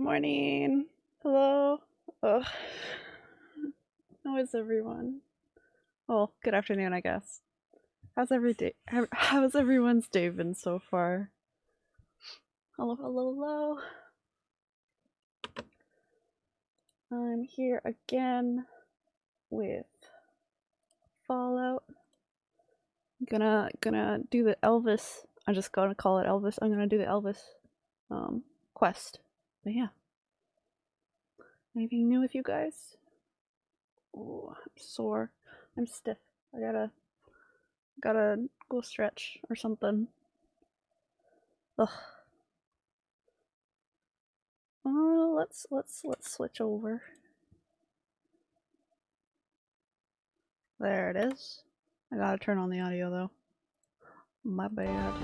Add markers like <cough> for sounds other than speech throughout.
Good morning. Hello. Ugh. How is everyone? Well, good afternoon, I guess. How's every day? how- How's everyone's day been so far? Hello, hello, hello. I'm here again with Fallout. Gonna gonna do the Elvis. I'm just gonna call it Elvis. I'm gonna do the Elvis um quest. But yeah. Anything new with you guys? Oh, I'm sore. I'm stiff. I gotta gotta go stretch or something. Ugh. Oh, let's let's let's switch over. There it is. I gotta turn on the audio though. My bad.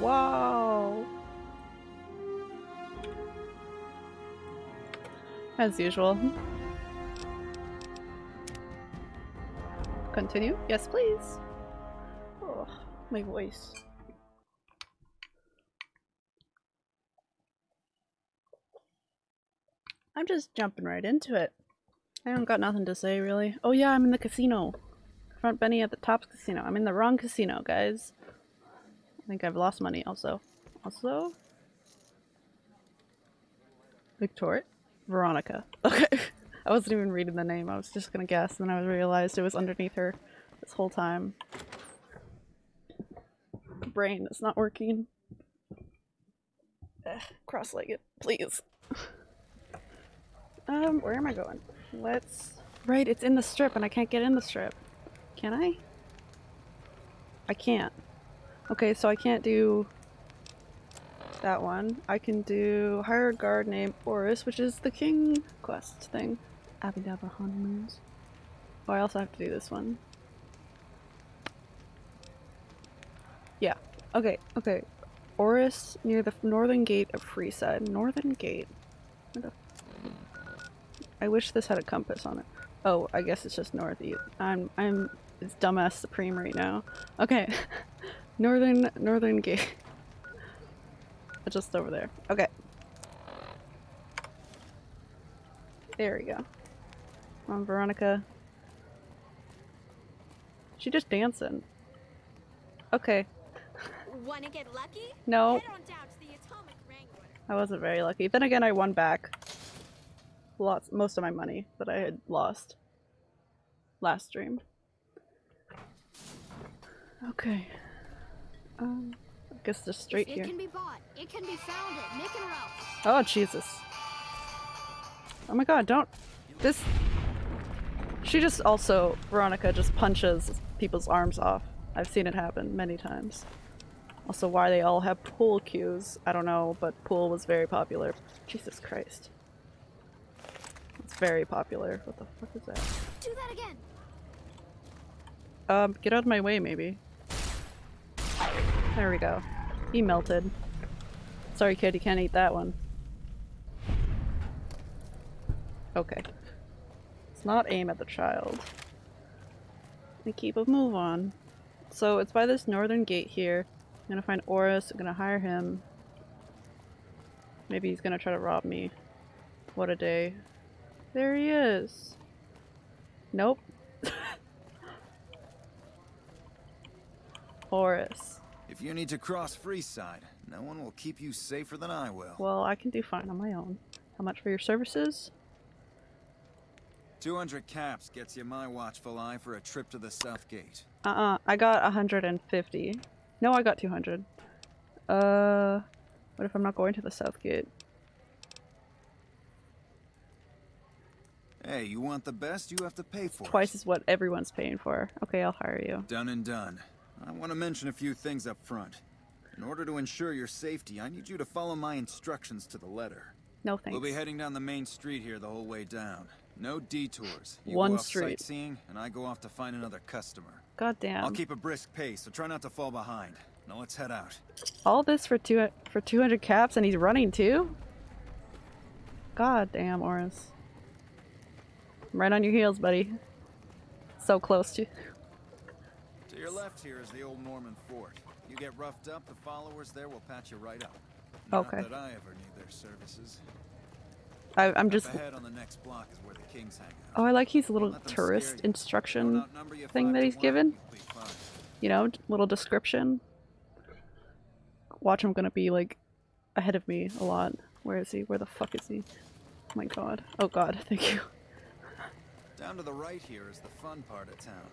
Wow. As usual. Continue? Yes, please. Oh, my voice. I'm just jumping right into it. I don't got nothing to say really. Oh yeah, I'm in the casino. Front Benny at the Tops Casino. I'm in the wrong casino, guys. I think I've lost money also. Also? Victoria? Veronica. Okay. <laughs> I wasn't even reading the name. I was just gonna guess, and then I realized it was underneath her this whole time. Brain is not working. Ugh, Cross-legged, please. <laughs> Um, where am I going? Let's... Right, it's in the strip, and I can't get in the strip. Can I? I can't. Okay, so I can't do that one. I can do hire a guard named Orris, which is the king quest thing. Abhidabra honeymoons. Oh, I also have to do this one. Yeah. Okay, okay. Orris near the northern gate of Freeside. Northern gate? Where the I wish this had a compass on it. Oh, I guess it's just northeast. I'm I'm it's dumbass supreme right now. Okay. <laughs> northern northern gate. Just over there. Okay. There we go. Come on, Veronica. She just dancing. Okay. Wanna get lucky? No, Head on down to the Atomic Wrangler. I wasn't very lucky. Then again, I won back lots, most of my money that I had lost last stream. Okay. Um, I guess just straight it here. can be bought. It can be found at Mick and Ralph's. Oh, Jesus. Oh my god, don't. This. She just also. Veronica just punches people's arms off. I've seen it happen many times. Also, why they all have pool cues, I don't know, but pool was very popular. Jesus Christ. It's very popular. What the fuck is that? Do that again. Um, get out of my way, maybe. There we go. He melted. Sorry, kid, you can't eat that one. Okay. Let's not aim at the child. And keep a move on. So it's by this northern gate here. I'm gonna find Orris, I'm gonna hire him. Maybe he's gonna try to rob me. What a day. There he is. Nope. <laughs> Orris. If you need to cross Freeside, no one will keep you safer than I will. Well, I can do fine on my own. How much for your services? 200 caps gets you my watchful eye for a trip to the South Gate. Uh-uh, I got 150. No, I got 200. Uh, what if I'm not going to the South Gate? Hey, you want the best, you have to pay for Twice it. is what everyone's paying for. Okay, I'll hire you. Done and done. I want to mention a few things up front. In order to ensure your safety, I need you to follow my instructions to the letter. No thanks. We'll be heading down the main street here the whole way down. No detours. You One go off street. sightseeing, and I go off to find another customer. God damn. I'll keep a brisk pace, so try not to fall behind. Now let's head out. All this for two for 200 caps and he's running too? God damn, Orris. I'm right on your heels, buddy. So close to. Your left here is the old Mormon fort. You get roughed up, the followers there will patch you right up. Not Okay. that I ever need their services. I, I'm just. ahead on the next block is where the kings hang out. Oh, I like his little Let them scare tourist instruction, Don't outnumber you thing that he's given. you'll be fine. you know, little description. Watch him gonna be like ahead of me a lot. Where is he? Where the fuck is he? Oh my god. Oh god, <laughs> thank you. Down to the right here is the fun part of town.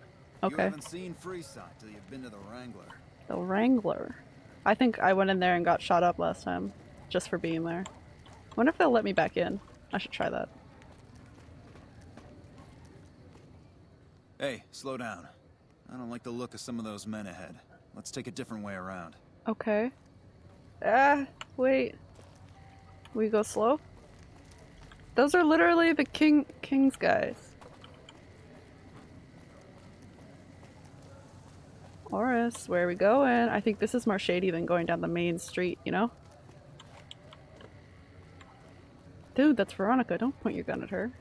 Okay. You haven't seen Freeside till you've been to the Wrangler. The Wrangler. I think I went in there and got shot up last time. Just for being there. wonder if they'll let me back in. I should try that. Hey, slow down. I don't like the look of some of those men ahead. Let's take a different way around. Okay. Ah, wait. We go slow? Those are literally the king king's guys. Orris, where are we going? I think this is more shady than going down the main street, you know? Dude, that's Veronica. Don't point your gun at her.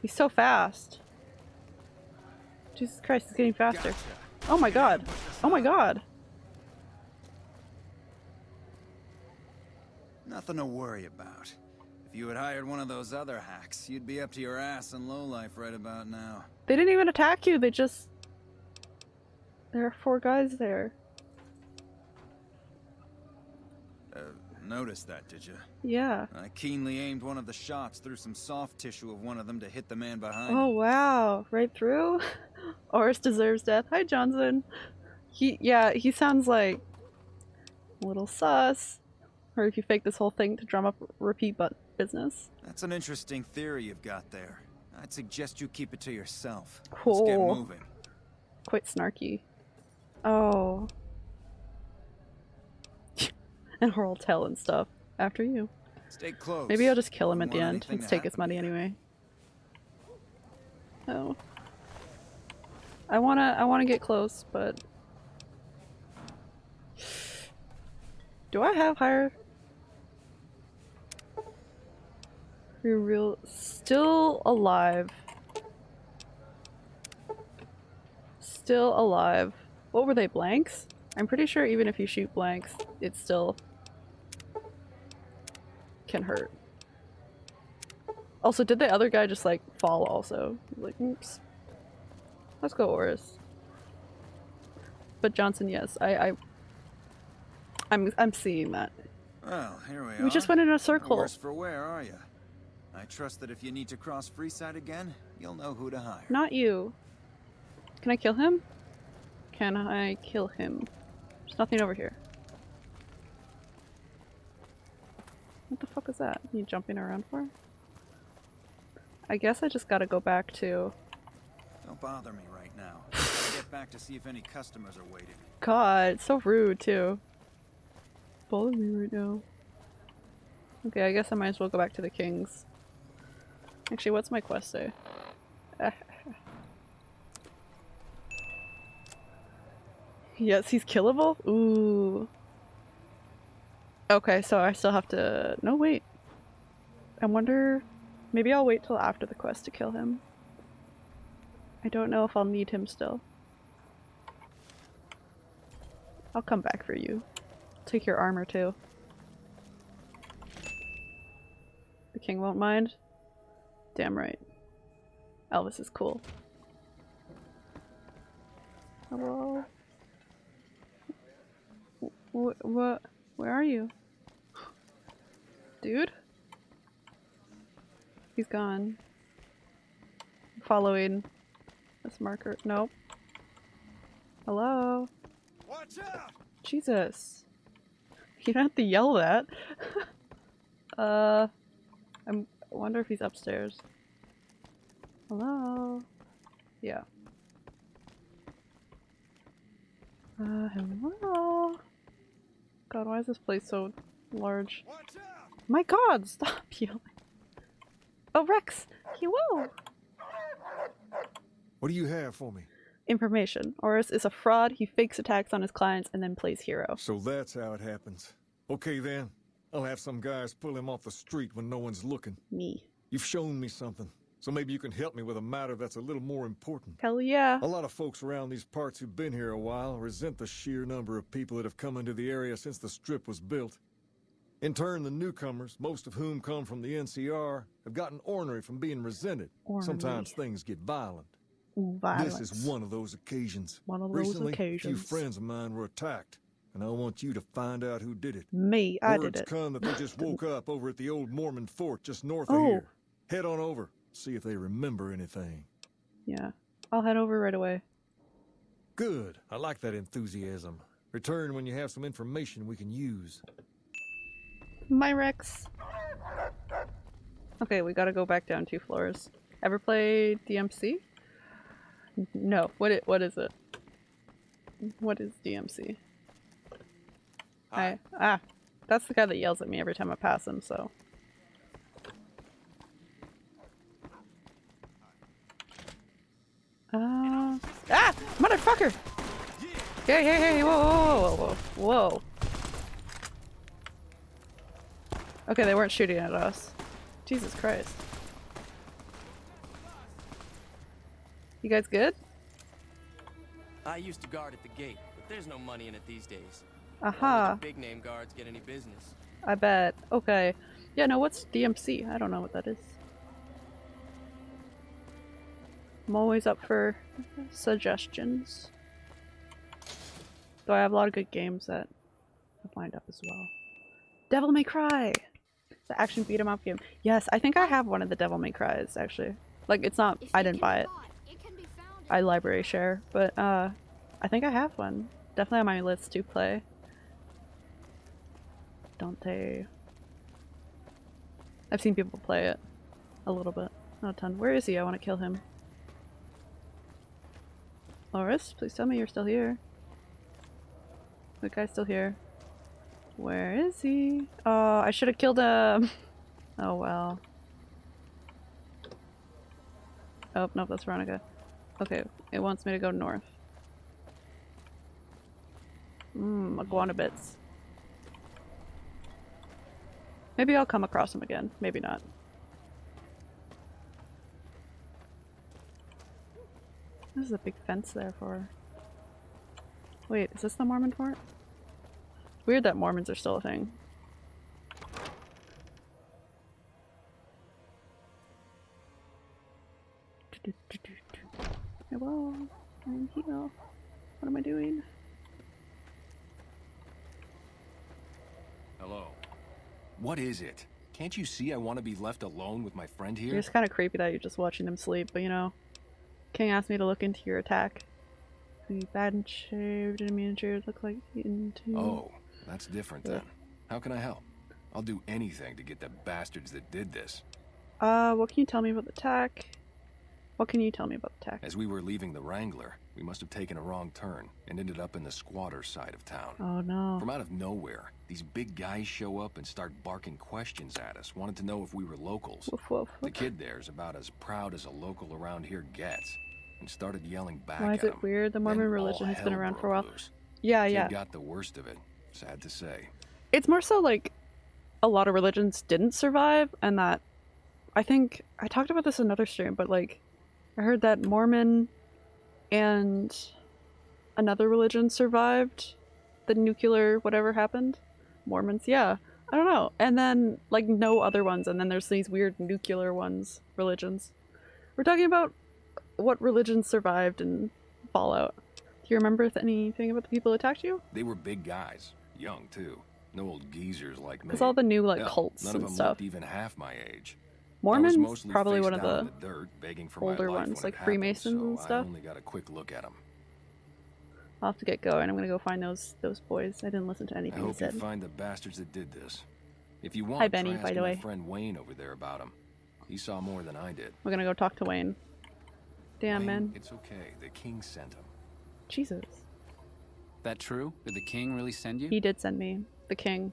He's so fast. Jesus Christ, he's getting faster. Gotcha. Oh my god. Oh my god. Nothing to worry about. If you had hired one of those other hacks, you'd be up to your ass in lowlife right about now. They didn't even attack you, they just. There are four guys there. Uh, noticed that, did you? Yeah. I keenly aimed one of the shots through some soft tissue of one of them to hit the man behind. Oh wow. Right through? <laughs> Orris deserves death. Hi Johnson. He yeah, he sounds like a little sus. Or if you fake this whole thing to drum up repeat but business. That's an interesting theory you've got there. I'd suggest you keep it to yourself. Let's get moving. Quite snarky. Oh. <laughs> and Horrell tell and stuff. After you. Stay close. Maybe I'll just kill him at the end. anything Let's take his money you. anyway. Oh. I wanna I wanna get close, but Do I have higher You're real still alive. Still alive. What were they, blanks? I'm pretty sure even if you shoot blanks, it still can hurt. Also, did the other guy just like fall also? Like, oops. Let's go, Orris. But Johnson, yes, I, I, I'm, I'm seeing that. Well, here we, are. We just went in a circle. Worse for where are you? I trust that if you need to cross Freeside again, you'll know who to hire. Not you. Can I kill him? Can I kill him? There's nothing over here. What the fuck is that? You jumping around for? I guess I just gotta go back to. Don't bother me right now. <laughs> Get back to see if any customers are waiting. God, it's so rude too. Bother me right now. Okay, I guess I might as well go back to the kings. Actually, what's my quest say? Yes, he's killable? Ooh. Okay, so I still have to. No, wait. I wonder. Maybe I'll wait till after the quest to kill him. I don't know if I'll need him still. I'll come back for you. Take your armor too. The king won't mind? Damn right. Elvis is cool. Hello? What? Where are you? Dude? He's gone. Following this marker. Nope. Hello? Watch out! Jesus. You don't have to yell that. <laughs> uh, I'm, I wonder if he's upstairs. Hello? Yeah. Uh, hello? God, why is this place so large? My god, stop <laughs> yelling. Oh, Rex! Hello! What do you have for me? Information. Orris is a fraud, he fakes attacks on his clients and then plays hero. So that's how it happens. Okay then. I'll have some guys pull him off the street when no one's looking. Me. You've shown me something. So maybe you can help me with a matter that's a little more important. Hell yeah. A lot of folks around these parts who've been here a while resent the sheer number of people that have come into the area since the strip was built. In turn, the newcomers, most of whom come from the NCR, have gotten ornery from being resented. Sometimes things get violent. Ooh, violence. This is one of those occasions. One of those Recently, a few friends of mine were attacked, and I want you to find out who did it. Me, I Words did it. come that they just woke up over at the old Mormon fort just north Oh. of here. Head on over, see if they remember anything. Yeah. I'll head over right away. Good. I like that enthusiasm. Return when you have some information we can use. My Rex. Okay, we gotta go back down two floors. Ever play DMC? No. What it? What is it? What is DMC? I ah, that's the guy that yells at me every time I pass him. So. Uh, ah, motherfucker! Hey, hey, hey! Whoa, whoa, whoa, whoa. Okay, they weren't shooting at us. Jesus Christ. You guys good? I used to guard at the gate, but there's no money in it these days. Aha, Big name guards get any business. I bet. Okay. Yeah, no, what's DMC? I don't know what that is. I'm always up for suggestions. Though I have a lot of good games that I've lined up as well. Devil May Cry! The action beat 'em up game. Yes, I think I have one of the Devil May Cries, actually. Like, it's not- I didn't buy it. bought, it can be found I library share, but uh, I think I have one. Definitely on my list to play. Dante. I've seen people play it a little bit, not a ton. Where is he? I want to kill him. Loris, please tell me you're still here. The guy's still here. Where is he? Oh, I should have killed him. <laughs> Oh well. Oh, no, that's Veronica. Okay, it wants me to go north. Mmm, iguana bits. Maybe I'll come across him again. Maybe not. There's a big fence there for. Wait, is this the Mormon fort? Weird that Mormons are still a thing. Hello, I'm here. What am I doing? Hello. What is it? Can't you see I want to be left alone with my friend here? It's kind of creepy that you're just watching him sleep, but you know. King asked me to look into your attack. The bad and shaved and miniatures look like into. Oh, that's different Yeah. then. How can I help? I'll do anything to get the bastards that did this. Uh, what can you tell me about the attack? What can you tell me about the attack? As we were leaving the Wrangler, we must have taken a wrong turn and ended up in the squatter side of town. Oh no. From out of nowhere, these big guys show up and start barking questions at us, wanted to know if we were locals. Woof woof. The kid there's about as proud as a local around here gets, and started yelling back Why is it weird? The Mormon religion has been around for a while. loose. Yeah, Kid yeah. got the worst of it. Sad to say. It's more so like a lot of religions didn't survive, and that I think I talked about this in another stream, but like I heard that Mormon and another religion survived the nuclear whatever happened. Mormons, yeah. I don't know. And then like no other ones, and then there's these weird nuclear ones, religions. We're talking about what religions survived in Fallout. Do you remember th- anything about the people who attacked you? They were big guys, young too. No old geezers like me. Because all the new like Hell, cults none of and them stuff. looked even half my age. I was Mormons probably one of the the dirt, begging for older ones, like it happened, Freemasons and stuff. I only got a quick look at them. I'll have to get going. I'm gonna go find those those boys. I didn't listen to I anything you hope you said. find the bastards that did this. If you want, Hi, Benny, try by the asking my way. friend Wayne over there about him. He saw more than I did. We're gonna go talk to Wayne. Damn Wayne, man. It's okay. The king sent him. Jesus. That true? Did the king really send you? He did send me. The king.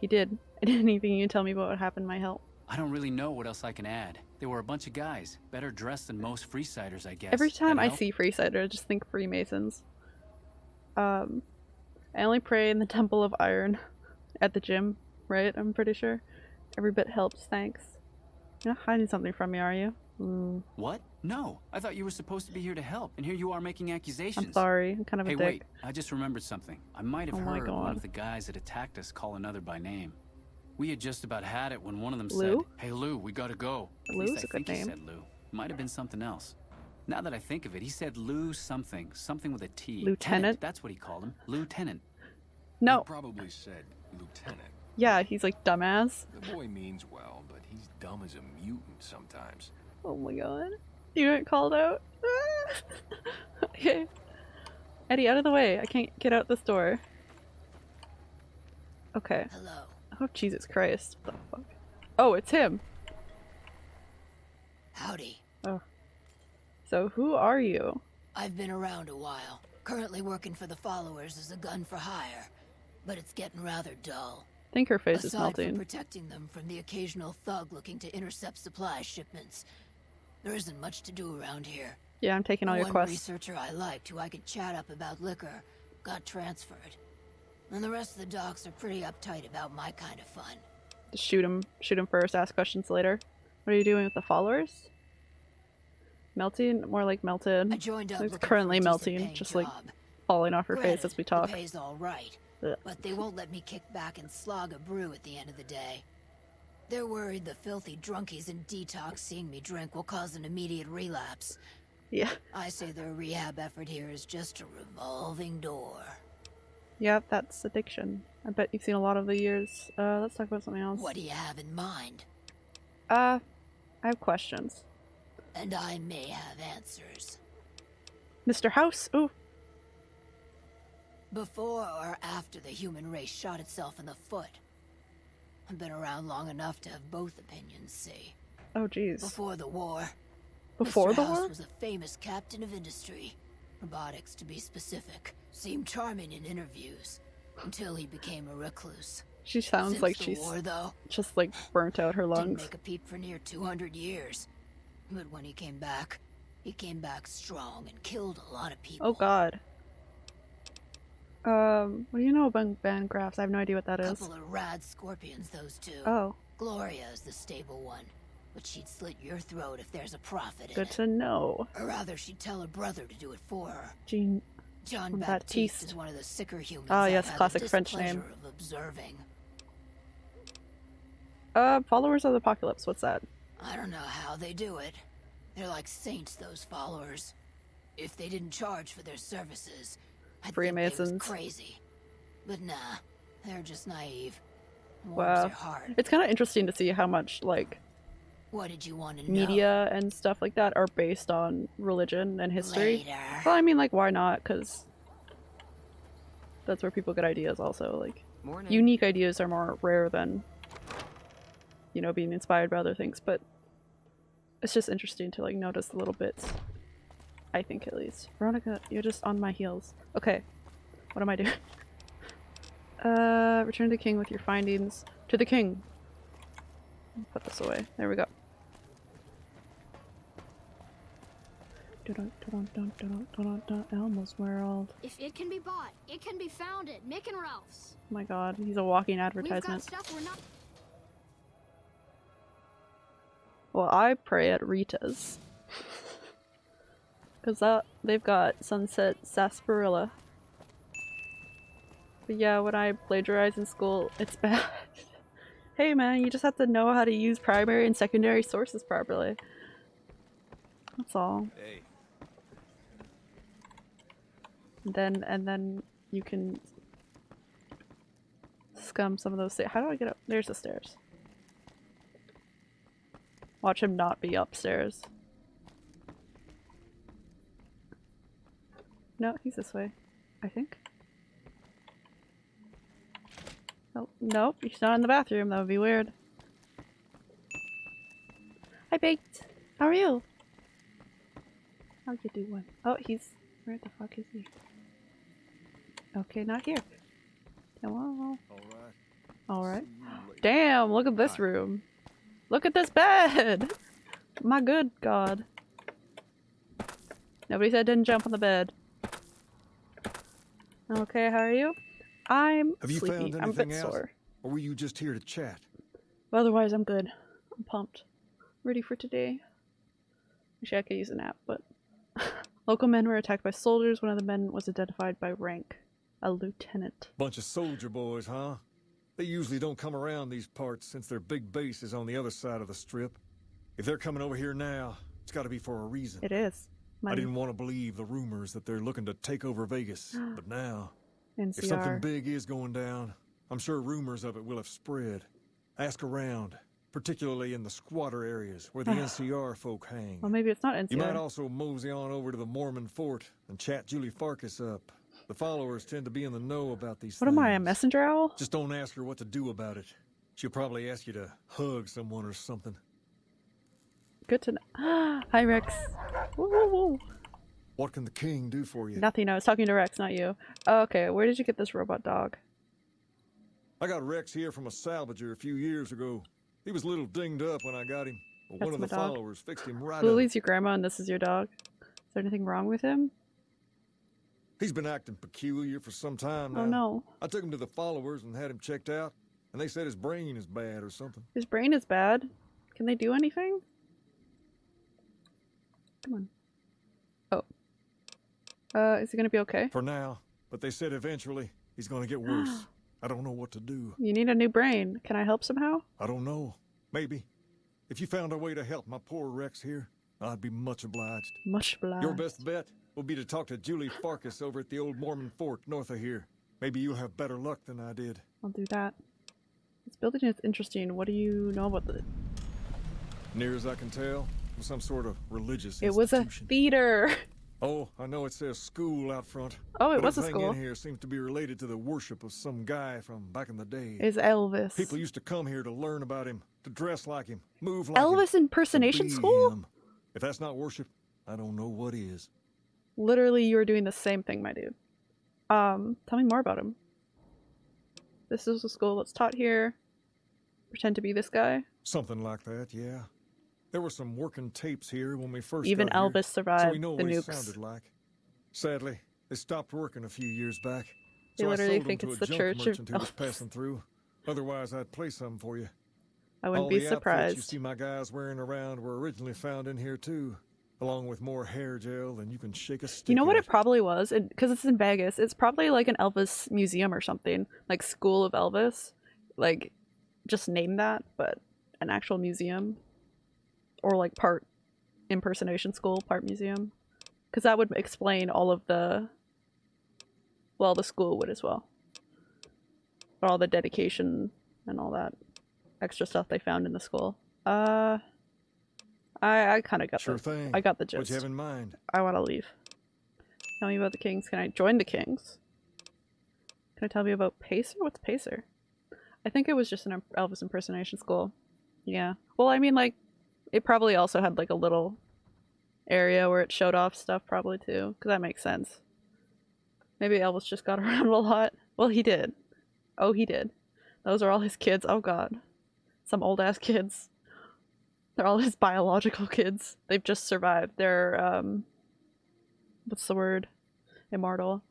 He did. <laughs> Anything you can tell me about what happened might help. I don't really know what else I can add. They were a bunch of guys, better dressed than most Freesiders, I guess. Every time I help? see Freesider, I just think Freemasons. Um, I only pray in the <laughs> Temple of Iron at the gym, right? I'm pretty sure. Every bit helps, thanks. You're not hiding something from me, are you? Mm, What? No, I thought you were supposed to be here to help, and here you are making accusations. I'm sorry. I'm kind of a Hey, wait! I just remembered something. I might have Oh heard one of the guys that attacked us call another by name. We had just about had it when one of them Lou? said, Hey Lou, we gotta go. At Lou's least a I good think name. he said Lou. Might have been something else. Now that I think of it, he said Lou something. Something with a T. Lieutenant? Tenant, That's what he called him. Lieutenant. No. He probably said lieutenant. Yeah, he's like dumbass. The boy means well, but he's dumb as a mutant sometimes. Oh my god. You got called out? <laughs> okay. Eddie, out of the way. I can't get out this door. Okay. Hello. Oh, Jesus Christ. What the fuck? Oh, it's him. Howdy. Oh. So, who are you? I've been around a while. Currently working for the followers as a gun for hire. But it's getting rather dull. I think her face is Aside from protecting them from the occasional thug looking to intercept supply shipments, there isn't much to do around here. Yeah, I'm taking all your quests. One researcher I liked, who I could chat up about liquor, got transferred. And the rest of the docs are pretty uptight about my kind of fun. Just shoot him. Shoot him first, ask questions later. What are you doing with the followers? Melting? More like melted. I joined up. It's looking for a currently melting, just like job. falling off her face as we talk. The pay's all right, Ugh. but they won't let me kick back and slog a brew at the end of the day. They're worried the filthy drunkies in detox seeing me drink will cause an immediate relapse. Yeah. I say their rehab effort here is just a revolving door. Yeah, that's addiction. I bet you've seen a lot of the years. Uh, let's talk about something else. What do you have in mind? Uh, I have questions. And I may have answers. Mr. House? Ooh. Before or after the human race shot itself in the foot? I've been around long enough to have both opinions, see. Oh, jeez. Before the war, Before Mr. the House war? was a famous captain of industry. Robotics, to be specific. Seemed charming in interviews. Until he became a recluse. She sounds Since like she's war, though, just like burnt out her lungs. didn't make a peep for near 200 years. But when he came back, he came back strong and killed a lot of people. Oh god. Um, what do you know about Van Graffs? I have no idea what that is. Couple of rad scorpions, those two. Oh, Gloria is the stable one, but she'd slit your throat if there's a profit in good it. to know. Or rather, she'd tell her brother to do it for her. Jean. John Baptiste. Baptiste is one of the sicker humans. Ah, yes, classic French name. Observing. Uh, followers of the apocalypse. What's that? I don't know how they do it. They're like saints, those followers. If they didn't charge for their services, think was Freemasons. crazy. But nah, they're just naive. Warms Wow. It's kind of interesting to see how much like What did you want to know? media and stuff like that are based on religion and history. Later. Well, I mean, like, why not? Because that's where people get ideas. Also, like, Morning. unique ideas are more rare than you know being inspired by other things. But it's just interesting to like notice the little bits. I think at least. Veronica, you're just on my heels. Okay, what am I doing? <laughs> Uh, return to the king with your findings. To the king. Put this away. There we go. Elmo's World. If it can be bought, it can be found at Mick and Ralph's. My god, he's a walking advertisement. Well, I pray at Rita's. Cause that they've got Sunset Sarsaparilla. But yeah, when I plagiarize in school, it's bad. hey man, you just have to know how to use primary and secondary sources properly. That's all. Hey, then and then you can scum some of those. Sta- how do I get up? There's the stairs. Watch him not be upstairs. No, he's this way. I think. Oh, nope, he's not in the bathroom. That would be weird. Hi, Baked. How are you? How you doing? Oh, he's... Where the fuck is he? Okay, not here. Hello. All right. Alright. Later. Damn, look at this room. Look at this bed! <laughs> My good god. Nobody said didn't jump on the bed. Okay, how are you? I'm Have you sleepy. found I'm a bit anything else? sore. Or were you just here to chat? Otherwise, I'm good. I'm pumped. Ready for today. Wish I could use a nap, but. <laughs> Local men were attacked by soldiers. One of the men was identified by rank a lieutenant. Bunch of soldier boys, huh? They usually don't come around these parts since their big base is on the other side of the strip. If they're coming over here now, it's got to be for a reason. It is. I didn't want to believe the rumors that they're looking to take over Vegas, <gasps> but now, if something big is going down, I'm sure rumors of it will have spread. Ask around, particularly in the squatter areas where the <sighs> NCR folk hang. Well, maybe it's not NCR. You might also mosey on over to the Mormon fort and chat Julie Farkas up. The followers tend to be in the know about these what things. am I, a messenger owl? Just don't ask her what to do about it. She'll probably ask you to hug someone or something. Good to know. <gasps> Hi, Rex. Woo, woo, woo. What can the king do for you? Nothing. I was talking to Rex, not you. Okay, where did you get this robot dog? I got Rex here from a salvager a few years ago. He was a little dinged up when I got him, but one of the dog. followers fixed him right up. Lily's your grandma and this is your dog. Is there anything wrong with him? He's been acting peculiar for some time now. Oh no. I took him to the followers and had him checked out, and they said his brain is bad or something. His brain is bad. Can they do anything? Come on. Oh. Uh, is he gonna be okay? For now, but they said eventually he's going to get worse. <gasps> I don't know what to do. You need a new brain. Can I help somehow? I don't know. Maybe. If you found a way to help my poor Rex here, I'd be much obliged. Much obliged. Your best bet will be to talk to Julie Farkas over at the old Mormon fort north of here. Maybe you'll have better luck than I did. I'll do that. This building is interesting. What do you know about it? Near as I can tell, it was some sort of religious It was a theater. Oh, I know it says school out front. Oh, it was a school. in here seems to be related to the worship of some guy from back in the day. Is Elvis. People used to come here to learn about him, to dress like him, move like him. Elvis impersonation school? him. If that's not worship, I don't know what is. Literally, you are doing the same thing, my dude. Um, tell me more about him. This is a school that's taught here. Pretend to be this guy. Something like that, yeah. There were some working tapes here when we first Even got here, Elvis so survived we know the what nukes. sounded like. Sadly, they stopped working a few years back. They so literally I sold think to it's a the junk church of merchant who was Elvis. passing through. Otherwise, I'd play some for you. I wouldn't All be the outfits you see my guys wearing around were originally found in here too, along with more hair gel than you can shake a stick. You know what at. it probably was? Because it's in Vegas. It's probably like an Elvis museum or something. Like School of Elvis. Like, just name that, but an actual museum. Or like part impersonation school, part museum. Because that would explain all of the. Well, the school would as well. But all the dedication and all that extra stuff they found in the school. Uh. I, I kind of got Sure the thing. I got the gist. What you have in mind? I want to leave. Tell me about the Kings. Can I join the Kings? Can I tell me about Pacer? What's Pacer? I think it was just an Elvis impersonation school. Yeah. Well, I mean, like, it probably also had like a little area where it showed off stuff, probably too, because that makes sense. Maybe Elvis just got <laughs> around a lot. Well, he did. Oh, he did. Those are all his kids. Oh God, some old ass kids. They're all his <laughs> biological kids. They've just survived. They're um what's the word? Immortal.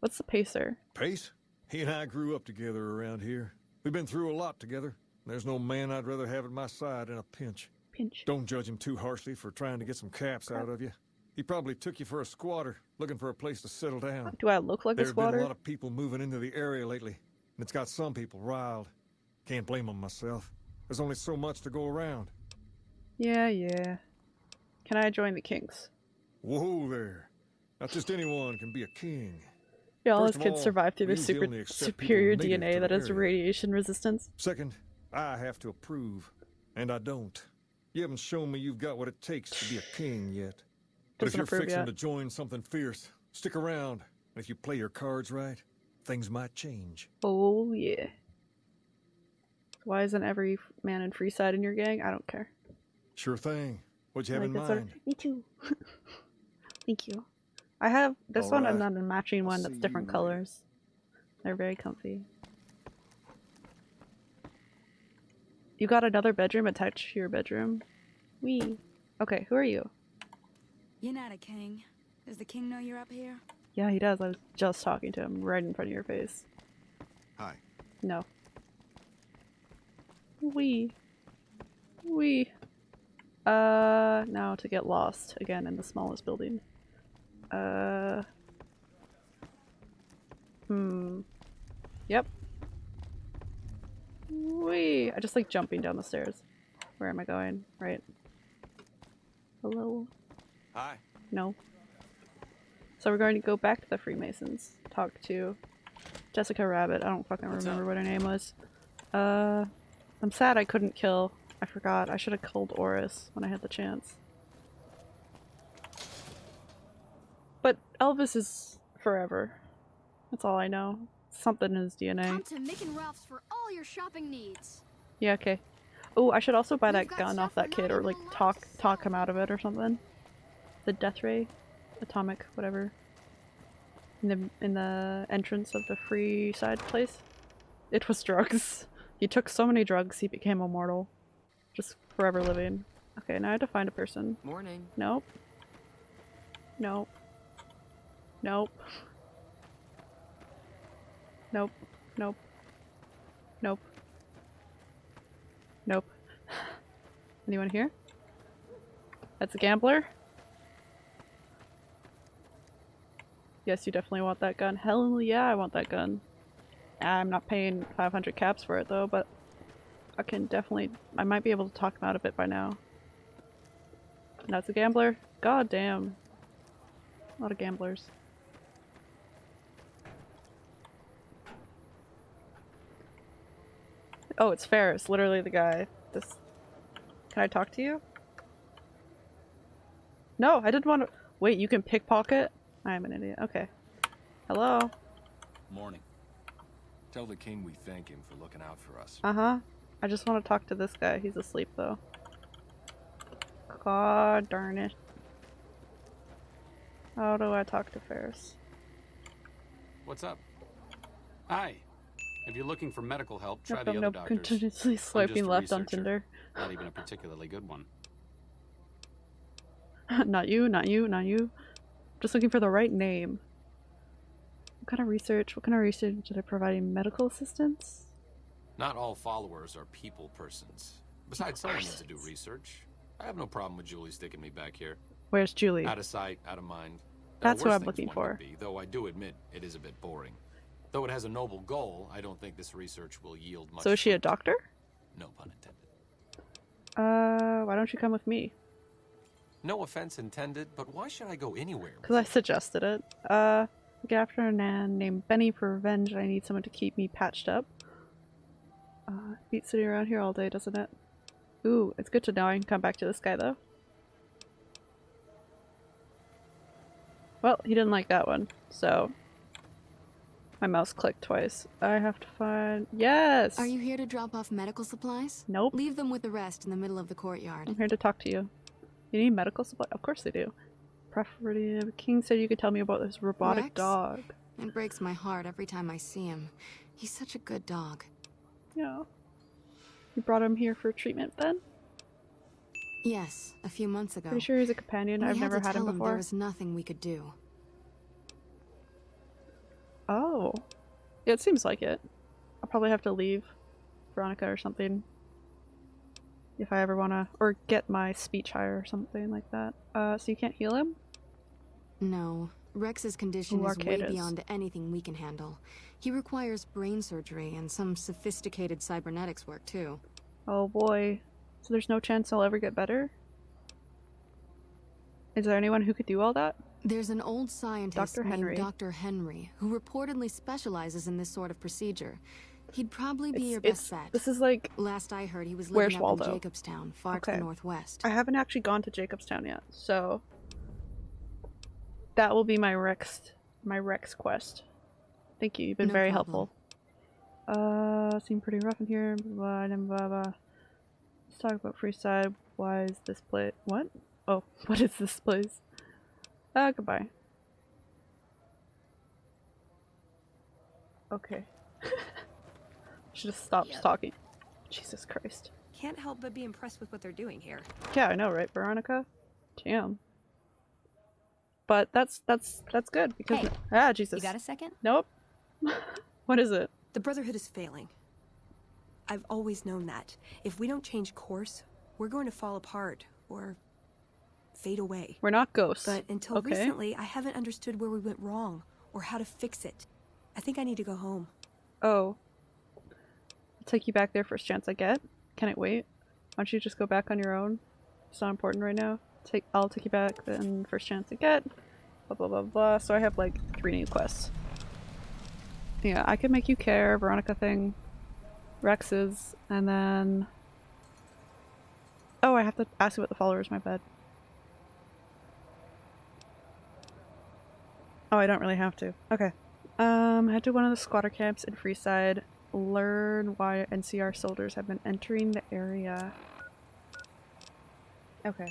What's the pacer? Pace? He and I grew up together around here. We've been through a lot together. There's no man I'd rather have at my side in a pinch. Pinch. Don't judge him too harshly for trying to get some caps out of you. He probably took you for a squatter, looking for a place to settle down. Do I look like There a have been a lot of people moving into the area lately, and it's got some people riled. Can't blame them myself. There's only so much to go around. Yeah, yeah. Can I join the Kings? Whoa there. Not just anyone can be a king. Yeah, all of kids survive through their super superior DNA that has radiation resistance. Second, I have to approve, and I don't. You haven't shown me you've got what it takes to be a king yet. But if you're fixing yet. to join something fierce, stick around. And if you play your cards right, things might change. Oh yeah. Why isn't every man in Freeside in your gang? I don't care. Sure thing. What you have I in like that sort of- mind? Me too. <laughs> Thank you. I have this one and Alright. then a matching I'll one that's you different later. colors. They're very comfy. You got another bedroom attached to your bedroom? We. Okay, who are you? You're not a king. Does the king know you're up here? Yeah, he does. I was just talking to him right in front of your face. Hi. No. We. We. Uh, now to get lost again in the smallest building. Uh. Hmm. Yep. Wee! I just like jumping down the stairs. Where am I going? Right. Hello? Hi. No. So we're going to go back to the Freemasons. Talk to Jessica Rabbit. I don't fucking What's remember up? what her name was. Uh, I'm sad I couldn't kill. I forgot. I should have killed Orris when I had the chance. But Elvis is forever. That's all I know. Something in his DNA. Come to Mick and Ralph's for all your shopping needs. Yeah, okay. Oh, I should also buy that We've got gun off that kid or like talk talk him out of it or something. The death ray, atomic, whatever. In the in the entrance of the free side place. It was drugs. He took so many drugs he became immortal. Just forever living. Okay, now I have to find a person. Morning. Nope. Nope. Nope. Nope. Nope. Nope. Nope. <sighs> Anyone here? That's a gambler? Yes, you definitely want that gun. Hell yeah, I want that gun. I'm not paying 500 caps for it though, but I can definitely- I might be able to talk him out of it by now. That's a gambler? God damn. A lot of gamblers. Oh, it's Ferris, literally the guy. This. Can I talk to you? No, I didn't want to. Wait, you can pickpocket? I am an idiot. Okay. Hello? Morning. Tell the king we thank him for looking out for us. Uh huh. I just want to talk to this guy. He's asleep though. God darn it. How do I talk to Ferris? What's up? Hi. If you're looking for medical help, try Nope, the nope, other nope. doctors. Continuously swiping left on. Tinder. Not even a particularly good one. <laughs> not you, not you, not you. Just looking for the right name. What kind of research? What kind of research did I providing medical assistance? Not all followers are people persons. Besides, someone needs to do research. I have no problem with Julie sticking me back here. Where's Julie? Out of sight, out of mind. There That's what I'm looking for. Be, though I do admit it is a bit boring. Though it has a noble goal, I don't think this research will yield much. So is she a doctor? No pun intended. Uh, why don't you come with me? No offense intended, but why should I go anywhere? Because I suggested it. Uh, look after a man named Benny for revenge. I need someone to keep me patched up. Uh, beats sitting around here all day, doesn't it? Ooh, it's good to know I can come back to this guy though. Well, he didn't like that one, so my mouse clicked twice. I have to find. Yes. Are you here to drop off medical supplies? Nope. Leave them with the rest in the middle of the courtyard. I'm here to talk to you. You need medical supplies? Of course they do. Preferative. King said you could tell me about this robotic Rex? dog. It breaks my heart every time I see him. He's such a good dog. Yeah. You brought him here for treatment then? Yes, a few months ago. Pretty sure he's a companion. I've had never to had him before. There was nothing we could do. Oh. Yeah, it seems like it. I'll probably have to leave Veronica or something. If I ever wanna or get my speech higher or something like that. Uh so you can't heal him? No. Rex's condition is way beyond anything we can handle. He requires brain surgery and some sophisticated cybernetics work, too. Oh boy. So there's no chance I'll ever get better? Is there anyone who could do all that? There's an old scientist Dr. Henry. named Dr. Henry who reportedly specializes in this sort of procedure. He'd probably be It's- your best bet. This is like Last I heard, he was living up Waldo? in Jacobstown, far to the northwest. I haven't actually gone to Jacobstown yet, so that will be my Rex my Rex quest. Thank you. You've been No very problem. helpful. Uh, seem pretty rough in here. Blah blah blah. blah. Let's talk about Freeside. Why is this place? What? Oh, <laughs> what is this place? Uh, goodbye. Okay. <laughs> Should have stopped Yep. talking. Jesus Christ. Can't help but be impressed with what they're doing here. Yeah, I know, right, Veronica? Damn. But that's that's that's good because Hey, ah Jesus. You got a second? Nope. <laughs> what is it? The Brotherhood is failing. I've always known that. If we don't change course, we're going to fall apart or fade away. We're not ghosts. But until okay. recently, I haven't understood where we went wrong or how to fix it. I think I need to go home. Oh. I'll take you back there first chance I get. Can it wait? Why don't you just go back on your own? It's not important right now. Take I'll take you back then first chance I get. Blah blah blah blah. So I have like three new quests. Yeah, I could make you care, Veronica thing. Rex's, and then Oh, I have to ask you about the followers, my bad. Oh, I don't really have to. Okay. Um, head to one of the squatter camps in Freeside. Learn why NCR soldiers have been entering the area. Okay.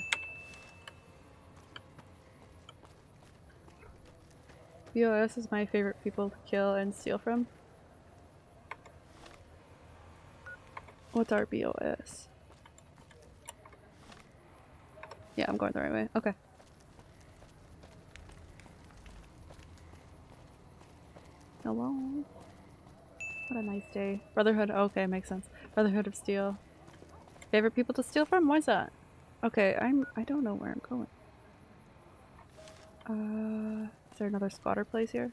BOS is my favorite people to kill and steal from. What's our BOS? Yeah, I'm going the right way. Okay. Hello. What a nice day. Brotherhood. Okay, makes sense. Brotherhood of Steel. Favorite people to steal from? Why's that? Okay, I'm. I don't know where I'm going. Uh, is there another squatter place here?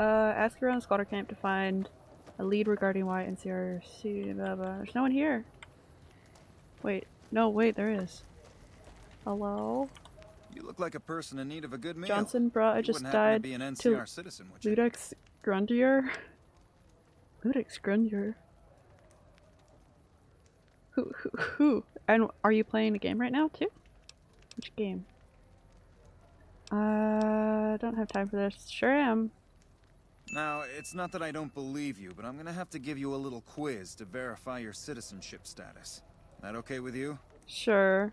Uh, ask around the squatter camp to find a lead regarding why NCRC. Blah, blah. There's no one here. Wait. No, wait, there is. Hello? You look like a person in need of a good meal. Johnson brought I just wouldn't to died be an to NCR citizen, would you? Ludex Grundier? Ludex Grundier? Who, who, who? And are you playing a game right now too? Which game? Uh, don't have time for this. Sure am. Now, it's not that I don't believe you, but I'm gonna have to give you a little quiz to verify your citizenship status. That okay with you? Sure.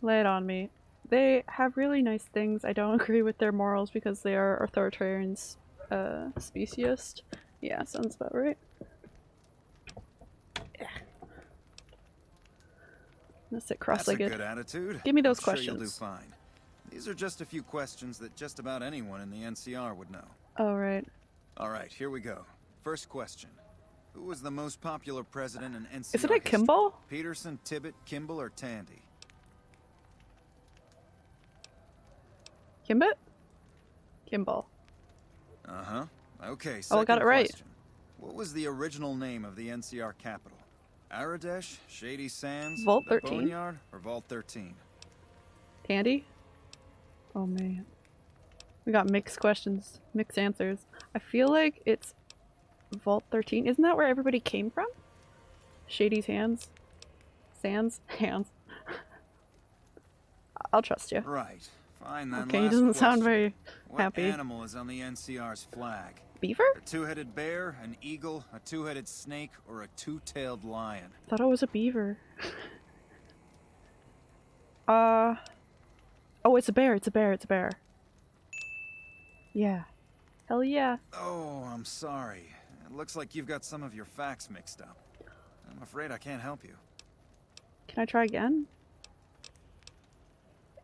Lay it on me. They have really nice things. I don't <laughs> agree with their morals because they are authoritarian uh, speciest. Yeah, sounds about right. Gonna sit That's a cross-legged. good attitude. Give me those I'm Sure you'll do fine. These are just a few questions that just about anyone in the NCR would know. All right. All right, here we go. First question. Who was the most popular president in NCR Isn't it history? Kimball? Peterson, Tibbet, Kimball, or Tandy? Kimbit? Kimball. Uh-huh. Okay, Oh, I got it right. question. What was the original name of the NCR capital? Aradesh, Shady Sands, Vault 13. Boneyard, or Vault 13? Tandy? Oh man. We got mixed questions, mixed answers. I feel like it's Vault 13. Isn't that where everybody came from? Shady's hands? Sands? <laughs> Hands. I'll trust you. Right. Fine then. Okay, he doesn't sound question. very What happy. animal is on the NCR's flag? Beaver? A two-headed bear, an eagle, a two-headed snake, or a two-tailed lion? Thought it was a beaver. uh. Oh, it's a bear. It's a bear. It's a bear. Yeah. Hell yeah. Oh, I'm sorry. It looks like you've got some of your facts mixed up. I'm afraid I can't help you. Can I try again?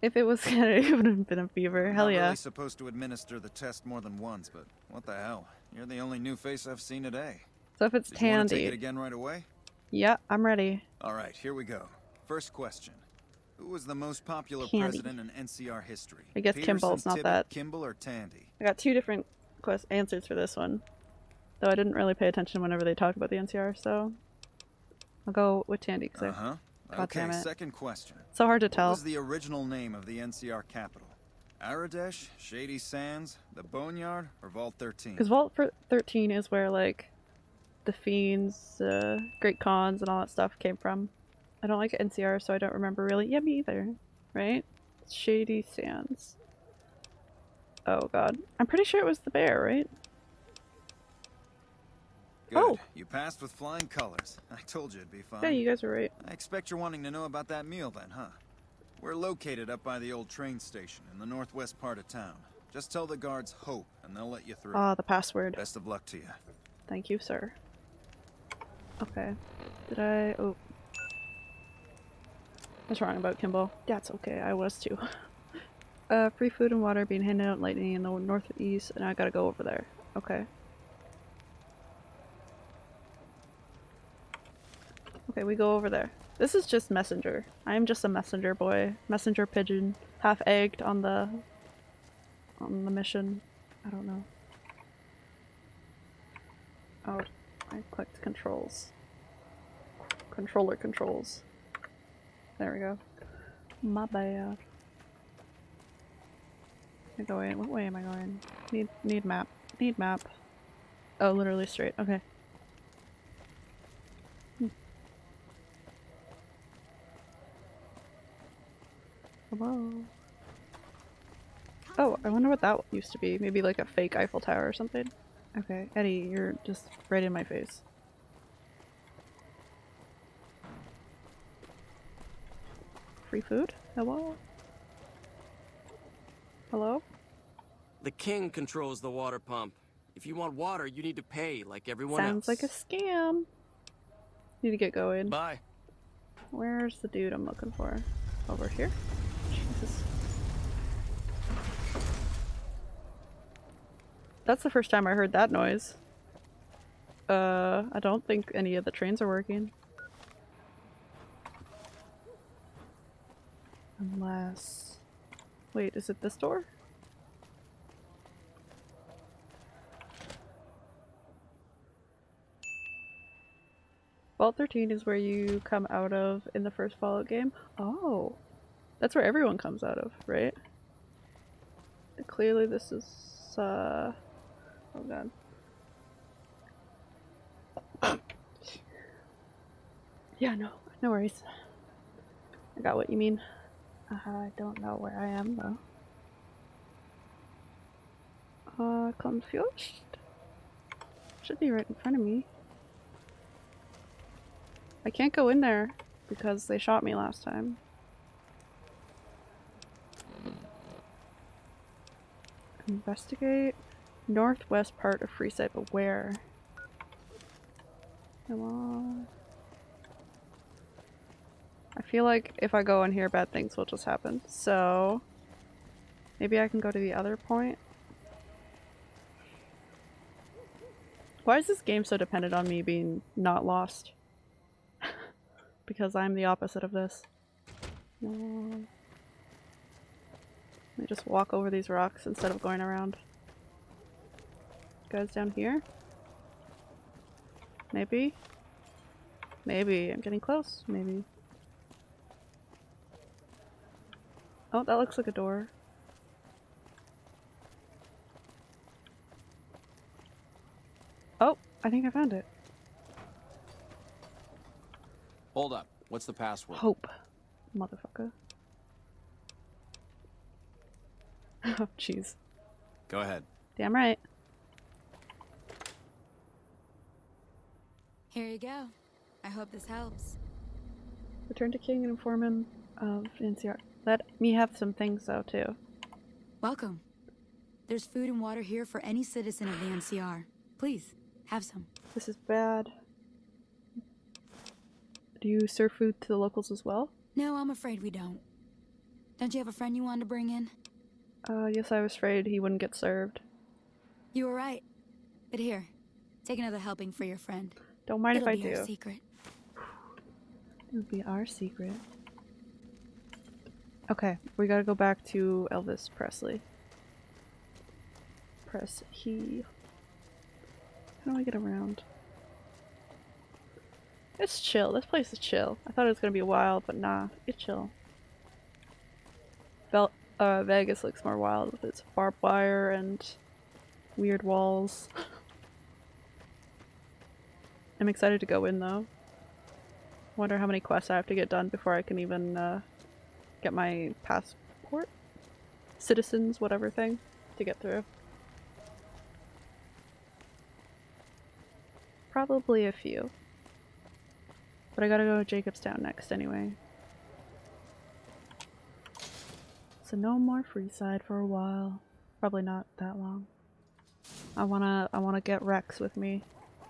If it was <laughs> gonna, it would have been a beaver. Hell not yeah. really supposed to administer the test more than once, but what the hell? You're the only new face I've seen today. So if it's Did you want to take it again right away? Yeah, I'm ready. All right, here we go. First question. Who was the most popular Tandy. president in NCR history? I guess Peterson, Kimball's not Tibbet, that. Kimball or Tandy? I got two different quest answers for this one. Though I didn't really pay attention whenever they talked about the NCR, so I'll go with Tandy Uh-huh. Okay, second question. So hard to tell. What was the original name of the NCR capital? Aradesh, Shady Sands, the Boneyard, or Vault 13? Because Vault 13 is where like the fiends, uh, Great Khans, and all that stuff came from. I don't like NCR, so I don't remember really. Yeah, me either. Right? Shady Sands. Oh god, I'm pretty sure it was the bear, right? Good. Oh. You passed with flying colors. <laughs> I told you it'd be fun. Yeah, you guys are right. I expect you're wanting to know about that meal then, huh? We're located up by the old train station in the northwest part of town. Just tell the guards Hope, and they'll let you through. Ah, the password. Best of luck to you. Thank you, sir. Okay. Did I? Oh. I was wrong about Kimball. That's okay. I was too. <laughs> Uh, free food and water being handed out lightning in the northeast, and I gotta go over there. Okay. Okay, we go over there. This is just messenger. I am just a messenger boy, messenger pigeon, half egged on the on the mission. I don't know. Oh, I clicked controls. Controller controls. There we go. My bad. I go. What way am I going? Need need map. Need map. Oh, literally straight. Okay. Hello. Oh, I wonder what that used to be. Maybe like a fake Eiffel Tower or something. Okay, Eddie, you're just right in my face. Free food? Hello? Hello? The king controls the water pump. If you want water, you need to pay like everyone Sounds else. Sounds like a scam. Need to get going. Bye. Where's the dude I'm looking for? Over here? Jesus. That's the first time I heard that noise. Uh, I don't think any of the trains are working. Unless... Wait, is it this door? Vault 13 is where you come out of in the first Fallout game. Oh. That's where everyone comes out of, right? Clearly this is, uh... Oh god. <coughs> yeah, no. No worries. I got what you mean. I don't know where I am, though. Uh, confused? Should be right in front of me. I can't go in there because they shot me last time. Investigate northwest part of Freeside, but where? Come on. I feel like if I go in here, bad things will just happen. So maybe I can go to the other point. Why is this game so dependent on me being not lost? <laughs> because I'm the opposite of this. Let me just walk over these rocks instead of going around. Guys down here? Maybe? Maybe. I'm getting close. Maybe. Oh, that looks like a door. Oh, I think I found it. Hold up. What's the password? Hope. Motherfucker. <laughs> oh, jeez. Go ahead. Damn right. Here you go. I hope this helps. Return to King and inform him of NCR. Let me have some things though too. Welcome. There's food and water here for any citizen of the NCR. Please, have some. This is bad. Do you serve food to the locals as well? No, I'm afraid we don't. Don't you have a friend you wanted to bring in? Uh, yes, I was afraid he wouldn't get served. You were right. But here, take another helping for your friend. Don't mind It'll if I be do. Our secret. It'll be our secret. Okay, we gotta go back to Elvis Presley. Press he. How do I get around? It's chill. This place is chill. I thought it was gonna be wild, but nah, it's chill. Vel uh, Vegas looks more wild with its barbed wire and weird walls. <laughs> I'm excited to go in though. Wonder how many quests I have to get done before I can even uh, get my passport? Citizens, whatever thing, to get through. Probably a few. But I gotta go to Jacobstown next anyway. So no more Freeside for a while. Probably not that long. I wanna I wanna get Rex with me.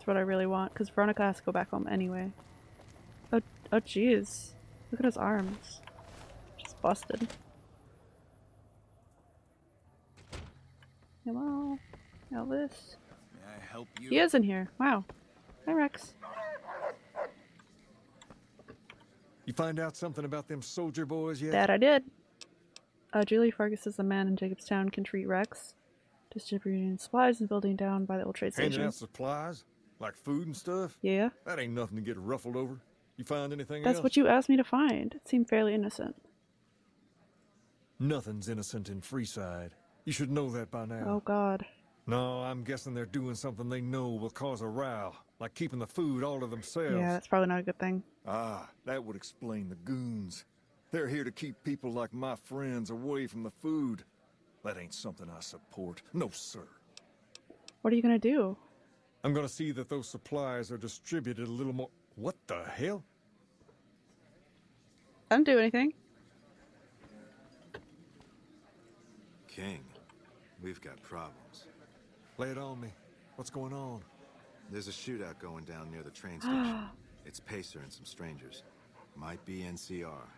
That's what I really want, because Veronica has to go back home anyway. Oh oh jeez. Look at his arms. Just busted. Hello? Elvis? May I help you? He is in here. Wow. Hi Rex. You find out something about them soldier boys yet? That I did. Uh, Julie Farkas is the man in Jacobstown can treat Rex. Distributing supplies and building down by the old trade Handing station. out supplies? Like food and stuff? Yeah. That ain't nothing to get ruffled over. You find anything else That's else? what you asked me to find. It seemed fairly innocent. Nothing's innocent in Freeside. You should know that by now. Oh god. No, I'm guessing they're doing something they know will cause a row, like keeping the food all to themselves. Yeah, that's probably not a good thing. Ah, that would explain the goons. They're here to keep people like my friends away from the food. That ain't something I support. No, sir. What are you gonna do? I'm gonna see that those supplies are distributed a little more. What the hell? I didn't do anything. King, we've got problems. Lay it on me. What's going on? There's a shootout going down near the train station. <gasps> it's Pacer and some strangers. Might be NCR.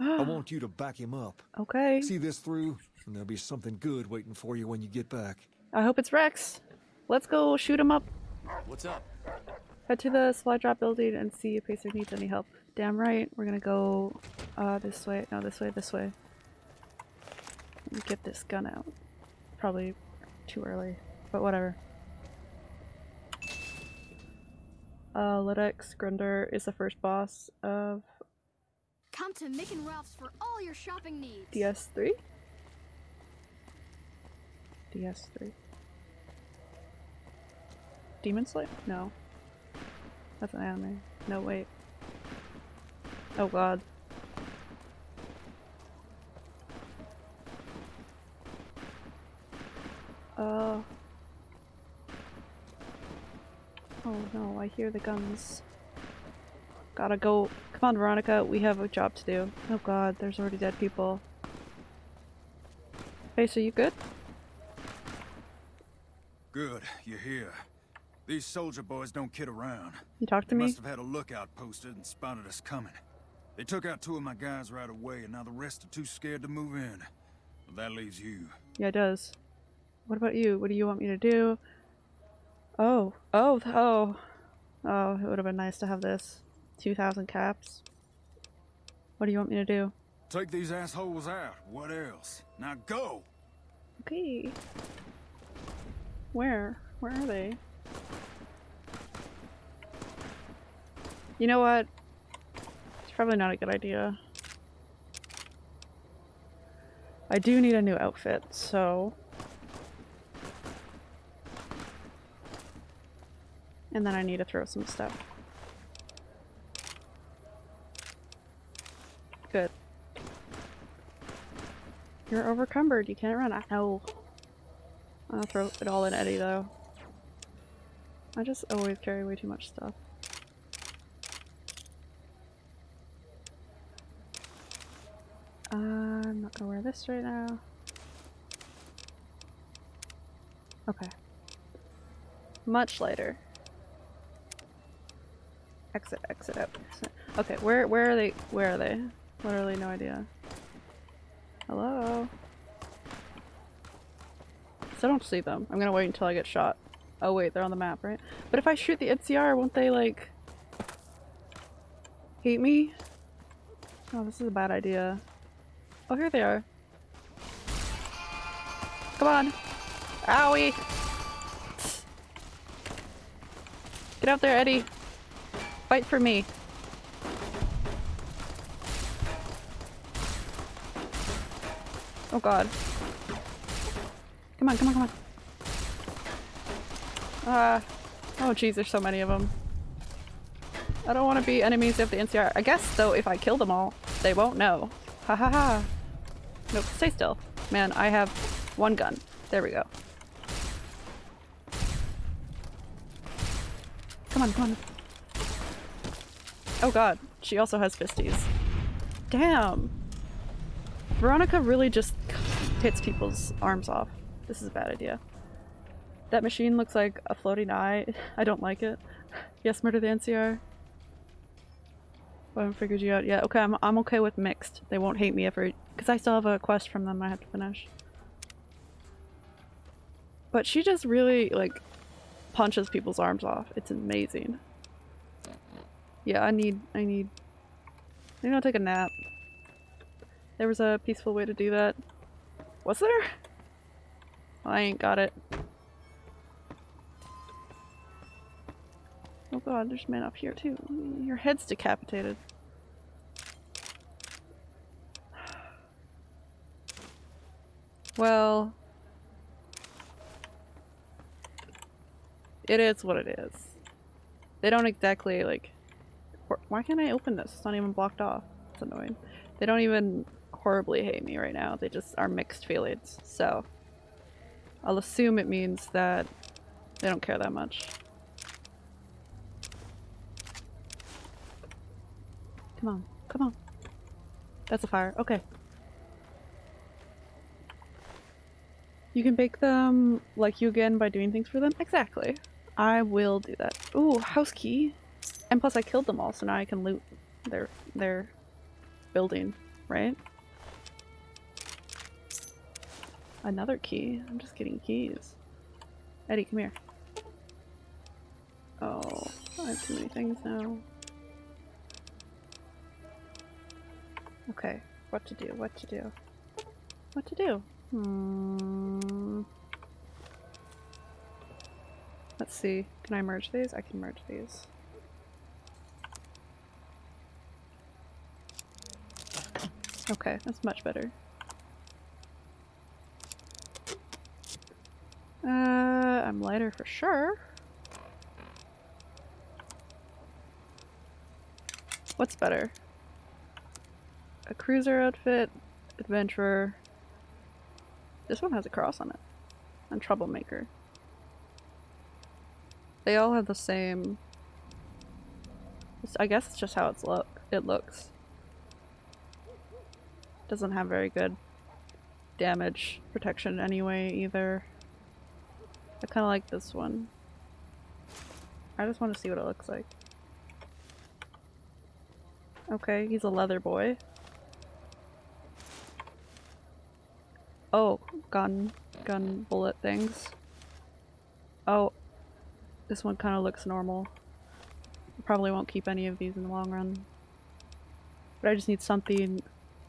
I want you to back him up. Okay. See this through, and there'll be something good waiting for you when you get back. I hope it's Rex. Let's go shoot him up. What's up? Head to the supply drop building and see if Pacer needs any help. Damn right. We're gonna go uh, this way. No, this way, this way. Let me get this gun out. Probably too early, but whatever. Uh, Lidex Grunder is the first boss of Come to Mick and Ralph's for all your shopping needs. DS3? DS3. Demon Slayer? No. That's an anime. No, wait. Oh god. Uh. Oh no, I hear the guns. Gotta go. Come on, Veronica, we have a job to do. Oh god, there's already dead people. Hey, so you good? Good, you're here. These soldier boys don't kid around. You talk to they me? must have had a lookout posted and spotted us coming. They took out two of my guys right away, and now the rest are too scared to move in. That leaves you. Yeah, it does. What about you? What do you want me to do? Oh, oh, oh. Oh, it would have been nice to have this. 2,000 caps. What do you want me to do? Take these assholes out. What else? Now go! Okay. Where? Where are they? You know what? It's probably not a good idea. I do need a new outfit, so... And then I need to throw some stuff. Good. You're overcumbered, you can't run. I know. I'll throw it all in Eddie though. I just always carry way too much stuff. Uh, I'm not gonna wear this right now. Okay. Much lighter. Exit, exit out. exit. Okay, where where are they? Where are they? Literally no idea. Hello? So I don't see them. I'm gonna wait until I get shot. Oh wait, they're on the map, right? But if I shoot the NCR, won't they like hate me? Oh, this is a bad idea. Oh, here they are. Come on. Owie! Get out there, Eddie. Fight for me. Oh god. Come on, come on, come on. Ah. oh jeez, there's so many of them. I don't want to be enemies of the NCR. I guess, though, if I kill them all, they won't know. Ha ha ha. Nope, stay still. Man, I have one gun. There we go. Come on, come on. Oh god, she also has fisties. Damn! Veronica really just hits people's arms off. This is a bad idea. That machine looks like a floating eye. I don't like it. Yes, murder the NCR. I haven't figured you out yet. Okay, I'm, I'm okay with mixed. They won't hate me if I- because I still have a quest from them I have to finish. But she just really, like, punches people's arms off. It's amazing. Yeah, I need, I need, maybe I'll take a nap. There was a peaceful way to do that. Was there? I ain't got it. Oh god, there's men up here too. Your head's decapitated. Well, it is what it is. They don't exactly like. Why can't I open this? It's not even blocked off. It's annoying. They don't even horribly hate me right now. They just are mixed feelings. So I'll assume it means that they don't care that much. Come on, come on. That's a fire. Okay. You can bake them like you again by doing things for them? Exactly. I will do that. Ooh, house key. And plus I killed them all, so now I can loot their their building, right? Another key. I'm just getting keys. Eddie, come here. Oh, I have too many things now. Okay, what to do, what to do. What to do? Hmm. Let's see. Can I merge these? I can merge these. Okay, that's much better. Uh, I'm lighter for sure. What's better? A cruiser outfit, adventurer. This one has a cross on it. And troublemaker. They all have the same. I guess it's just how it's look. It looks. Doesn't have very good damage protection anyway either. I kind of like this one. I just want to see what it looks like. Okay, he's a leather boy. Oh, gun, gun bullet things. Oh, this one kind of looks normal. Probably won't keep any of these in the long run. But I just need something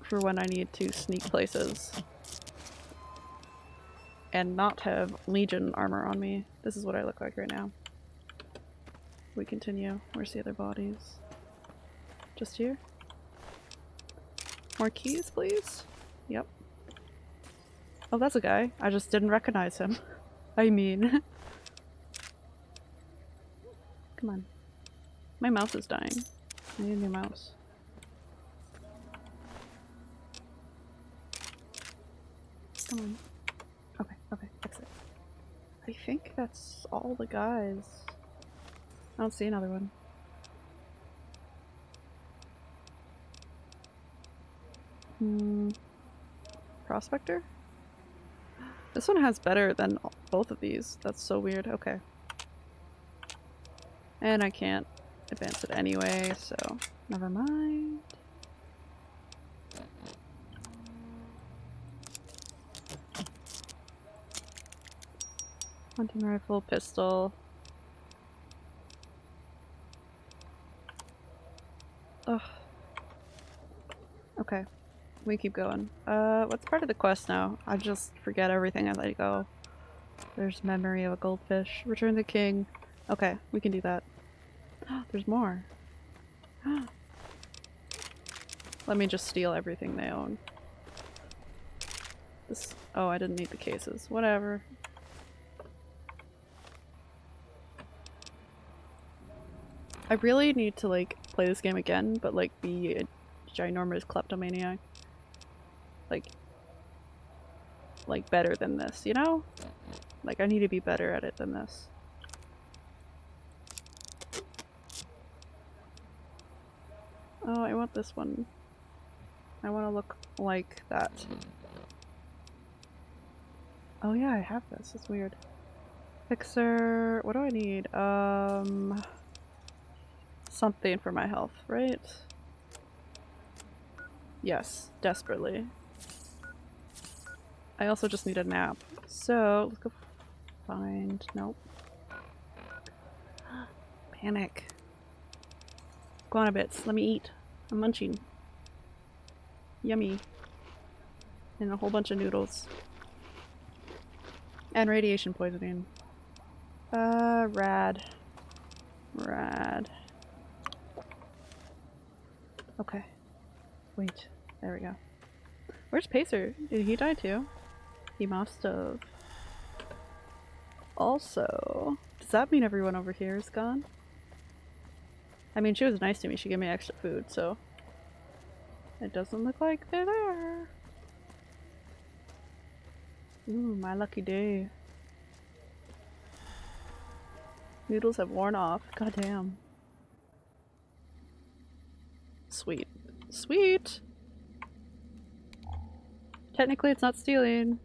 for when I need to sneak places and not have Legion armor on me. This is what I look like right now. We continue. Where's the other bodies? Just here? More keys, please? Yep. Oh, that's a guy. I just didn't recognize him. <laughs> I mean... <laughs> Come on. My mouse is dying. I need a new mouse. Come on. Okay, okay, exit. I think that's all the guys. I don't see another one. Hmm. Prospector? This one has better than both of these. That's so weird. Okay. And I can't advance it anyway, so never mind. Hunting rifle, pistol. Ugh. Okay. We keep going. Uh, what's part of the quest now? I just forget everything I go. There's memory of a goldfish. Return the king. Okay, we can do that. <gasps> There's more. <gasps> Let me just steal everything they own. This- oh, I didn't need the cases. Whatever. I really need to like play this game again, but like be a ginormous kleptomaniac. Like, like better than this, you know? Like I need to be better at it than this. Oh, I want this one. I want to look like that. Oh yeah, I have this. It's weird. Fixer. What do I need? Um, something for my health, right? Yes, desperately. I also just need a nap. So, let's go find... Nope. <gasps> Panic. Go on a bit. Let me eat. I'm munching. Yummy. And a whole bunch of noodles. And radiation poisoning. Uh, rad. Rad. Okay. Wait. There we go. Where's Pacer? Did he die too? He must have. Also, does that mean everyone over here is gone? I mean, she was nice to me. She gave me extra food, so it doesn't look like they're there. Ooh, my lucky day. Noodles have worn off. God damn. Sweet. Sweet! Technically it's not stealing.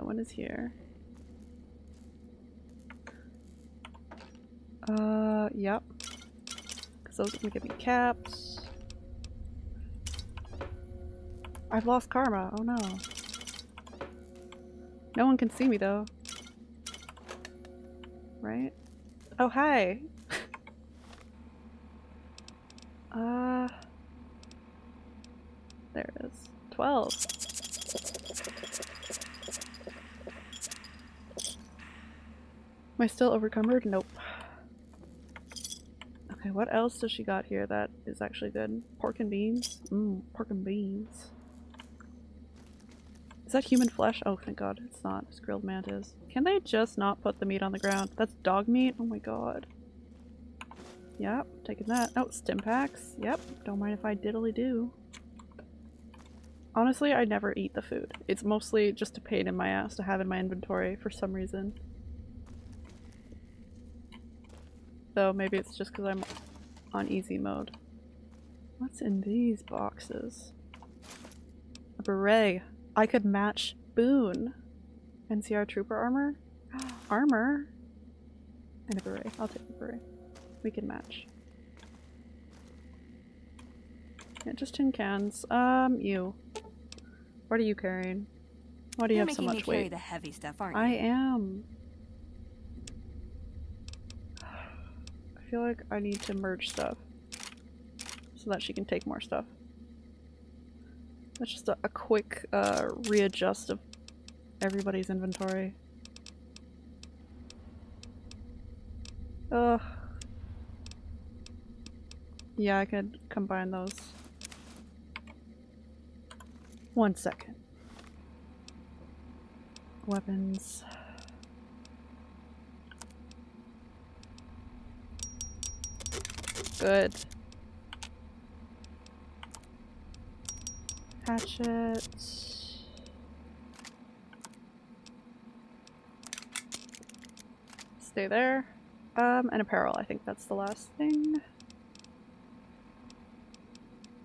No one is here. Uh, yep. Because those are gonna give me caps. I've lost karma. Oh no. No one can see me though. Right? Oh, hi! <laughs> uh... There it is. 12. Am I still overcumbered? Nope. Okay, what else does she got here that is actually good? Pork and beans? Mmm, pork and beans. Is that human flesh? Oh, thank god, it's not. It's grilled mantis. Can they just not put the meat on the ground? That's dog meat? Oh my god. Yep, taking that. Oh, stim packs. Yep, don't mind if I diddly do. Honestly, I never eat the food. It's mostly just a pain in my ass to have in my inventory for some reason. Though maybe it's just because I'm on easy mode. What's in these boxes? A beret. I could match Boone. NCR trooper armor? <gasps> armor? And a beret. I'll take the beret. We can match. Yeah, just tin cans. Um, you. What are you carrying? Why do you You're have so making much me carry weight? the heavy stuff, aren't you? I am. I feel like I need to merge stuff so that she can take more stuff. That's just a, a quick uh, readjust of everybody's inventory. Ugh. Yeah, I could combine those. One second. Weapons. Good. Hatchet. Stay there. Um, and apparel. I think that's the last thing.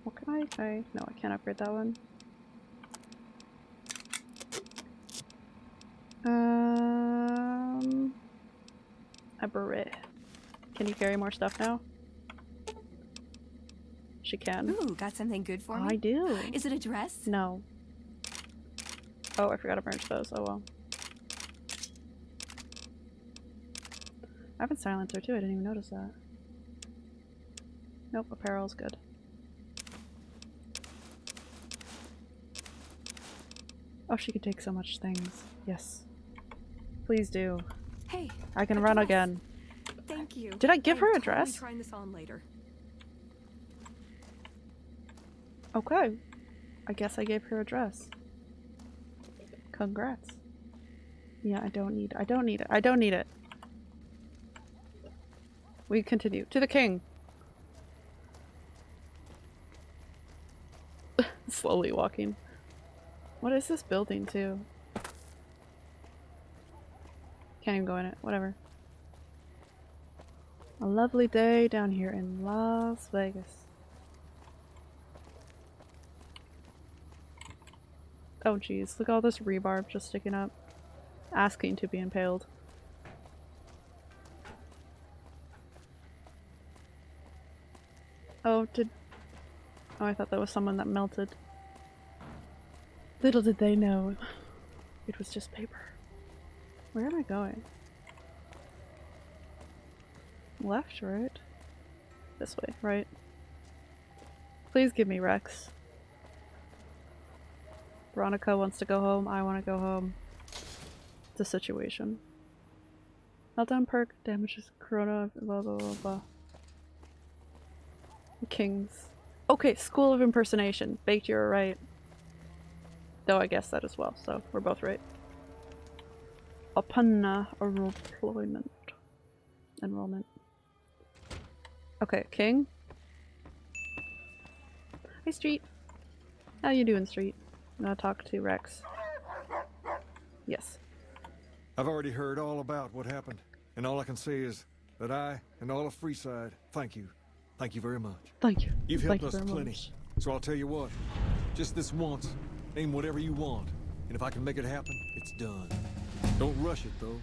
What can I? I? No, I can't upgrade that one. Um, a beret. Can you carry more stuff now? She can. Ooh, got something good for me? I do. Is it a dress? No. Oh, I forgot to merge those. Oh well. I have a silencer too. I didn't even notice that. Nope, apparel's good. Oh, she could take so much things. Yes. Please do. Hey, I can run dress. again. Thank you. Did I give her a dress? trying this on later. Okay. I guess I gave her a dress. Congrats. Yeah, I don't need I don't need it. I don't need it. We continue. To the king. <laughs> Slowly walking. What is this building too? Can't even go in it. Whatever. A lovely day down here in Las Vegas. Oh jeez, look at all this rebarb just sticking up. Asking to be impaled. Oh, did... Oh, I thought that was someone that melted. Little did they know. It was just paper. Where am I going? Left, right? This way, right? Please give me Rex. Veronica wants to go home. I want to go home. It's a situation. Meltdown perk damages Corona, blah blah blah blah. Kings. Okay, School of Impersonation. Baked, you're right. Though I guess that as well, so we're both right. Upon enrollment. Enrollment. Okay, King. Hey, Street. How you doing, Street? Gonna talk to Rex. Yes. I've already heard all about what happened, and all I can say is that I and all of Freeside thank you. Thank you very much. Thank you. You've helped you us very plenty. much. So I'll tell you what, just this once, name whatever you want, and if I can make it happen, it's done. Don't rush it, though.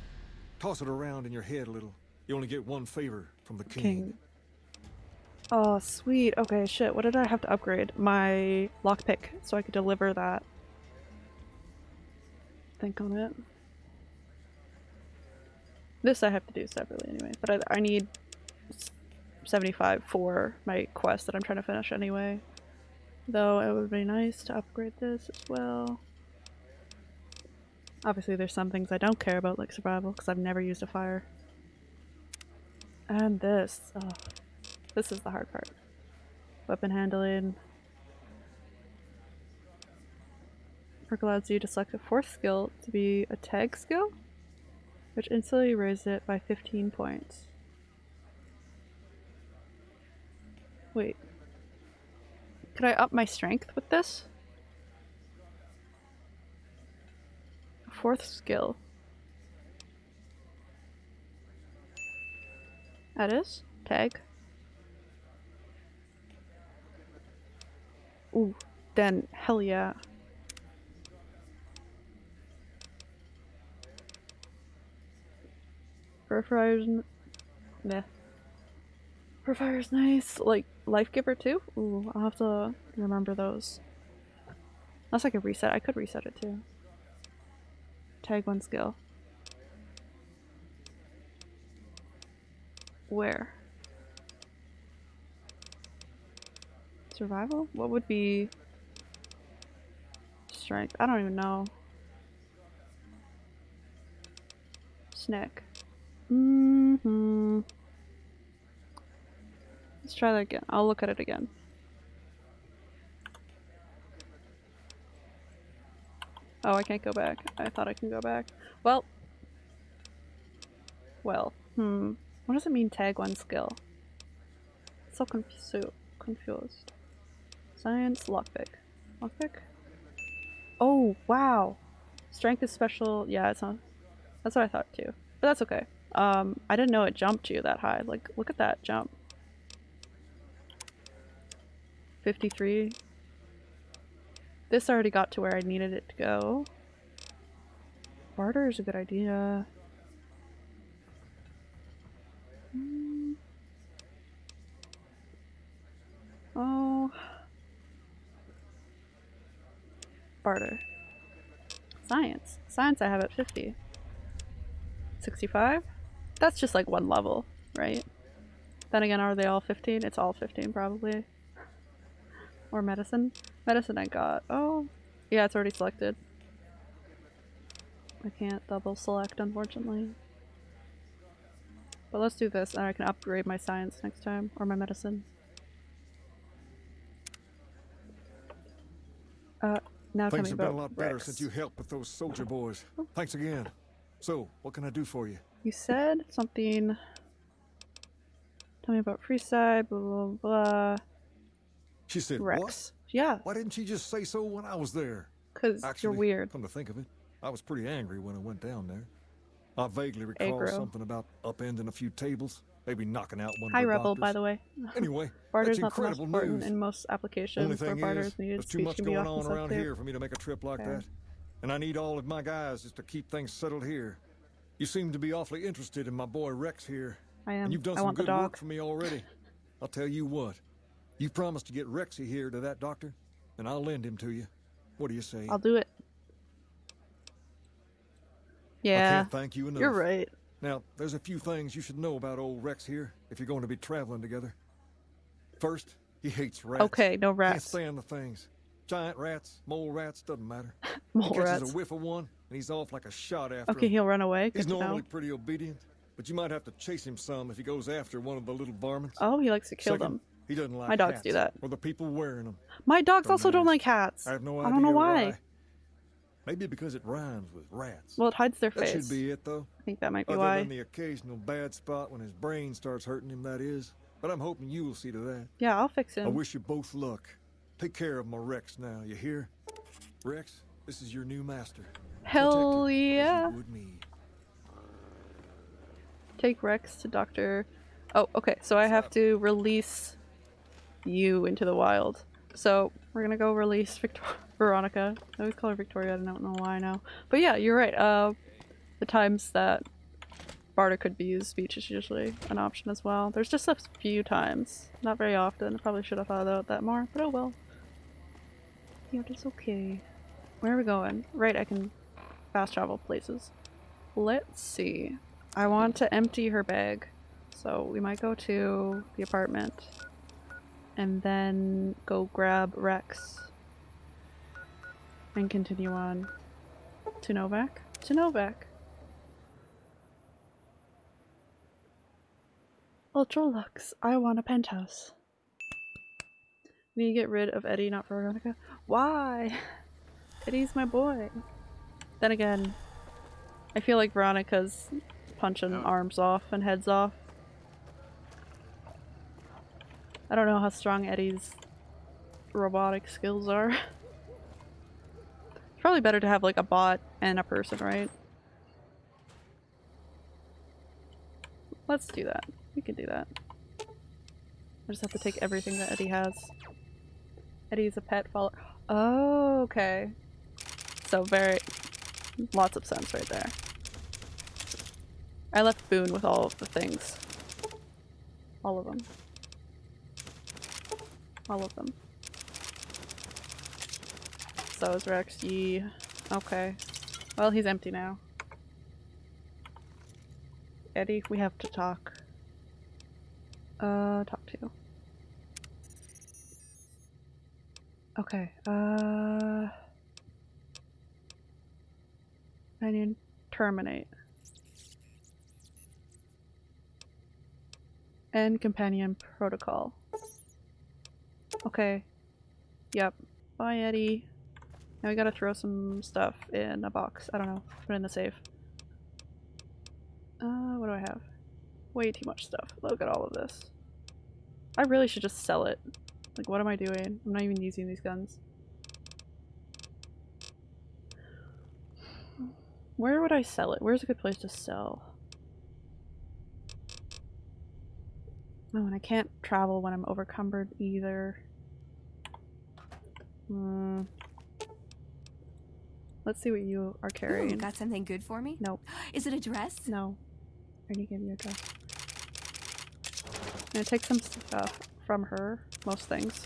Toss it around in your head a little. You only get one favor from the king. King. Oh, sweet. Okay, shit. What did I have to upgrade? My lockpick, so I could deliver that. Think on it. This I have to do separately anyway, but I, I need 75 for my quest that I'm trying to finish anyway. Though it would be nice to upgrade this as well. Obviously there's some things I don't care about like survival because I've never used a fire. And this. Oh, this is the hard part. Weapon handling. Perk allows you to select a fourth skill to be a tag skill, which instantly raises it by 15 points. Wait. Could I up my strength with this? A Fourth skill. That is? Tag. Ooh, then hell yeah. Purifiers, meh. Purifier's nice. Like, Life Giver too? Ooh, I'll have to remember those. Unless I could reset. I could reset it too. Tag one skill. Where? Survival? What would be strength? I don't even know. Snack. Mm-hmm. Let's try that again. I'll look at it again. Oh, I can't go back. I thought I can go back. Well. Well. Hmm. What does it mean tag one skill? So confu- confused. Science, lockpick. Lockpick? Oh, wow. Strength is special. Yeah, it's not. That's what I thought too. But that's okay. Um, I didn't know it jumped you that high. Like, look at that jump. 53. This already got to where I needed it to go. Barter is a good idea. Hmm. Oh. Barter. Science. Science I have at 50. 65? That's just like one level, right? Then again, are they all 15? It's all 15 probably. Or medicine? Medicine I got. Oh, yeah, it's already selected. I can't double select, unfortunately. But let's do this, and I can upgrade my science next time, or my medicine. Uh, now Things have been a lot better Rex. since you helped with those soldier boys. Oh. Thanks again. So, what can I do for you? You said something. Tell me about Freeside, blah blah blah. She said, Rex. what? Yeah. Why didn't she just say so when I was there? 'Cause you're Actually, weird. Come to think of it, I was pretty angry when I went down there. I vaguely recall Aggro. something about upending a few tables, maybe knocking out one Hi, of the Rebel, by the way. <laughs> Anyway, <laughs> Barter's that's not the most incredible important news. in most applications Only where thing barter is, is needed. there's too much going on around here for me to make a trip like that. And I need all of my guys just to keep things settled here. You seem to be awfully interested in my boy Rex here. I am. And you've done I some good work for me already. <laughs> I'll tell you what. You promised to get Rexy here to that doctor, and I'll lend him to you. What do you say? I'll do it. Yeah. I can't thank you enough. You're right. Now, there's a few things you should know about old Rex here if you're going to be traveling together. First, he hates rats. Okay, no rats. Can't stand the things. Giant rats, mole rats, doesn't matter. <laughs> Mole he catches rats. a whiff of one, and he's off like a shot after Okay, him. he'll run away. He's Good to know. normally pretty obedient, but you might have to chase him some if he goes after one of the little varmints. Oh, he likes to kill Second, them. He doesn't like My dogs hats do that. Or the people wearing them. My dogs also don't like hats. I have no I don't know why. Maybe because it rhymes with rats. Well, it hides their that face. should be it, though. I think that might be Other why. than the occasional bad spot when his brain starts hurting him, that is. But I'm hoping you will see to that. Yeah, I'll fix him. I wish you both luck. Take care of my Rex now, you hear? Rex, this is your new master. Hell yeah. Take Rex to Doctor. Oh, okay. So I have to release you into the wild. So we're gonna go release Victor <laughs> Veronica. I always call her Victoria. I don't know why now. But yeah, you're right. Uh, the times that Barter could be used, speech is usually an option as well. There's just a few times, not very often. I probably should have thought about that more, but oh well. Yeah, it's okay. Where are we going? Right, I can fast travel places. Let's see. I want to empty her bag. So we might go to the apartment and then go grab Rex and continue on to Novak. To Novak. Ultra-Luxe, I want a penthouse. Need to get rid of Eddie, not Veronica. Why? <laughs> Eddie's my boy. Then again, I feel like Veronica's punching arms off and heads off. I don't know how strong Eddie's robotic skills are. it's <laughs> probably better to have like a bot and a person, right? Let's do that. We can do that. I just have to take everything that Eddie has. Eddie's a pet follower. Oh, okay. So very, lots of sense right there. I left Boone with all of the things. All of them. All of them. So is Rex. Okay. Well, he's empty now. Eddie, we have to talk. Uh, talk to. you. Okay, uh... I need terminate. End companion protocol. Okay. Yep. Bye, Eddie. Now we gotta throw some stuff in a box. I don't know. Put in the safe. Uh, what do I have? Way too much stuff. Look at all of this. I really should just sell it. Like, what am I doing? I'm not even using these guns. Where would I sell it? Where's a good place to sell? Oh, and I can't travel when I'm overcumbered either. Hmm. Let's see what you are carrying. Ooh, got something good for me? Nope. <gasps> Is it a dress? No. I need to give you a dress. I'm gonna take some stuff from her. Most things.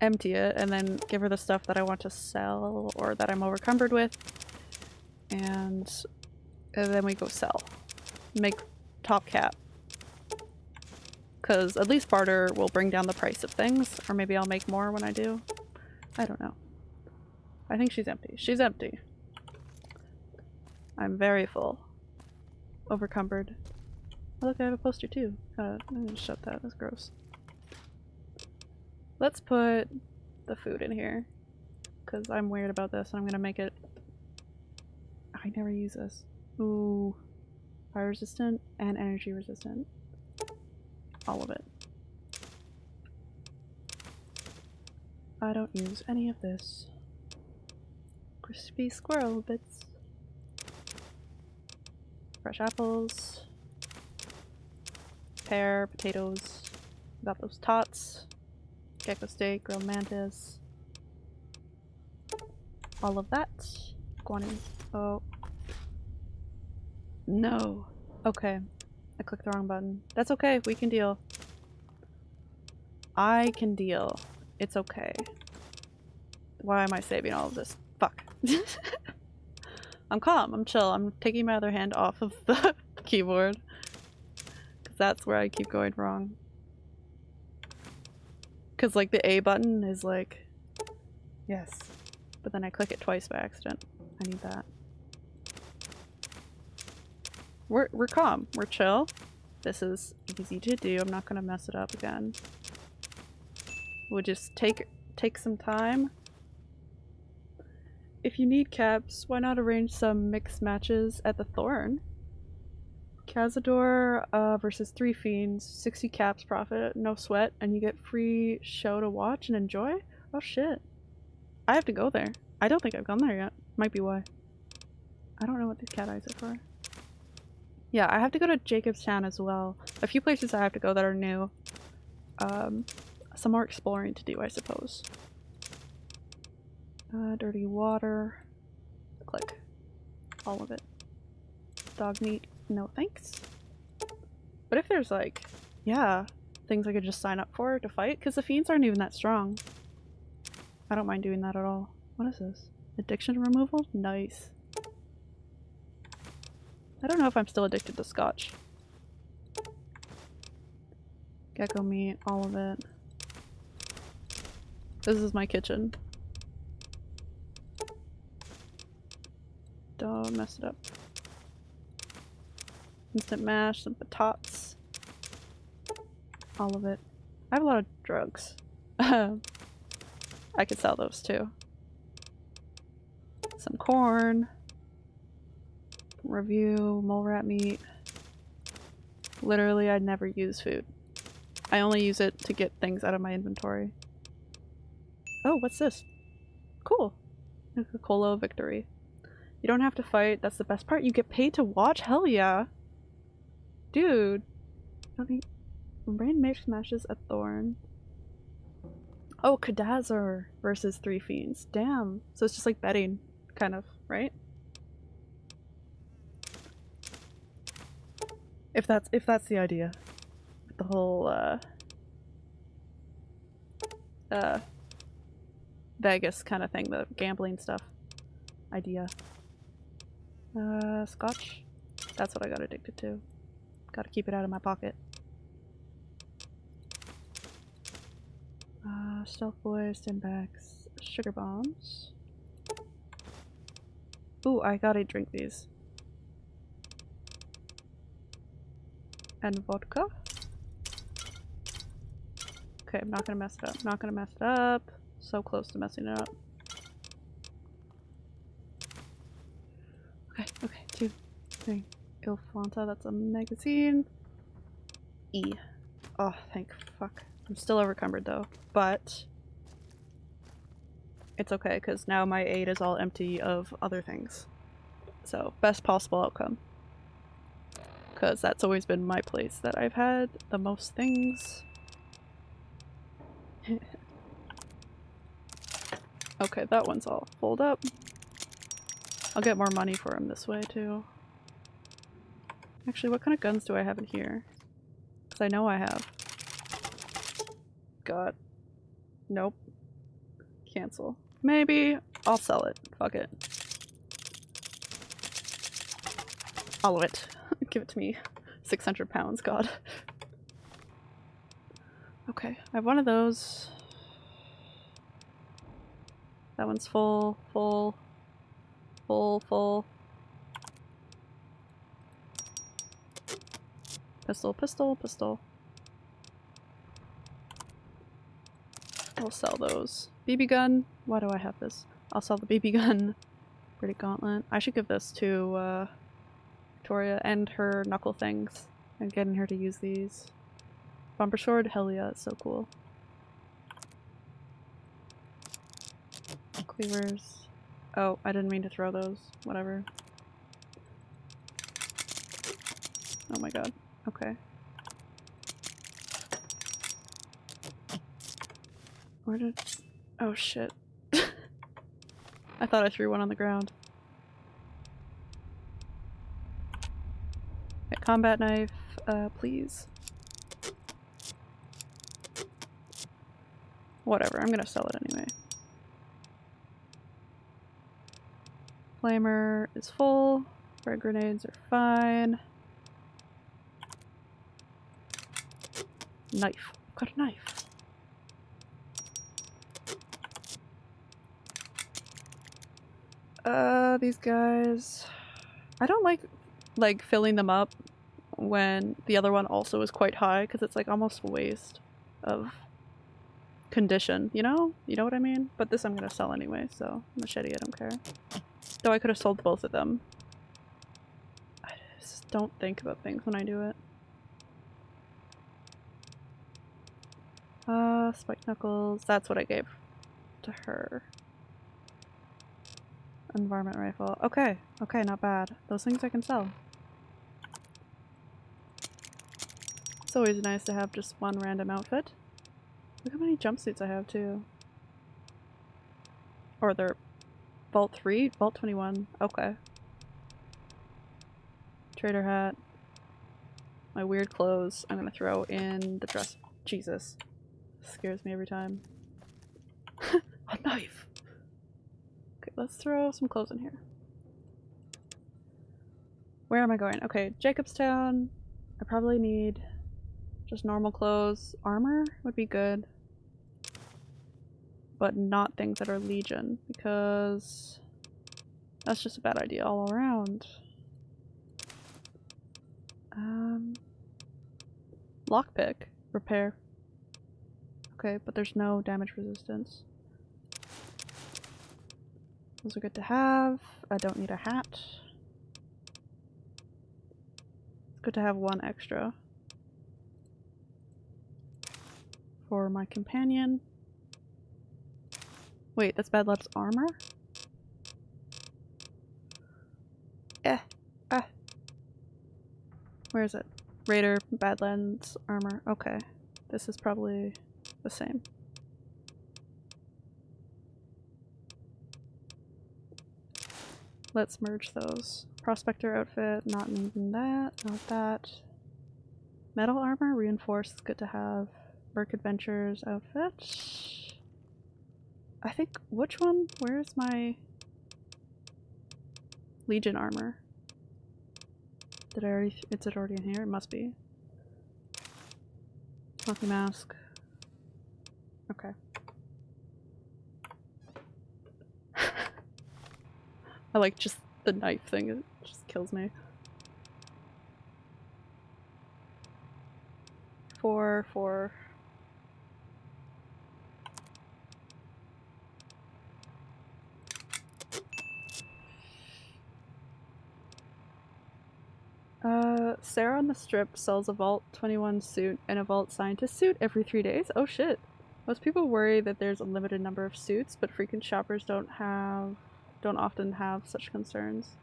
Empty it and then give her the stuff that I want to sell or that I'm overcumbered with. And, and then we go sell. Make top cap. Because at least barter will bring down the price of things. Or maybe I'll make more when I do. I don't know. I think she's empty. She's empty. I'm very full. Overcumbered. Oh, look, I have a poster too. Uh, I'm gonna shut that. That's gross. Let's put the food in here. Because I'm weird about this and I'm gonna make it... I never use this. Ooh. Fire resistant and energy resistant. All of it. I don't use any of this. Crispy squirrel bits. Fresh apples. Pear, potatoes. Got those tots. Gecko steak, grilled mantis. All of that. Guanin. Oh. No. Okay. I clicked the wrong button. That's okay. We can deal. I can deal. It's okay. Why am I saving all of this? Fuck. <laughs> I'm calm. I'm chill. I'm taking my other hand off of the <laughs> keyboard. Because that's where I keep going wrong. Because, like, the A button is like... Yes. But then I click it twice by accident. I need that. We're we're calm. We're chill. This is easy to do. I'm not gonna mess it up again. We'll just take take some time. If you need caps, why not arrange some mixed matches at the Thorn? Cazador uh, versus three fiends, 60 caps profit, no sweat, and you get free show to watch and enjoy? Oh shit. I have to go there. I don't think I've gone there yet. Might be why. I don't know what these cat eyes are for. Yeah, I have to go to Jacobstown as well. A few places I have to go that are new. Um, some more exploring to do, I suppose. Uh, dirty water. Click. All of it. Dog meat. No thanks. But if there's like, yeah, things I could just sign up for to fight, because the fiends aren't even that strong. I don't mind doing that at all. What is this? Addiction removal? Nice. I don't know if I'm still addicted to scotch. Gecko meat, all of it. This is my kitchen. Don't mess it up. Instant mash, some potatoes. All of it. I have a lot of drugs. <laughs> I could sell those too. Some corn. Review, mole rat meat. Literally, I'd never use food. I only use it to get things out of my inventory. Oh, what's this? Cool. Coca-Cola victory. You don't have to fight, that's the best part. You get paid to watch? Hell yeah. Dude. Don't need Rain Mage smashes a thorn. Oh, Cazador versus three fiends. Damn. So it's just like betting, kind of, right? If that's if that's the idea. The whole uh uh Vegas kind of thing, the gambling stuff idea. Uh scotch? That's what I got addicted to. Gotta keep it out of my pocket. Uh, stealth boys, sandbags, sugar bombs. Ooh, I gotta drink these. And vodka. Okay, I'm not gonna mess it up. Not gonna mess it up. So close to messing it up. Okay, okay, two, three. Ilfanta, that's a magazine. E. Oh, thank fuck. I'm still overcumbered though, but it's okay because now my aid is all empty of other things. So, best possible outcome. Because that's always been my place that I've had the most things. <laughs> okay, that one's all pulled up. I'll get more money for him this way too. Actually, what kind of guns do I have in here? Because I know I have. God. Nope. Cancel. Maybe I'll sell it. Fuck it. All of it. Give it to me. 600 pounds, god. Okay, I have one of those. That one's full, full, full, full. Pistol, pistol, pistol. I'll sell those. BB gun. Why do I have this? I'll sell the BB gun. Pretty gauntlet. I should give this to uh, Victoria and her knuckle things. I'm getting her to use these. Bumper sword? Hell yeah, it's so cool. Cleavers. Oh, I didn't mean to throw those. Whatever. Oh my god. Okay. Where did... Oh shit. <laughs> I thought I threw one on the ground. Combat knife, uh, please. Whatever, I'm gonna sell it anyway. Flamer is full. Frag grenades are fine. Knife. Got a knife. Uh, these guys... I don't like like filling them up when the other one also is quite high because it's like almost a waste of condition, you know? You know what I mean? But this I'm gonna sell anyway, so machete, I don't care. Though I could have sold both of them. I just don't think about things when I do it. Uh, spike knuckles, that's what I gave to her. Environment rifle. Okay, okay, not bad. Those things I can sell. Always nice to have just one random outfit. Look how many jumpsuits I have too. Or they're Vault 3? Vault 21. Okay. Trader hat. My weird clothes I'm gonna throw in the dress. Jesus. Scares me every time. <laughs> A knife! Okay, let's throw some clothes in here. Where am I going? Okay, Jacobstown. I probably need just normal clothes. Armor would be good. But not things that are Legion, because that's just a bad idea all around. Um, lockpick. Repair. Okay, but there's no damage resistance. Those are good to have. I don't need a hat. It's good to have one extra. For my companion. Wait, that's Bad armor? Eh. Ah. Where is it? Raider, Badlands, armor. Okay. This is probably the same. Let's merge those. Prospector outfit, not needing that, not that. Metal armor, reinforced, good to have. Work Adventures outfit. I think, which one? Where's my Legion armor? Did I already, is it already in here? It must be. Smoky mask. Okay. <laughs> I like just the knife thing, it just kills me. Four, four. Uh, Sarah on the strip sells a Vault 21 suit and a Vault Scientist suit every three days? Oh shit. Most people worry that there's a limited number of suits, but frequent shoppers don't have don't often have such concerns.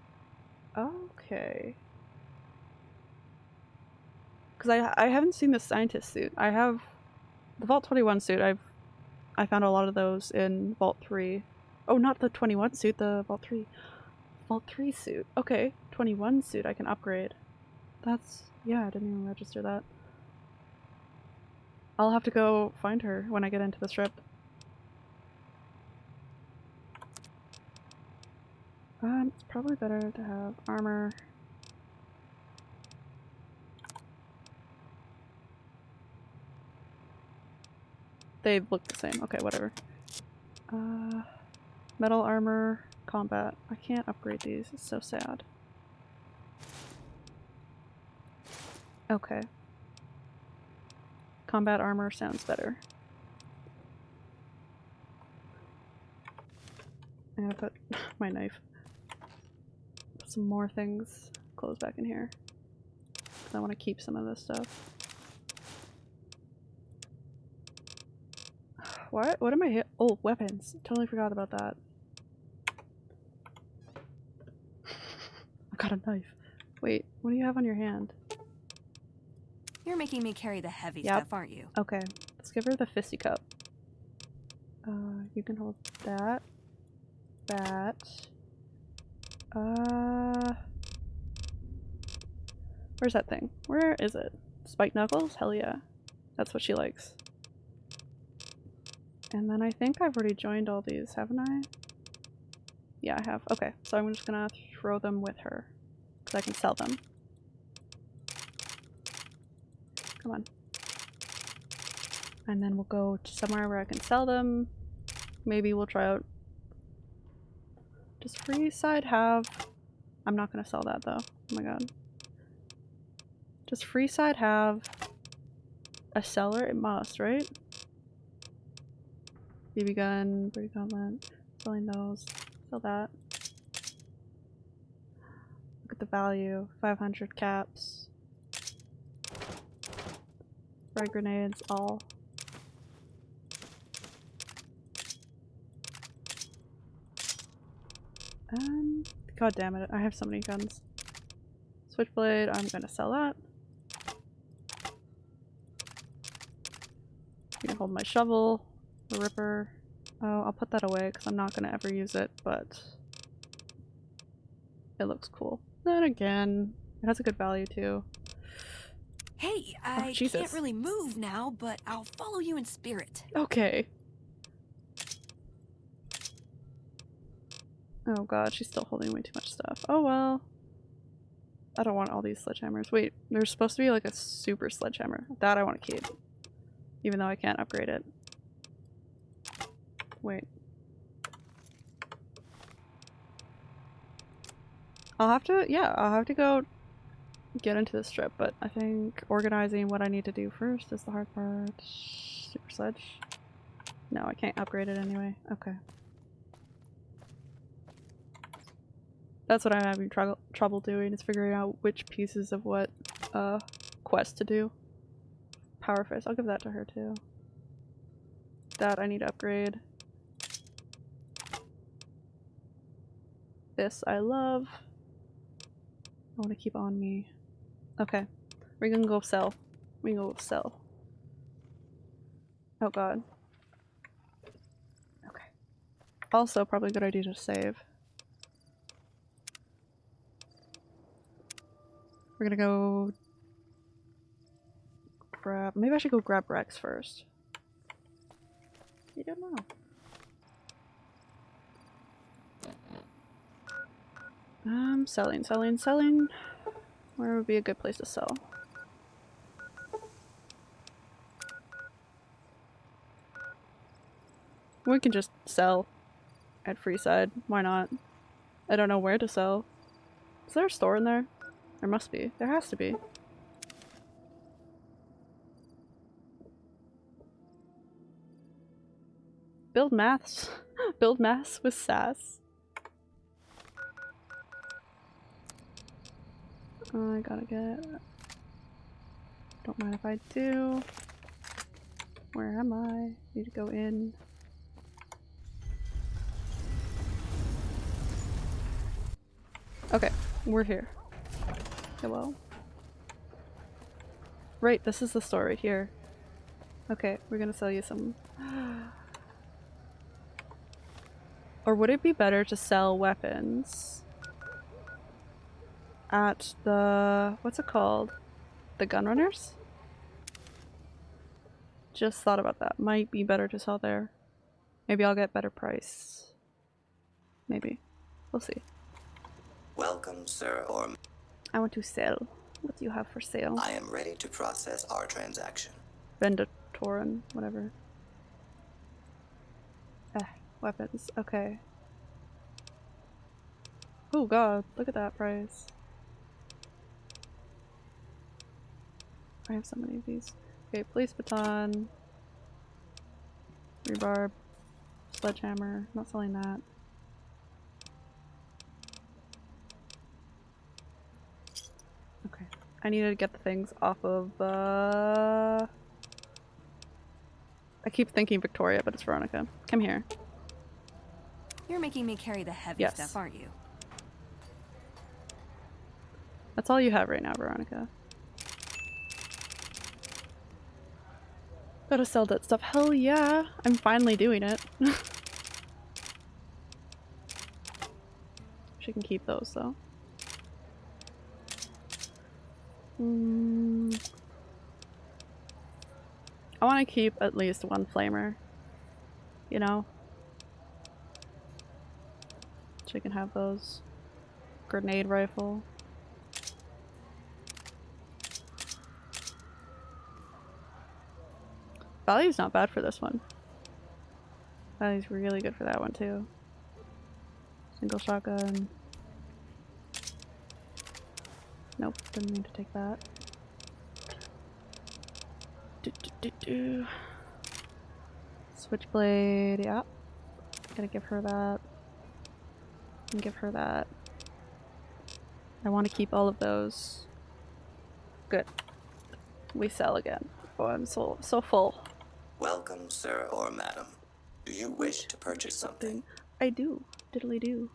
Okay. Because I I haven't seen the scientist suit. I have the Vault 21 suit. I've I found a lot of those in Vault 3. Oh, not the 21 suit, the Vault 3. Vault 3 suit. Okay, 21 suit I can upgrade. That's yeah, I didn't even register that. I'll have to go find her when I get into the strip. Um, it's probably better to have armor. They look the same. Okay, whatever. Uh, metal armor, combat. I can't upgrade these. It's so sad. Okay. Combat armor sounds better. I'm gonna put <laughs> my knife. Put some more things, clothes back in here. I want to keep some of this stuff. <sighs> What? What am I hit? Oh, weapons. Totally forgot about that. <laughs> I got a knife. Wait, what do you have on your hand? You're making me carry the heavy Yep. stuff, aren't you? Okay, let's give her the fisty cup. Uh, you can hold that. That. Uh. Where's that thing? Where is it? Spike Knuckles? Hell yeah. That's what she likes. And then I think I've already joined all these, haven't I? Yeah, I have. Okay, so I'm just gonna throw them with her. Because I can sell them. Come on. And then we'll go to somewhere where I can sell them. Maybe we'll try out... Does Freeside have... I'm not gonna sell that though. Oh my god. Does Freeside have a seller? It must, right? BB gun, Brady gauntlet, selling those, sell that. Look at the value, 500 caps. Frag grenades, all. Um, god damn it, I have so many guns. Switchblade, I'm gonna sell that. I'm gonna hold my shovel, the ripper. Oh, I'll put that away because I'm not gonna ever use it, but it looks cool. Then again, it has a good value too. Hey, oh, I Jesus. can't really move now, but I'll follow you in spirit. Okay. Oh god, she's still holding way too much stuff. Oh well. I don't want all these sledgehammers. Wait, there's supposed to be like a super sledgehammer. That I want to keep. Even though I can't upgrade it. Wait. I'll have to, yeah, I'll have to go get into this strip, but I think organizing what I need to do first is the hard part. Super sledge. No, I can't upgrade it anyway. Okay. That's what I'm having trouble trouble doing is figuring out which pieces of what uh quest to do. Power fist. I'll give that to her too. That I need to upgrade. This I love. I want to keep on me. Okay. We're gonna go sell. We go sell. Oh god. Okay. Also, probably a good idea to save. We're gonna go grab. Maybe I should go grab Rex first. You don't know. Um, selling, selling, selling. Where would be a good place to sell? We can just sell at Freeside. Why not? I don't know where to sell. Is there a store in there? There must be. There has to be. Build maths. <laughs> Build maths with sass. I gotta get... Don't mind if I do. Where am I? Need to go in. Okay, we're here. Hello? Right, this is the store right here. Okay, we're gonna sell you some... <gasps> or would it be better to sell weapons at the... what's it called? The Gunrunners? Just thought about that. Might be better to sell there. Maybe I'll get better price. Maybe. We'll see. Welcome, sir, or I want to sell. What do you have for sale? I am ready to process our transaction. Vendatorin, whatever. Eh, weapons. Okay. Oh god, look at that price. I have so many of these. Okay, police baton. Rebarb. Sledgehammer. Not selling that. Okay. I need to get the things off of, uh... I keep thinking Victoria, but it's Veronica. Come here. You're making me carry the heavy Yes. stuff, aren't you? That's all you have right now, Veronica. Gotta sell that stuff. Hell yeah! I'm finally doing it. <laughs> she can keep those though. Mm. I want to keep at least one flamer. You know? She can have those. Grenade rifle. Value's not bad for this one. Value's really good for that one too. Single shotgun. Nope, didn't mean to take that. do, do, do. Switchblade, yeah. Gonna give her that. And give her that. I want to keep all of those. Good. We sell again. Oh, I'm so so full. Welcome, sir or madam. Do you wish to purchase something? I do. Diddly do.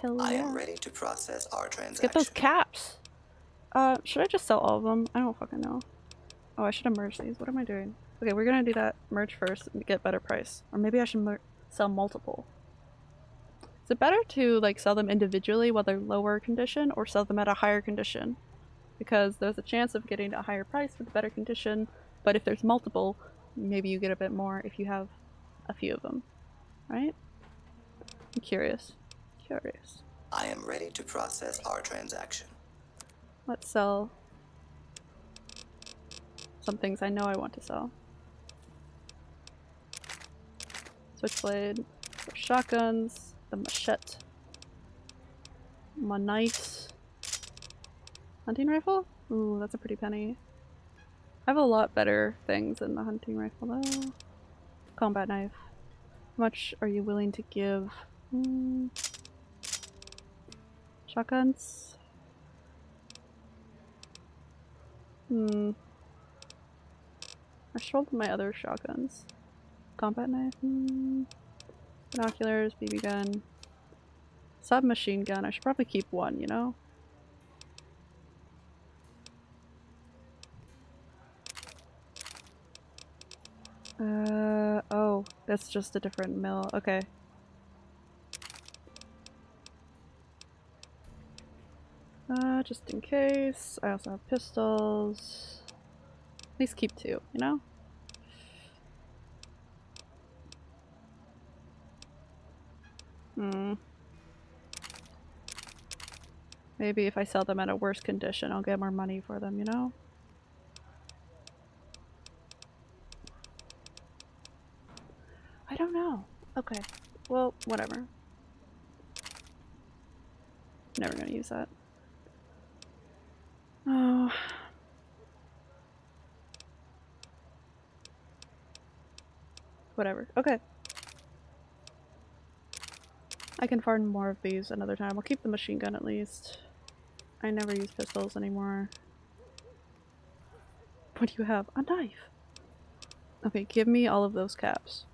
Hell I yeah. am ready to process our transaction. get those caps. Uh, should I just sell all of them? I don't fucking know. Oh, I should have merged these. What am I doing? Okay, we're gonna do that merge first and get better price. Or maybe I should mer sell multiple. Is it better to like sell them individually while they're lower condition or sell them at a higher condition? Because there's a chance of getting a higher price with the better condition, but if there's multiple, maybe you get a bit more if you have a few of them. Right? I'm curious. Curious. I am ready to process our transaction. Let's sell some things I know I want to sell. Switchblade, shotguns, the machete, my knife, hunting rifle? Ooh, that's a pretty penny. I have a lot better things than the hunting rifle though. Combat knife. How much are you willing to give? Hmm. Shotguns? Hmm. I sold my other shotguns. Combat knife? Hmm. Binoculars, BB gun. Submachine gun. I should probably keep one, you know? Uh, oh, that's just a different mill. Okay. Uh, just in case. I also have pistols. At least keep two, you know? Hmm. Maybe if I sell them at a worse condition, I'll get more money for them, you know? I don't know. Okay. Well, whatever. Never gonna use that. Oh. Whatever. Okay. I can farm more of these another time. I'll keep the machine gun at least. I never use pistols anymore. What do you have? A knife! Okay, give me all of those caps.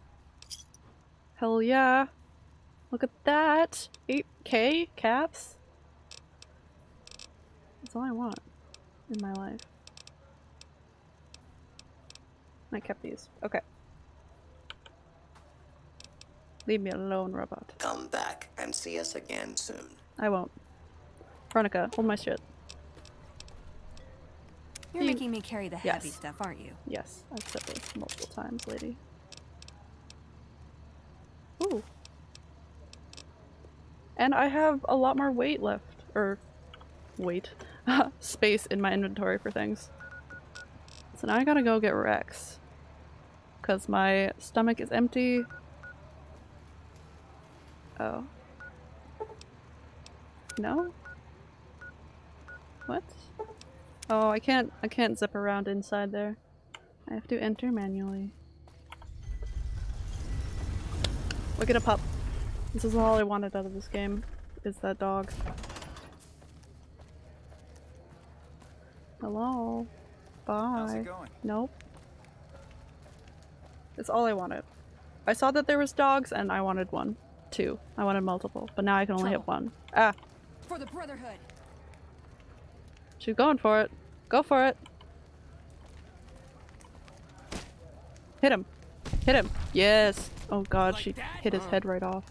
Hell yeah! Look at that! 8k caps? That's all I want in my life. I kept these. Okay. Leave me alone, robot. Come back and see us again soon. I won't. Veronica, hold my shit. You're You- making me carry the heavy Yes. stuff, aren't you? Yes, I've said this multiple times, lady. Ooh. And I have a lot more weight left. Or, weight. <laughs> Space in my inventory for things. So now I gotta go get Rex. Because my stomach is empty. Oh. No? What? Oh, I can't I can't zip around inside there. I have to enter manually. Look at a pup. This is all I wanted out of this game, is that dog. Hello? Bye. How's it going? Nope. It's all I wanted. I saw that there was dogs and I wanted one. Two. I wanted multiple, but now I can only hit one. Ah, For the Brotherhood. she's going for it. Go for it. Hit him. Hit him. Yes. Oh god, she hit his head right off.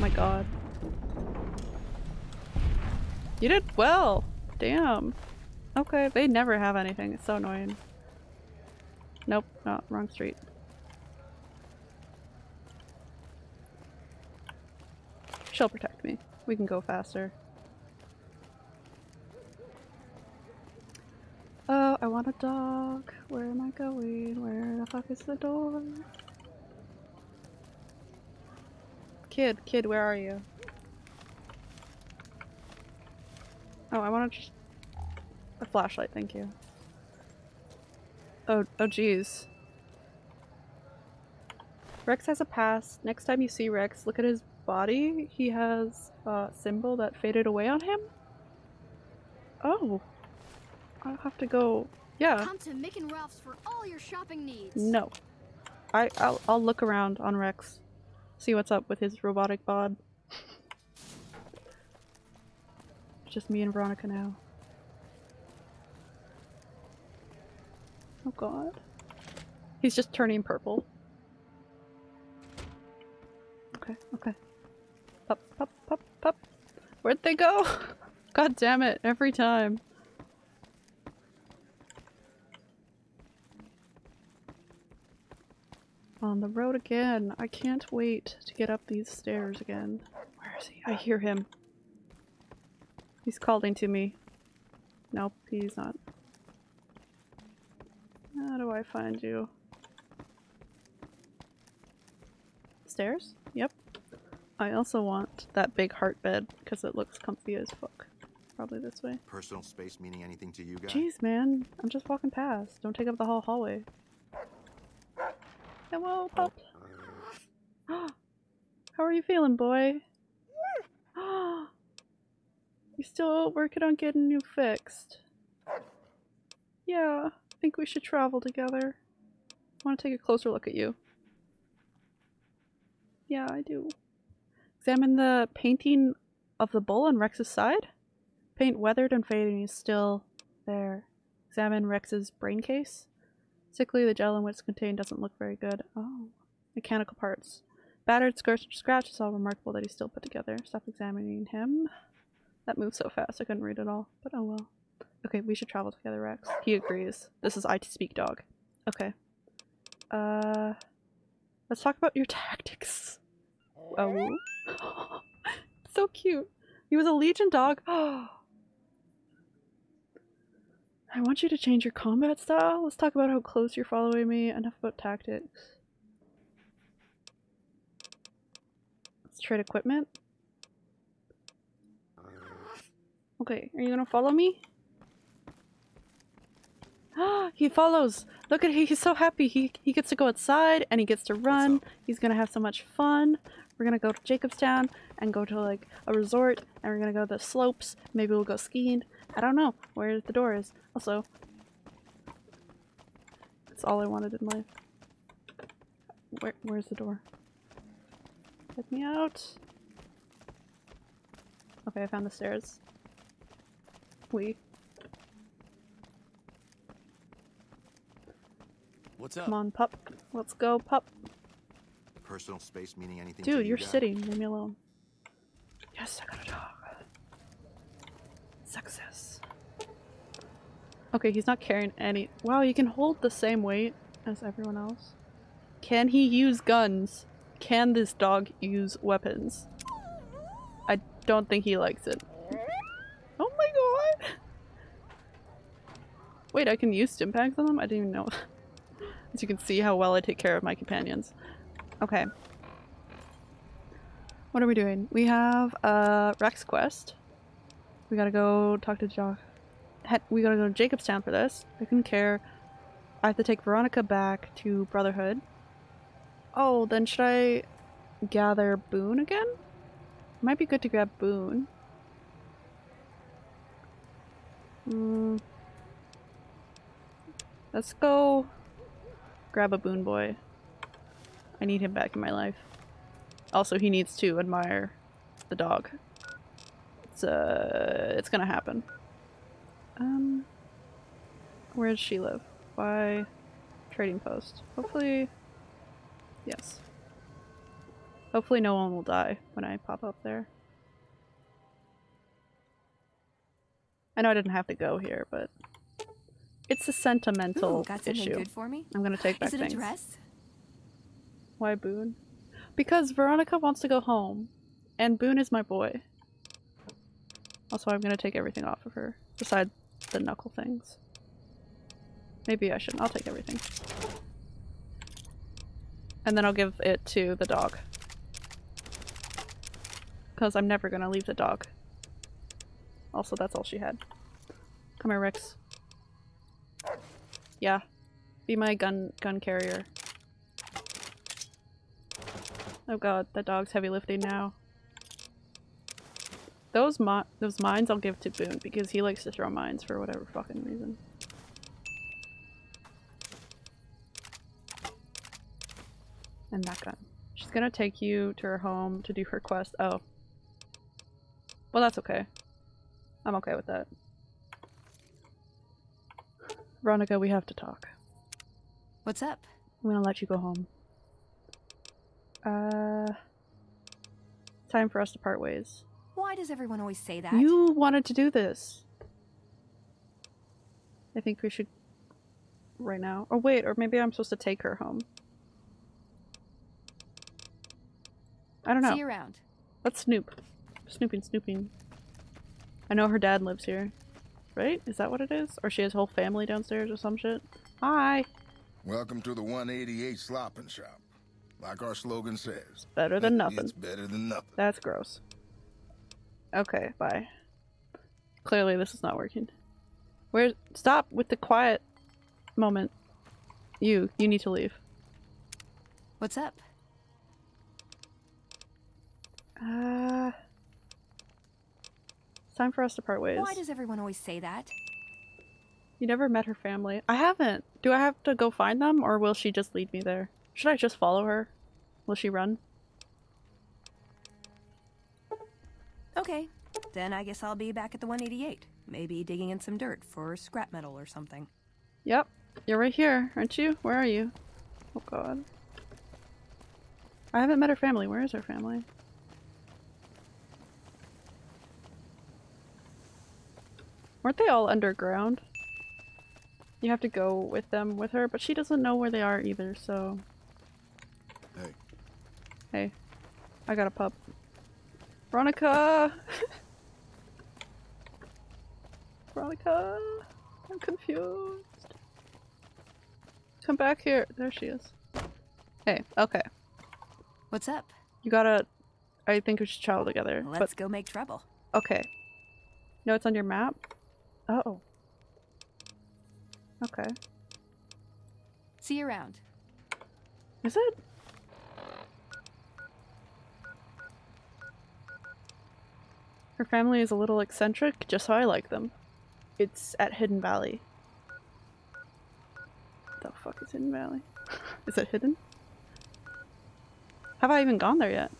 my god. You did well. Damn. Okay, they never have anything. It's so annoying. Nope, no, wrong street. She'll protect me. We can go faster. Oh, I want a dog. Where am I going? Where the fuck is the door? Kid, kid, where are you? Oh, I want to just... A flashlight, thank you. Oh, oh geez. Rex has a pass. Next time you see Rex, look at his body. He has a symbol that faded away on him. Oh. I'll have to go. Yeah. Come to Mick and Ralph's for all your shopping needs. No. I I'll, I'll look around on Rex. See what's up with his robotic bod. Just me and Veronica now. Oh god. He's just turning purple. Okay, okay. Pop, pop, pop, pop. Where'd they go? <laughs> God damn it, every time. On the road again. I can't wait to get up these stairs again. Where is he? I hear him. He's calling to me. Nope, he's not. How do I find you? Stairs? Yep. I also want that big heart bed because it looks comfy as fuck. Probably this way. Personal space meaning anything to you guys? Jeez, man. I'm just walking past. Don't take up the whole hallway. Hello, oh. pup. <gasps> How are you feeling, boy? <gasps> you still working on getting you fixed? Yeah, I think we should travel together. I want to take a closer look at you. Yeah, I do. Examine the painting of the bull on Rex's side. Paint weathered and fading is still there. Examine Rex's brain case. Sickly, the gel in which it's contained doesn't look very good. Oh. Mechanical parts. Battered, scratched, scratch is all remarkable that he's still put together. Stop examining him. That moved so fast I couldn't read it all, but oh well. Okay, we should travel together, Rex. He agrees. This is IT Speak Dog. Okay. Uh, let's talk about your <laughs> tactics. Oh, <gasps> so cute. He was a Legion dog. <gasps> I want you to change your combat style. Let's talk about how close you're following me. Enough about tactics. Let's trade equipment. Okay, are you gonna follow me? Ah, <gasps> he follows! Look at him, he's so happy. He, he gets to go outside and he gets to run. He's gonna have so much fun. We're gonna go to Jacobstown and go to like a resort and we're gonna go to the slopes. Maybe we'll go skiing. I don't know where the door is. Also, that's all I wanted in life. Where, where's the door? Let me out. Okay, I found the stairs. We. What's up? Come on, pup. Let's go, pup. Personal space meaning anything to Dude, you you're sitting. Leave me alone. Yes, I got a dog. Success. Okay, he's not carrying any- Wow, he can hold the same weight as everyone else. Can he use guns? Can this dog use weapons? I don't think he likes it. Oh my god! <laughs> Wait, I can use stim packs on them? I didn't even know. <laughs> As you can see how well I take care of my companions. Okay. What are we doing? We have a Rex quest. We gotta go talk to Jock. We gotta go to Jacobstown for this. I couldn't care. I have to take Veronica back to Brotherhood. Oh, then should I gather Boone again? Might be good to grab Boone. Hmm. Let's go grab a Boone boy. I need him back in my life. Also, he needs to admire the dog. It's uh, it's gonna happen. Um, where does she live? By trading post. Hopefully, yes. Hopefully, no one will die when I pop up there. I know I didn't have to go here, but it's a sentimental Ooh, got something issue. good for me? I'm gonna take back Is it things. a dress? Why Boone? Because Veronica wants to go home, and Boone is my boy. Also, I'm gonna take everything off of her, besides the knuckle things. Maybe I shouldn't. I'll take everything. And then I'll give it to the dog. Because I'm never gonna leave the dog. Also, that's all she had. Come here, Rex. Yeah. Be my gun gun carrier. Oh god, that dog's heavy lifting now. Those mi those mines I'll give to Boone because he likes to throw mines for whatever fucking reason. And that gun. She's gonna take you to her home to do her quest. Oh. Well, that's okay. I'm okay with that. Veronica, we have to talk. What's up? I'm gonna let you go home. Uh, time for us to part ways. Why does everyone always say that? You wanted to do this. I think we should right now. Or wait, or maybe I'm supposed to take her home. I don't know. See you around. Let's snoop. Snooping, snooping. I know her dad lives here. Right? Is that what it is? Or she has whole family downstairs or some shit? Hi! Welcome to the 188 Slop-n-Shop. Like our slogan says. Better than nothing. It's better than nothing. That's gross. Okay, bye. Clearly this is not working. Where- stop with the quiet moment. You, you need to leave. What's up? Uh... It's time for us to part ways. Why does everyone always say that? You never met her family. I haven't. Do I have to go find them, or will she just lead me there? Should I just follow her? Will she run? Okay, then I guess I'll be back at the 188. Maybe digging in some dirt for scrap metal or something. Yep. You're right here, aren't you? Where are you? Oh god. I haven't met her family. Where is her family? Weren't they all underground? You have to go with them with her, but she doesn't know where they are either, so... Hey. Hey. I got a pup. Veronica! <laughs> Veronica! I'm confused. Come back here. There she is. Hey, okay. What's up? You gotta... I think we should travel together. Let's but... go make trouble. Okay. No, it's on your map? Oh. Okay. See you around. Is it? Her family is a little eccentric, just how I like them. It's at Hidden Valley. The fuck is Hidden Valley? <laughs> is it hidden? Have I even gone there yet?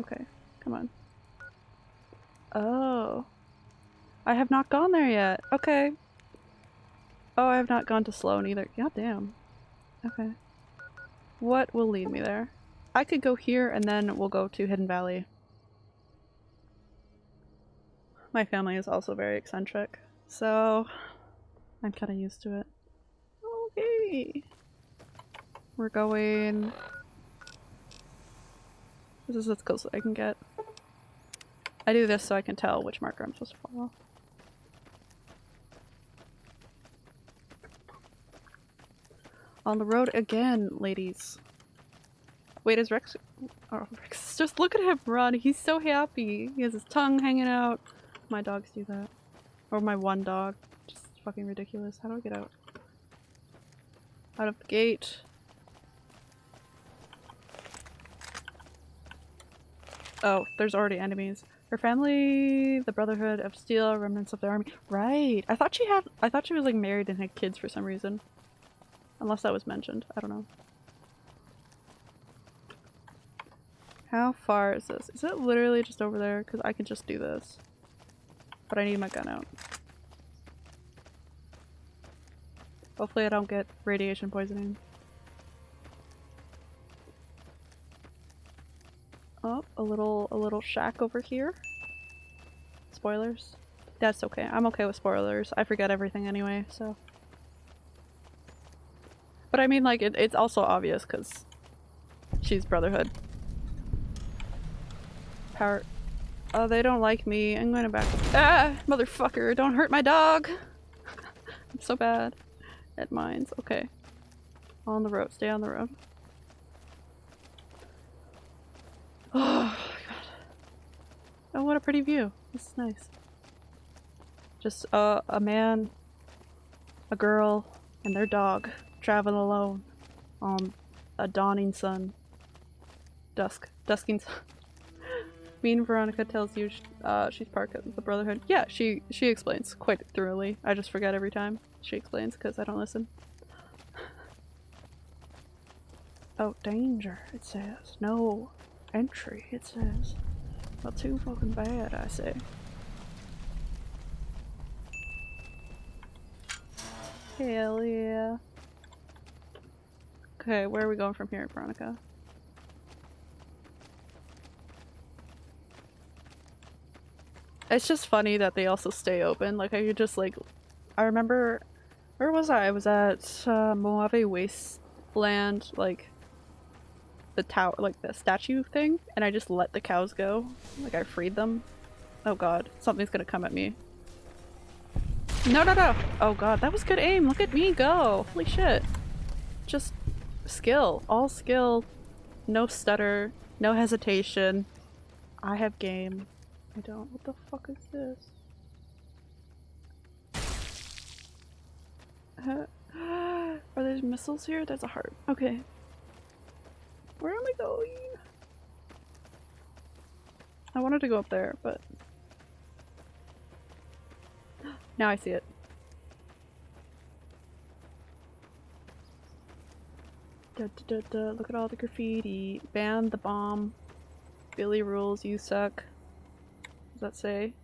Okay, come on. Oh. I have not gone there yet. Okay. Oh, I have not gone to Sloan either. God damn. Okay. What will lead me there? I could go here and then we'll go to Hidden Valley. My family is also very eccentric, so I'm kind of used to it. Okay. We're going... This is as close as I can get. I do this so I can tell which marker I'm supposed to follow. On the road again, ladies. Wait, is Rex- Oh, Rex, <laughs> just look at him run. He's so happy. He has his tongue hanging out. My dogs do that. Or my one dog. Just fucking ridiculous. How do I get out? Out of the gate. Oh, there's already enemies. Her family, the Brotherhood of Steel, remnants of the army. Right. I thought she had- I thought she was like married and had kids for some reason. Unless that was mentioned. I don't know. How far is this? Is it literally just over there? Because I can just do this. But I need my gun out. Hopefully I don't get radiation poisoning. Oh, a little a little shack over here. Spoilers. That's okay. I'm okay with spoilers. I forget everything anyway, so. But I mean, like, it, it's also obvious because she's Brotherhood. Power. Oh, they don't like me. I'm gonna back. Ah! Motherfucker, don't hurt my dog! <laughs> I'm so bad at mines. Okay. On the road. Stay on the road. <sighs> Oh, God. Oh, what a pretty view. This is nice. Just uh, a man, a girl, and their dog traveling alone on a dawning sun. Dusk. Dusking's. <laughs> mean Veronica tells you uh, she's part of the Brotherhood. Yeah, she she explains quite thoroughly. I just forget every time she explains because I don't listen. Oh, danger, it says. No. Entry, it says. Not too fucking bad, I say. Hell yeah. Okay, where are we going from here, Veronica? It's just funny that they also stay open. Like, I could just, like... I remember... Where was I? I was at uh, Mojave Wasteland, like... The tower, like the statue thing, and I just let the cows go. Like, I freed them. Oh god, something's gonna come at me. No, no, no! Oh god, that was good aim! Look at me go! Holy shit. Just skill. All skill. No stutter. No hesitation. I have game. I don't. What the fuck is this? Uh, <gasps> are there missiles here? There's a heart. Okay. Where am I going? I wanted to go up there, but... <gasps> Now I see it. Da, da, da. Look at all the graffiti. Ban the bomb. Billy rules, you suck. That say?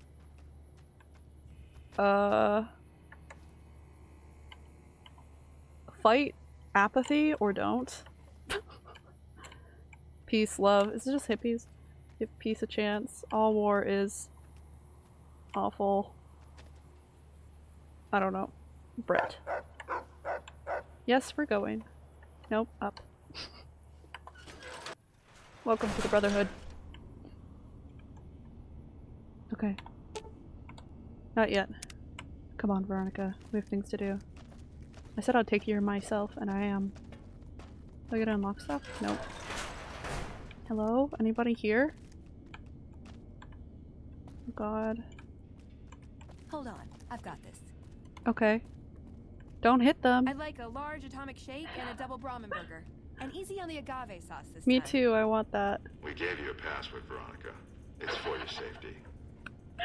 Uh... Fight apathy or don't. <laughs> Peace, love. Is it just hippies? Give peace a chance. All war is awful. I don't know. Brett. Yes, we're going. Nope, up. <laughs> Welcome to the Brotherhood. Okay. Not yet. Come on, Veronica. We have things to do. I said I'd take care of myself, and I am. Do I get to unlock stuff? Nope. Hello? Anybody here? Oh god. Hold on, I've got this. Okay. Don't hit them. I'd like a large atomic shake and a double Brahmin burger. And easy on the agave sauce this Me time. too, I want that. We gave you a password, Veronica. It's for your safety.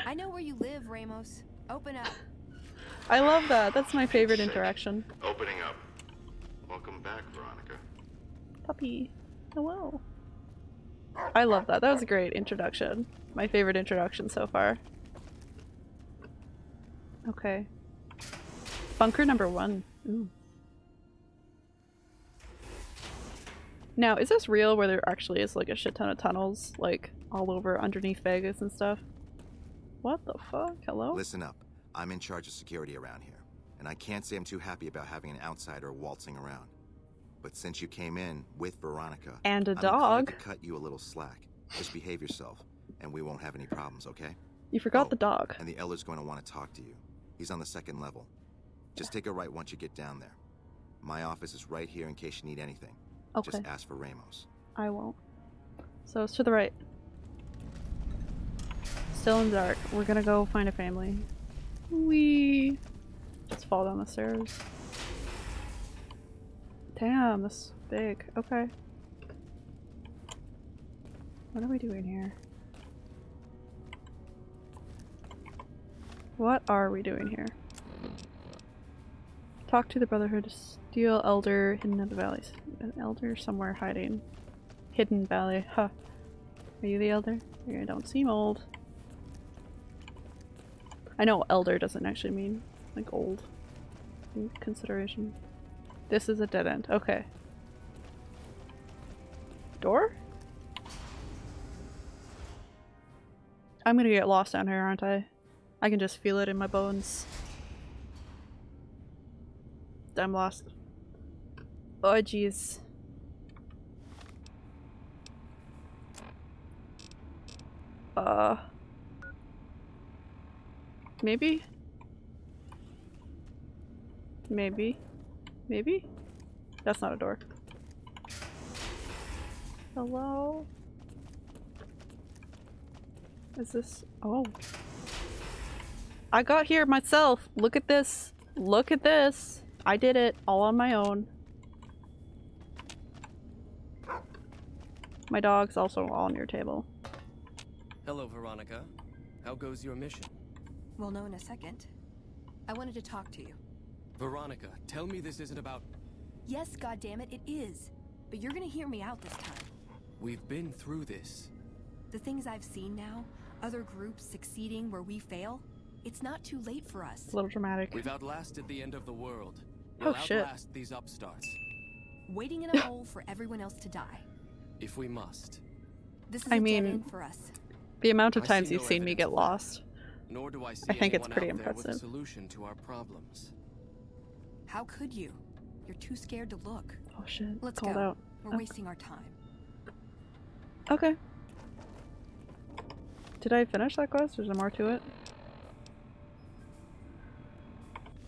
I know where you live, Ramos. Open up. I love that. That's my favorite interaction. Opening up. Welcome back, Veronica. Puppy. Hello. I love that. That was a great introduction. My favorite introduction so far. Okay. Bunker number one. Ooh. Now, is this real where there actually is like a shit ton of tunnels, like all over underneath Vegas and stuff? What the fuck? Hello? Listen up. I'm in charge of security around here, and I can't say I'm too happy about having an outsider waltzing around. But since you came in with Veronica And a I'm dog. to cut you a little slack. Just behave yourself, and we won't have any problems, okay? You forgot oh, the dog. And the Elder's going to want to talk to you. He's on the second level. Just take a right once you get down there. My office is right here in case you need anything. Okay. Just ask for Ramos. I won't. So it's to the right. Still in the dark. We're gonna go find a family. We just fall down the stairs. Damn, this is big. Okay. What are we doing here? What are we doing here? Talk to the Brotherhood. Steel Elder hidden in the valleys. An elder somewhere hiding. Hidden valley. Huh. Are you the elder? You don't seem old. I know elder doesn't actually mean like old consideration. This is a dead end. Okay. Door? I'm gonna get lost down here, aren't I? I can just feel it in my bones. I'm lost. Oh jeez. Uh. Maybe? Maybe? Maybe? That's not a door. Hello? Is this- oh. I got here myself! Look at this! Look at this! I did it all on my own. My dog's also on your table. Hello, Veronica. How goes your mission? We'll know in a second. I wanted to talk to you. Veronica, tell me this isn't about... Yes, goddammit, it is. But you're gonna hear me out this time. We've been through this. The things I've seen now, other groups succeeding where we fail, it's not too late for us. It's a little dramatic. We've outlasted the end of the world. Oh, We'll shit. outlast these upstarts. Waiting in a hole for everyone else to die. If we must. This is I a mean, for us. The amount of times you've no seen me get lost. Nor do I see I think it's pretty out with a impressive. solution to our problems. How could you? You're too scared to look. Oh shit. Let's Called go. out. We're Okay. wasting our time. Okay. Did I finish that quest? Is there more to it?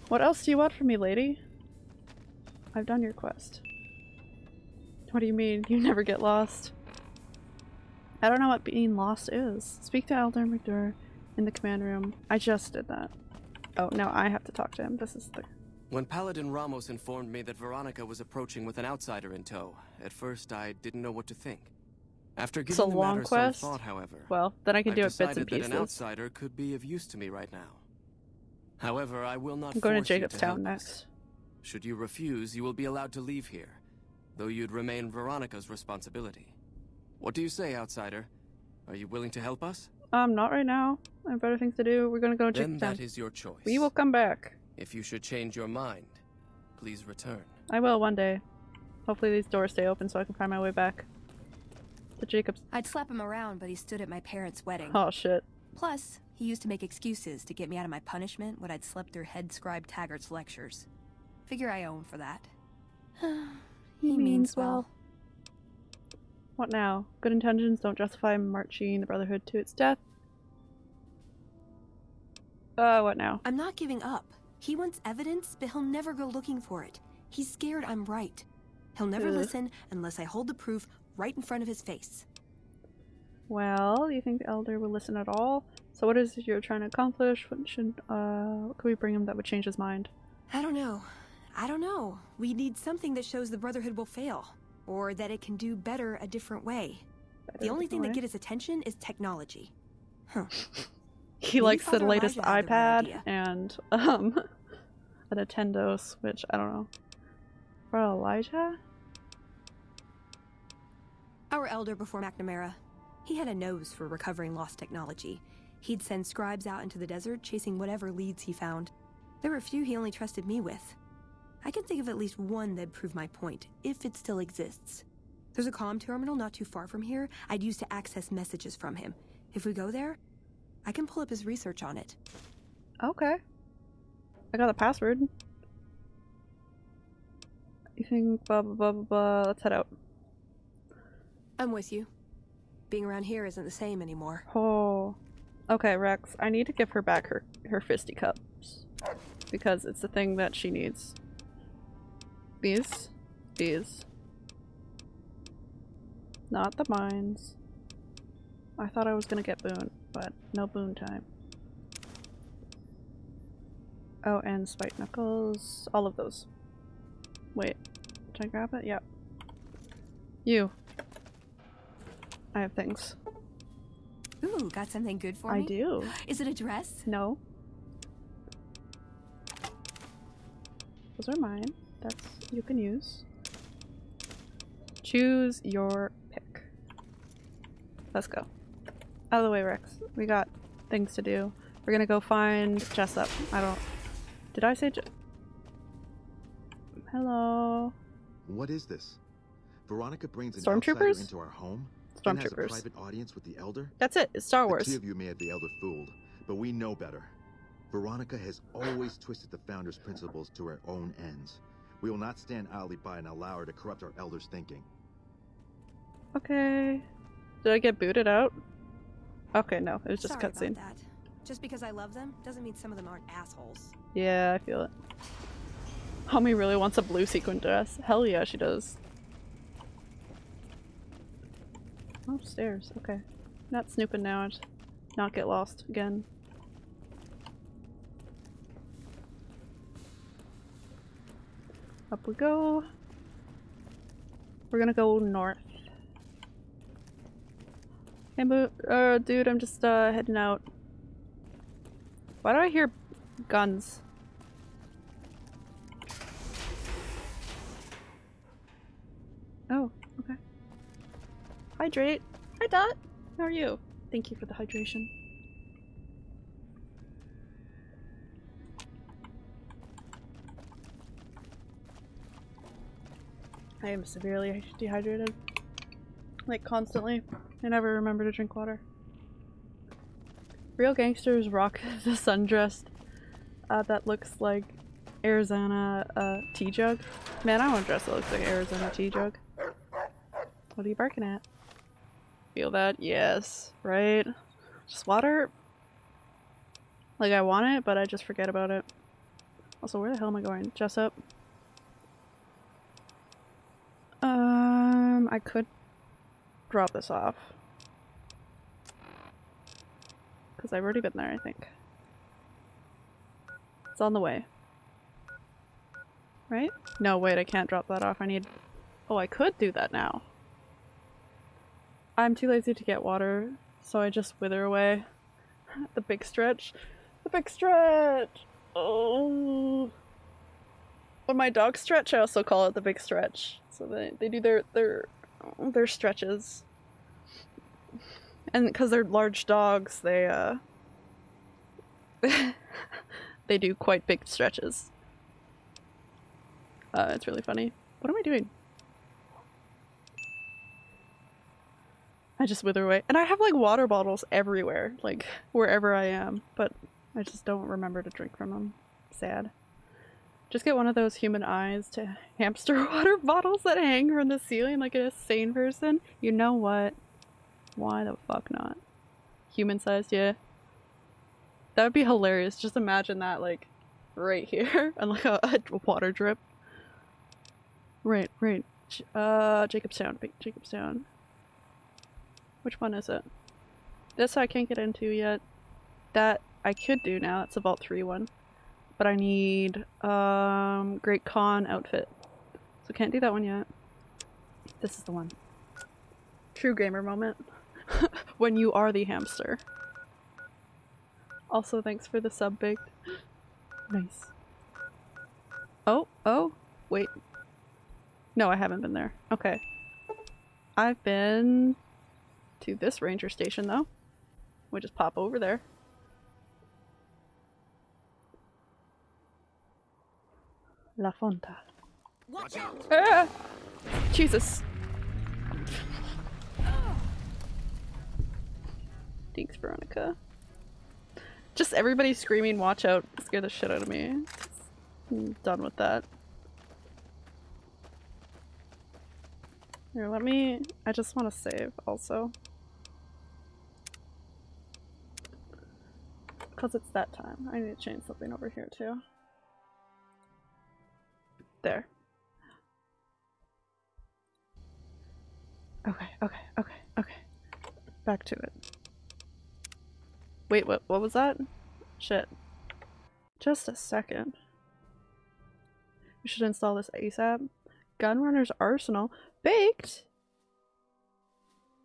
What else do you want from me, lady? I've done your quest. What do you mean? You never get lost? I don't know what being lost is. Speak to Elder McDur in the command room. I just did that. Oh, now I have to talk to him. This is the... When Paladin Ramos informed me that Veronica was approaching with an outsider in tow, at first I didn't know what to think. After It's giving a the long matter quest. some thought, however, Well, then I can I've do it bits and that pieces. an outsider could be of use to me right now. However, I will not I'm going to Jacobstown next. Should you refuse, you will be allowed to leave here, though you'd remain Veronica's responsibility. What do you say, outsider? Are you willing to help us? Um, not right now. I have better things to do. We're gonna go to Then Jacobstown. that is your choice. We will come back. If you should change your mind, please return. I will one day. Hopefully these doors stay open so I can find my way back. To Jacob's. I'd slap him around, but he stood at my parents' wedding. Oh shit. Plus, he used to make excuses to get me out of my punishment when I'd slept through head scribe Taggart's lectures. Figure I owe him for that. <sighs> he, means well. What now? Good intentions don't justify marching the Brotherhood to its death. Uh, what now? I'm not giving up. He wants evidence, but he'll never go looking for it. He's scared I'm right. He'll never Ugh. listen unless I hold the proof right in front of his face. Well, you think the Elder will listen at all? So what is it you're trying to accomplish? What should, uh, what could we bring him that would change his mind? I don't know. I don't know. We need something that shows the Brotherhood will fail, or that it can do better a different way. the only thing that gets his attention is technology. Huh. <laughs> He Maybe likes the latest Elijah had the right iPad and, um, <laughs> a Nintendo Switch. I don't know. Bro, Elijah? Our elder before McNamara, he had a nose for recovering lost technology. He'd send scribes out into the desert chasing whatever leads he found. There were a few he only trusted me with. I can think of at least one that'd prove my point, if it still exists. There's a comm terminal not too far from here I'd use to access messages from him. If we go there, I can pull up his research on it. Okay. I got the password. You think blah blah blah blah blah. Let's head out. I'm with you. Being around here isn't the same anymore. Oh. Okay, Rex. I need to give her back her her fisty cups because it's the thing that she needs. These, these. Not the mines. I thought I was gonna get boon, but no boon time. Oh, and spike knuckles. All of those. Wait, did I grab it? Yep. You. I have things. Ooh, got something good for I me? do. <gasps> Is it a dress? No. Those are mine. That's you can use. Choose your pick. Let's go. Out of the way, Rex. We got things to do. We're gonna go find Jessup. I don't. Did I say? Je- Hello. What is this? Veronica brings an Stormtroopers? into our home? Stormtroopers. private audience with the Elder? That's it. It's Star The Wars. two of you may have the Elder fooled, but we know better. Veronica has always twisted the Founder's principles to her own ends. We will not stand idly by and allow her to corrupt our Elder's thinking. Okay. Did I get booted out? Okay, no. It was just Sorry cutscene. that. Just because I love them doesn't mean some of them aren't assholes. Yeah, I feel it. Homie really wants a blue sequin dress. Hell yeah, she does. Oh, Upstairs, okay. Not snooping now, just not get lost again. Up we go. We're gonna go north. Hey, uh, dude, I'm just uh, heading out. Why do I hear guns? Oh, okay. Hydrate. Hi, Dot. How are you? Thank you for the hydration. I am severely dehydrated. Like, constantly. I never remember to drink water. Real gangsters rock <laughs> the sundress uh, that looks like Arizona uh, tea jug. Man, I want a dress that looks like Arizona tea jug. What are you barking at? Feel that? Yes. Right? Just water. Like I want it, but I just forget about it. Also, where the hell am I going? Jessup? I could drop this off. Because I've already been there, I think. It's on the way. Right? No, wait, I can't drop that off. I need... Oh, I could do that now. I'm too lazy to get water, so I just wither away. <laughs> the big stretch. The big stretch! Oh. When my dogs stretch, I also call it the big stretch. So they, they do their, their, their stretches. And because they're large dogs, they, uh, <laughs> they do quite big stretches. Uh, it's really funny. What am I doing? I just wither away. And I have like water bottles everywhere, like wherever I am, but I just don't remember to drink from them. Sad. Just get one of those human eyes to <laughs> hamster <laughs> water bottles that hang from the ceiling like a sane person. You know what? Why the fuck not? Human sized, yeah. That would be hilarious. Just imagine that like right <laughs> here and like a, a water drip. Right, right. Uh, Jacobstown, Jacobstown. Which one is it? This I can't get into yet. That I could do now. It's a Vault 3 one. But I need um Great Khan outfit. So can't do that one yet. This is the one. True gamer moment. <laughs> when you are the hamster. Also thanks for the sub baked. nice. Oh, oh, wait. No, I haven't been there. Okay. I've been to this ranger station though. We just pop over there. La Fonta. Watch out! Ah! Jesus. Thanks, Veronica. Just everybody screaming watch out scare the shit out of me. I'm done with that. Here, let me- I just want to save also. Because it's that time. I need to change something over here too. There. Okay, okay, okay, okay. Back to it. Wait, what, what was that? Shit. Just a second. We should install this ASAP. Gunrunner's Arsenal. Baked?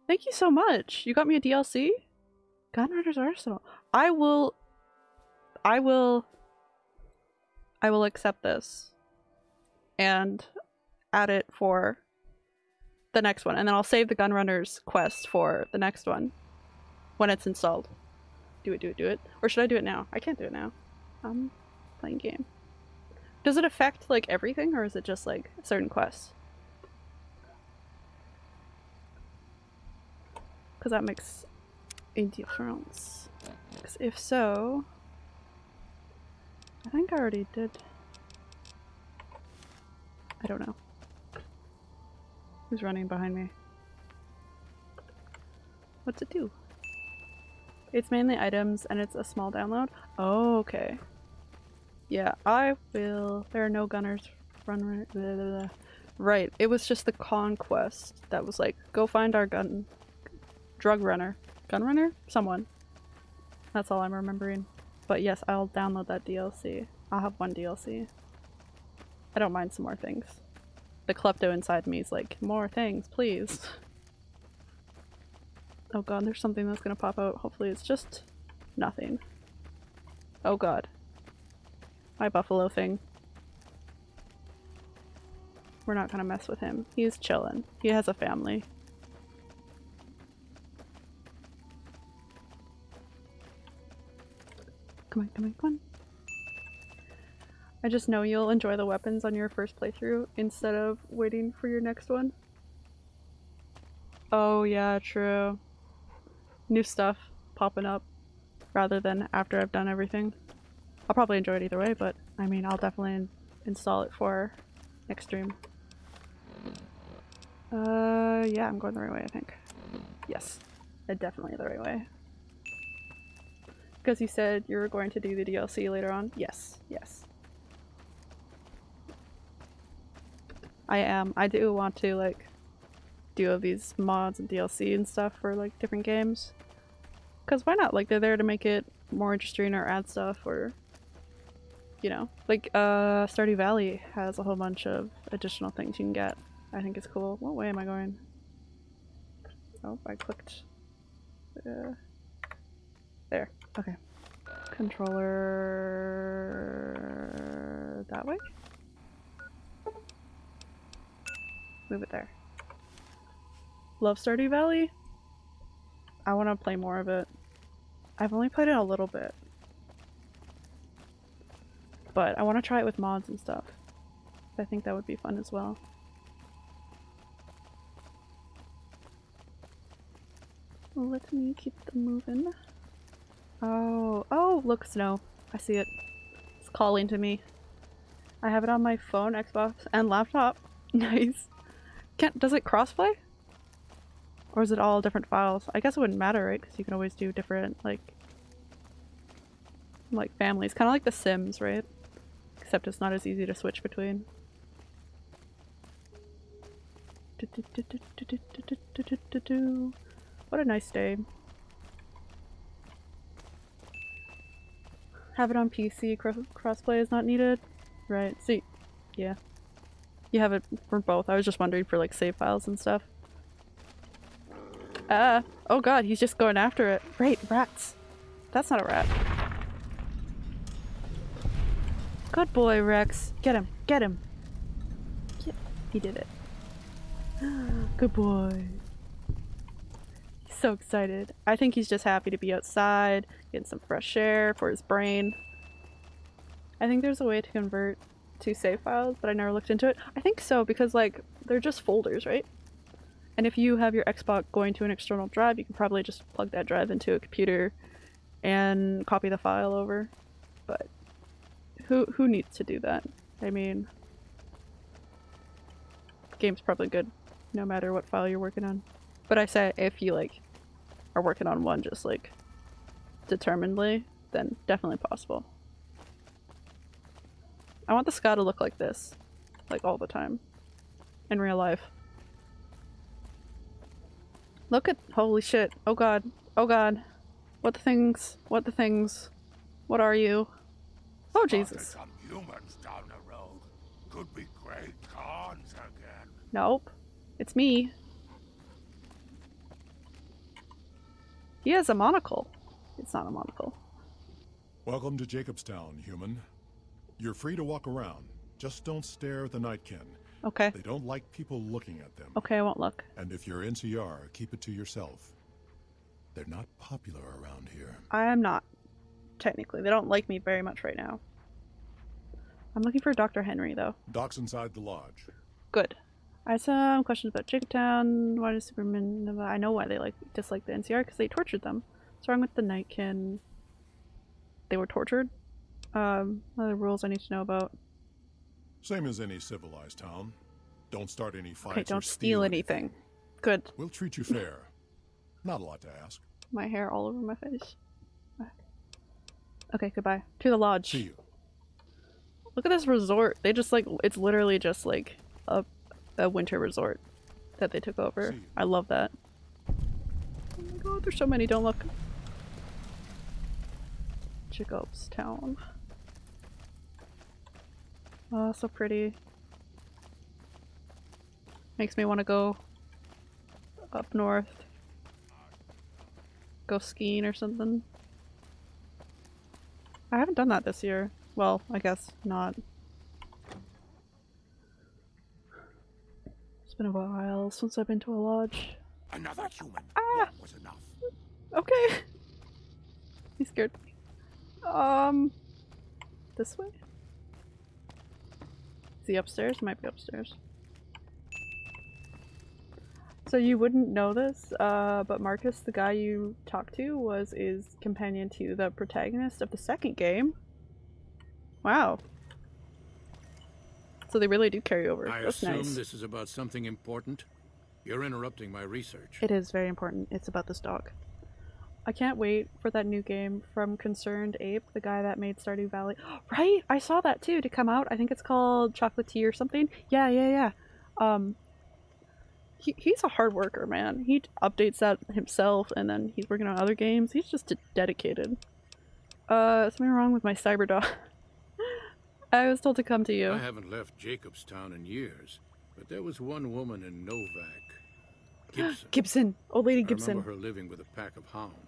Thank you so much. You got me a DLC? Gunrunner's Arsenal. I will... I will... I will accept this. And add it for the next one. And then I'll save the Gunrunner's quest for the next one. When it's installed. Do it, do it, do it. Or should I do it now? I can't do it now. I'm playing game. Does it affect like everything or is it just like certain quests? Because that makes a difference. Because if so... I think I already did. I don't know. Who's running behind me? What's it do? It's mainly items and it's a small download? Oh, okay. Yeah, I will. There are no gunners. Run, blah, blah, blah. Right, it was just the conquest that was like, go find our gun. Drug runner. Gun runner? Someone. That's all I'm remembering. But yes, I'll download that DLC. I'll have one DLC. I don't mind some more things. The klepto inside me is like, more things, please. Oh god, there's something that's gonna pop out. Hopefully it's just nothing. Oh god. My buffalo thing. We're not gonna mess with him. He's chillin'. He has a family. Come on, come on, come on. I just know you'll enjoy the weapons on your first playthrough instead of waiting for your next one. Oh yeah, true. New stuff popping up rather than after I've done everything. I'll probably enjoy it either way, but I mean, I'll definitely in install it for next stream. Uh, yeah, I'm going the right way, I think. Yes, uh, definitely the right way. Because you said you were going to do the DLC later on? Yes, yes. I am. I do want to, like, do all these mods and DLC and stuff for, like, different games. Because why not? Like, they're there to make it more interesting or add stuff or, you know. Like, uh, Stardew Valley has a whole bunch of additional things you can get. I think it's cool. What way am I going? Oh, I clicked. Uh, there. Okay. Controller... that way? Move it there. Love Stardew Valley? I want to play more of it. I've only played it a little bit. But I want to try it with mods and stuff. I think that would be fun as well. Let me keep them moving. Oh, oh, look, snow. I see it. It's calling to me. I have it on my phone, Xbox, and laptop. <laughs> nice. Can't- does it crossplay? Or is it all different files? I guess it wouldn't matter, right? Because you can always do different, like, like families. Kind of like The Sims, right? Except it's not as easy to switch between. What a nice day. Have it on PC, cro crossplay is not needed? Right, see, yeah. You have it for both. I was just wondering for like save files and stuff. Ah, oh god, he's just going after it. Right, rats. That's not a rat. Good boy, Rex. Get him, get him. He did it. <gasps> Good boy. He's so excited. I think he's just happy to be outside, getting some fresh air for his brain. I think there's a way to convert to save files, but I never looked into it. I think so because like they're just folders, right? And if you have your Xbox going to an external drive, you can probably just plug that drive into a computer and copy the file over. But who who needs to do that? I mean, game's probably good no matter what file you're working on. But I say if you like are working on one just like determinedly, then definitely possible. I want the sky to look like this, like all the time, in real life. Look at- holy shit, oh god, oh god. What the things, what the things, what are you? Oh Jesus. Some humans down the road. Could be Great Khans again. Nope. It's me. He has a monocle. It's not a monocle. Welcome to Jacobstown, human. You're free to walk around. Just don't stare at the Nightkin. Okay. They don't like people looking at them. Okay, I won't look. And if you're NCR, keep it to yourself. They're not popular around here. I am not. Technically. They don't like me very much right now. I'm looking for Dr. Henry, though. Doc's inside the lodge. Good. I have some questions about Jacobtown. Why does Superman... I know why they like dislike the NCR, because they tortured them. What's wrong with the Nightkin? They were tortured? Um, other rules I need to know about? Same as any civilized town. Don't start any fights Okay, or don't steal steal anything. Good. We'll treat you fair. Not a lot to ask. My hair all over my face. Okay, goodbye. To the lodge. See you. Look at this resort. They just like it's literally just like a a winter resort that they took over. I love that. Oh my god, there's so many. Don't look. Jacob's town. Oh, so pretty. Makes me want to go up north. Go skiing or something. I haven't done that this year. Well, I guess not. It's been a while since I've been to a lodge. Another human. Ah! was enough. Okay. <laughs> He's scared. Um, this way. Is he upstairs? Might be upstairs. So you wouldn't know this, uh, but Marcus, the guy you talked to, was is companion to the protagonist of the second game. Wow. So they really do carry over. I That's assume nice. this is about something important. You're interrupting my research. It is very important. It's about this dog. I can't wait for that new game from Concerned Ape, the guy that made Stardew Valley. <gasps> Right? I saw that too to come out. I think it's called Chocolate Tea or something. Yeah, yeah, yeah. Um he, he's a hard worker, man. He updates that himself and then he's working on other games. He's just dedicated. Uh, something wrong with my cyber dog. <laughs> I was told to come to you. I haven't left Jacobstown in years, but there was one woman in Novak. <gasps> Gibson. Gibson. Old Lady I Gibson. remember her living with a pack of hounds.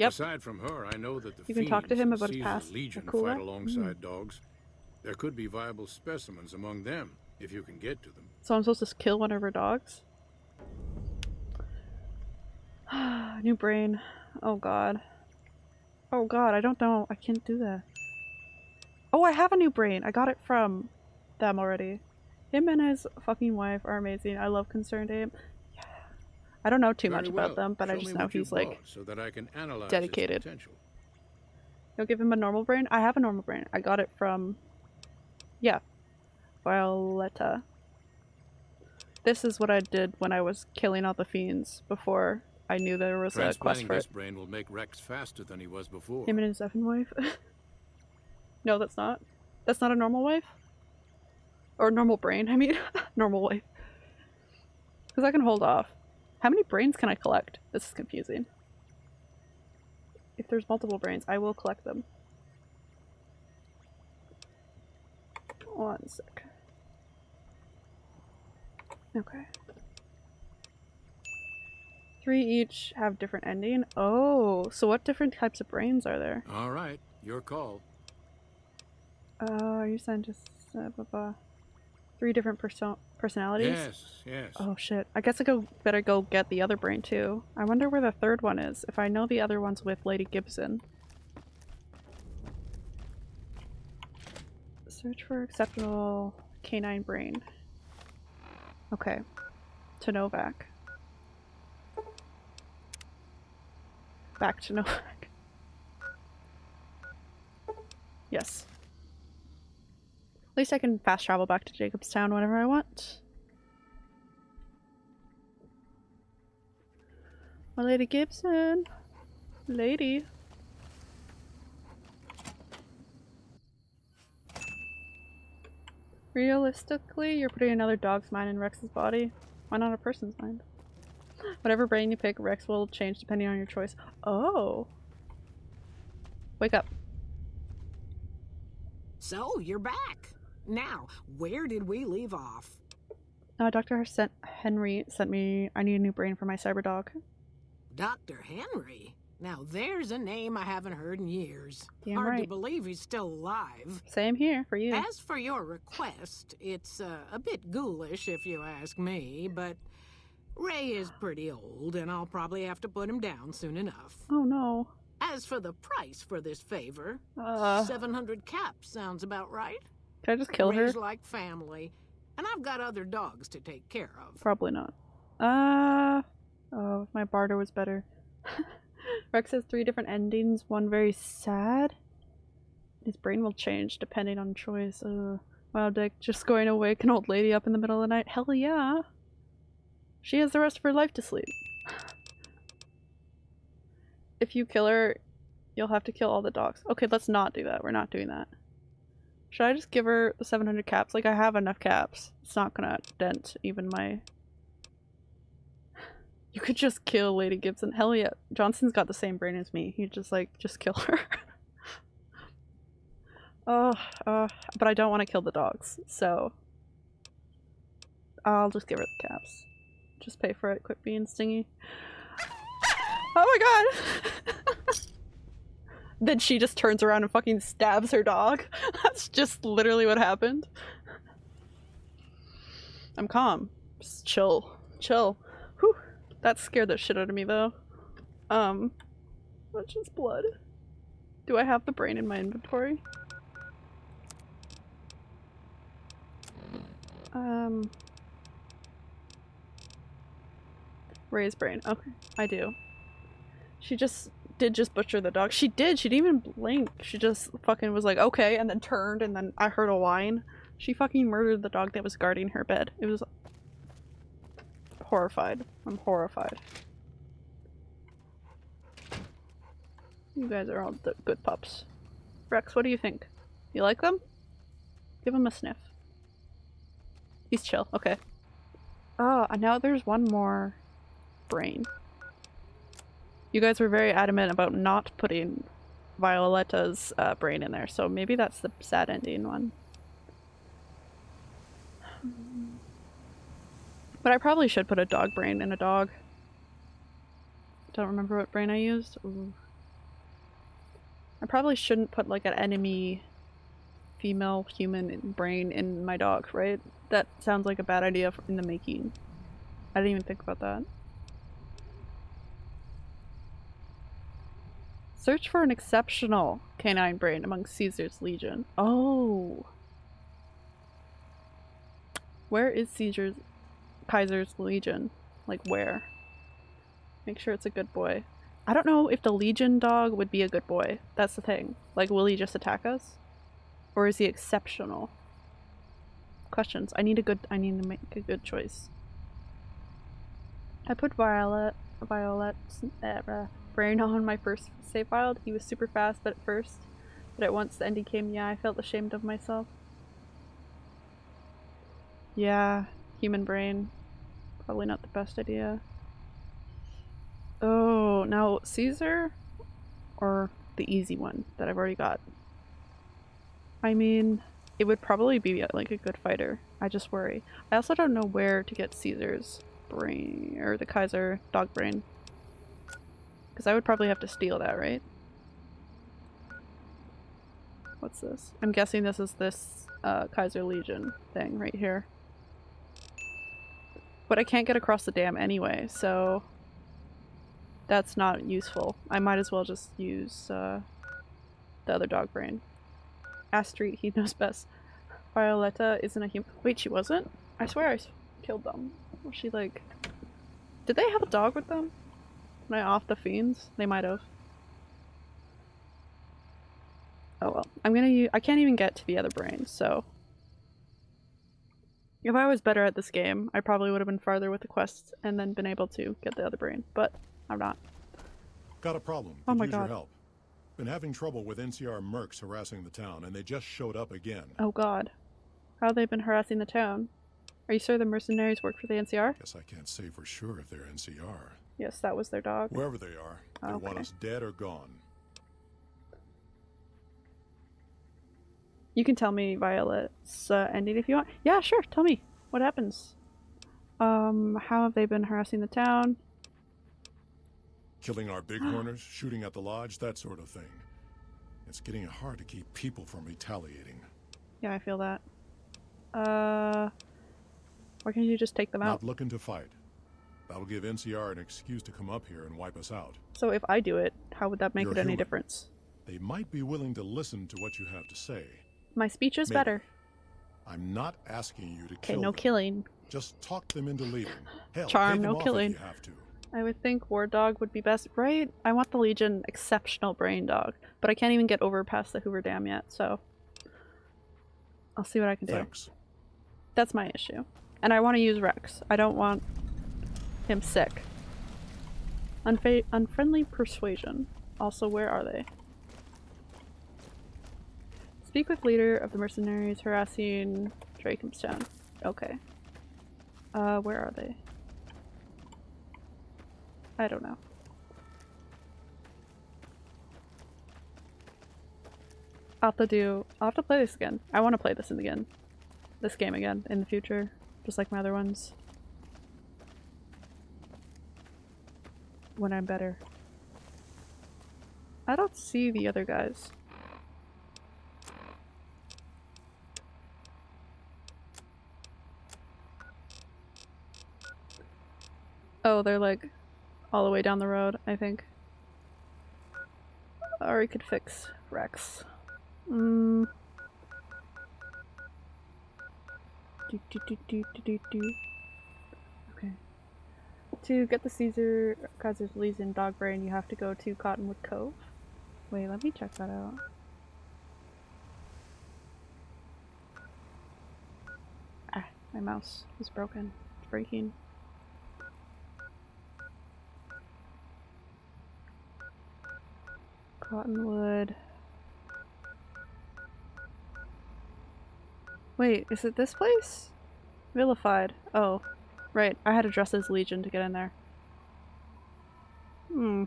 Yep. Aside from her, I know that the You can talk to him about past. Legion Cool, fight alongside Mm. dogs. There could be viable specimens among them if you can get to them. So I'm supposed to kill one of her dogs? <sighs> New brain. Oh god. Oh god, I don't know. I can't do that. Oh, I have a new brain. I got it from them already. Him and his fucking wife are amazing. I love Concerned Ape. I don't know too much Very about them, but I just know he's like so that I can analyze dedicated. potential. You'll give him a normal brain? I have a normal brain. I got it from yeah. Violetta. This is what I did when I was killing all the fiends before I knew there was a quest for this it. brain will make Rex faster than he was before. Him and his effing wife. <laughs> no, that's not. That's not a normal wife? Or normal brain, I mean. <laughs> normal wife. Because I can hold off. How many brains can I collect? This is confusing. If there's multiple brains, I will collect them. One sec. Okay. Three each have different ending. Oh, so what different types of brains are there? All right, your call. Uh, you said just uh, blah, blah. three different perso- personalities. Yes, yes. Oh shit! I guess I go better go get the other brain too. I wonder where the third one is. If I know the other one's with Lady Gibson. Search for acceptable canine brain. Okay. To Novak. Back to <laughs> Novak. Yes. At least I can fast travel back to Jacobstown whenever I want. My Lady Gibson. Lady. Realistically, you're putting another dog's mind in Rex's body. Why not a person's mind? <gasps> Whatever brain you pick, Rex will change depending on your choice. Oh. Wake up. So, you're back. Now, where did we leave off? Uh, Dr. Sent Henry sent me. I need a new brain for my cyber dog. Dr. Henry? Now, there's a name I haven't heard in years. Damn Hard to believe he's still alive. Same here for you. As for your request, it's uh, a bit ghoulish if you ask me, but Ray is pretty old, and I'll probably have to put him down soon enough. Oh no. As for the price for this favor, Uh. 700 caps sounds about right. Can I just kill her? Like family, and I've got other dogs to take care of. Probably not. Uh oh, if my barter was better. <laughs> Rex has three different endings, one very sad. His brain will change depending on choice. Uh, wow, Dick, just going to wake an old lady up in the middle of the night. Hell yeah. She has the rest of her life to sleep. <sighs> If you kill her, you'll have to kill all the dogs. Okay, let's not do that. We're not doing that. Should I just give her the 700 caps? Like, I have enough caps. It's not gonna dent even my... <sighs> You could just kill Lady Gibson. Hell yeah. Johnson's got the same brain as me. He just, like, just kill her. <laughs> oh, uh, but I don't want to kill the dogs, so... I'll just give her the caps. Just pay for it. Quit being stingy. <gasps> Oh my god! <laughs> then she just turns around and fucking stabs her dog. <laughs> That's just literally what happened. I'm calm. Just chill. Chill. Whew. That scared the shit out of me though. Um, that's just blood. Do I have the brain in my inventory? Um, Ray's brain. Okay, I do. She just did just butcher the dog. She did. She didn't even blink. She just fucking was like, okay, and then turned, and then I heard a whine. She fucking murdered the dog that was guarding her bed. It was horrified. I'm horrified. You guys are all the good pups. Rex, what do you think? You like them? Give him a sniff. He's chill. Okay. Oh, now there's one more brain. You guys were very adamant about not putting Violetta's uh, brain in there, so maybe that's the sad ending one. But I probably should put a dog brain in a dog. Don't remember what brain I used. Ooh. I probably shouldn't put like an enemy female human brain in my dog, right? That sounds like a bad idea in the making. I didn't even think about that. Search for an exceptional canine brain among Caesar's legion. Oh. Where is Caesar's Kaiser's legion? Like where? Make sure it's a good boy. I don't know if the legion dog would be a good boy. That's the thing. Like will he just attack us? Or is he exceptional? Questions. I need a good I need to make a good choice. I put Violet Violet brain on my first save file. He was super fast but at first, but at once the ending came, yeah, I felt ashamed of myself. Yeah, human brain. Probably not the best idea. Oh, now Caesar or the easy one that I've already got? I mean, it would probably be uh, like a good fighter. I just worry. I also don't know where to get Caesar's brain or the Kaiser dog brain. Because I would probably have to steal that, right? What's this? I'm guessing this is this uh, Kaiser Legion thing right here. But I can't get across the dam anyway, so that's not useful. I might as well just use uh, the other dog brain. Astrid, he <laughs> knows best. Violetta isn't a human- wait, she wasn't? I swear I killed them. Was she like- did they have a dog with them? Am I off the fiends? They might have. Oh well. I'm gonna use- I can't even get to the other brain, so... If I was better at this game, I probably would have been farther with the quests and then been able to get the other brain, but I'm not. Got a problem. Oh Could my use God. your help. Been having trouble with NCR mercs harassing the town, and they just showed up again. Oh god. How have they been harassing the town? Are you sure the mercenaries work for the NCR? Guess I can't say for sure if they're NCR. Yes, that was their dog. Wherever they are, they want us dead or gone. You can tell me Violet's uh, ending if you want. Yeah, sure. Tell me. What happens? Um, how have they been harassing the town? Killing our bighorners, <gasps> shooting at the lodge, that sort of thing. It's getting hard to keep people from retaliating. Yeah, I feel that. Uh, why can't you just take them out? Not looking to fight. That'll give NCR an excuse to come up here and wipe us out. So if I do it, how would that make You're it any human. difference? They might be willing to listen to what you have to say. My speech is Maybe. better. I'm not asking you to kill Okay, no them. killing. Just talk them into leaving. <sighs> Hell, Charm, no killing. You have to. I would think War Dog would be best, right? I want the Legion exceptional brain dog, but I can't even get over past the Hoover Dam yet, so I'll see what I can do. Thanks. That's my issue. And I want to use Rex. I don't want him sick. Unfa- unfriendly persuasion. Also, where are they? Speak with leader of the mercenaries harassing Jacobstown. Okay. Uh, where are they? I don't know. I'll have to do- I'll have to play this again. I want to play this in again. This game again in the future. Just like my other ones. When I'm better. I don't see the other guys. Oh, they're like all the way down the road, I think. Or we could fix Rex. Mm. Do, do, do, do, do, do. To get the Caesar Kaiser's Legion dog brain, you have to go to Cottonwood Cove. Wait, let me check that out. Ah, my mouse is broken. It's breaking. Cottonwood. Wait, is it this place? Vilified. Oh, right. I had to dress as Legion to get in there. Hmm.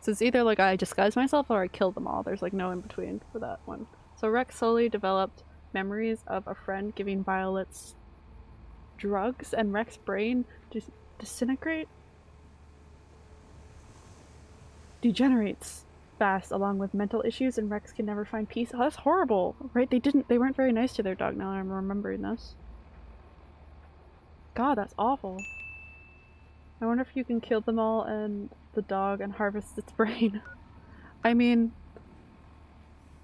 So it's either like I disguise myself or I kill them all. There's like no in between for that one. So Rex slowly developed memories of a friend giving Violet's drugs and Rex's brain dis disintegrate? Degenerates fast along with mental issues and Rex can never find peace. Oh, that's horrible, right? They didn't- they weren't very nice to their dog now I'm remembering this. God, that's awful. I wonder if you can kill them all and the dog and harvest its <laughs> brain. I mean,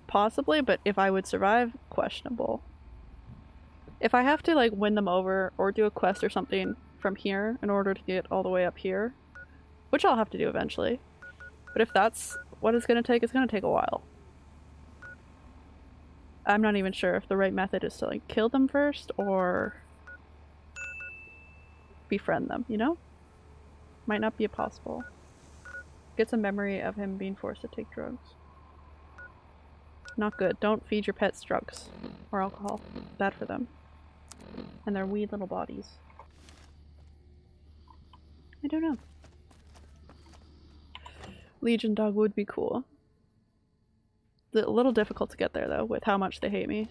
possibly, but if I would survive, questionable. If I have to like win them over or do a quest or something from here in order to get all the way up here, which I'll have to do eventually, but if that's what it's gonna take, it's gonna take a while. I'm not even sure if the right method is to like kill them first or befriend them, you know? Might not be possible. Gets a memory of him being forced to take drugs. Not good. Don't feed your pets drugs or alcohol. Bad for them. And their wee little bodies. I don't know. Legion dog would be cool. It's a little difficult to get there though, with how much they hate me.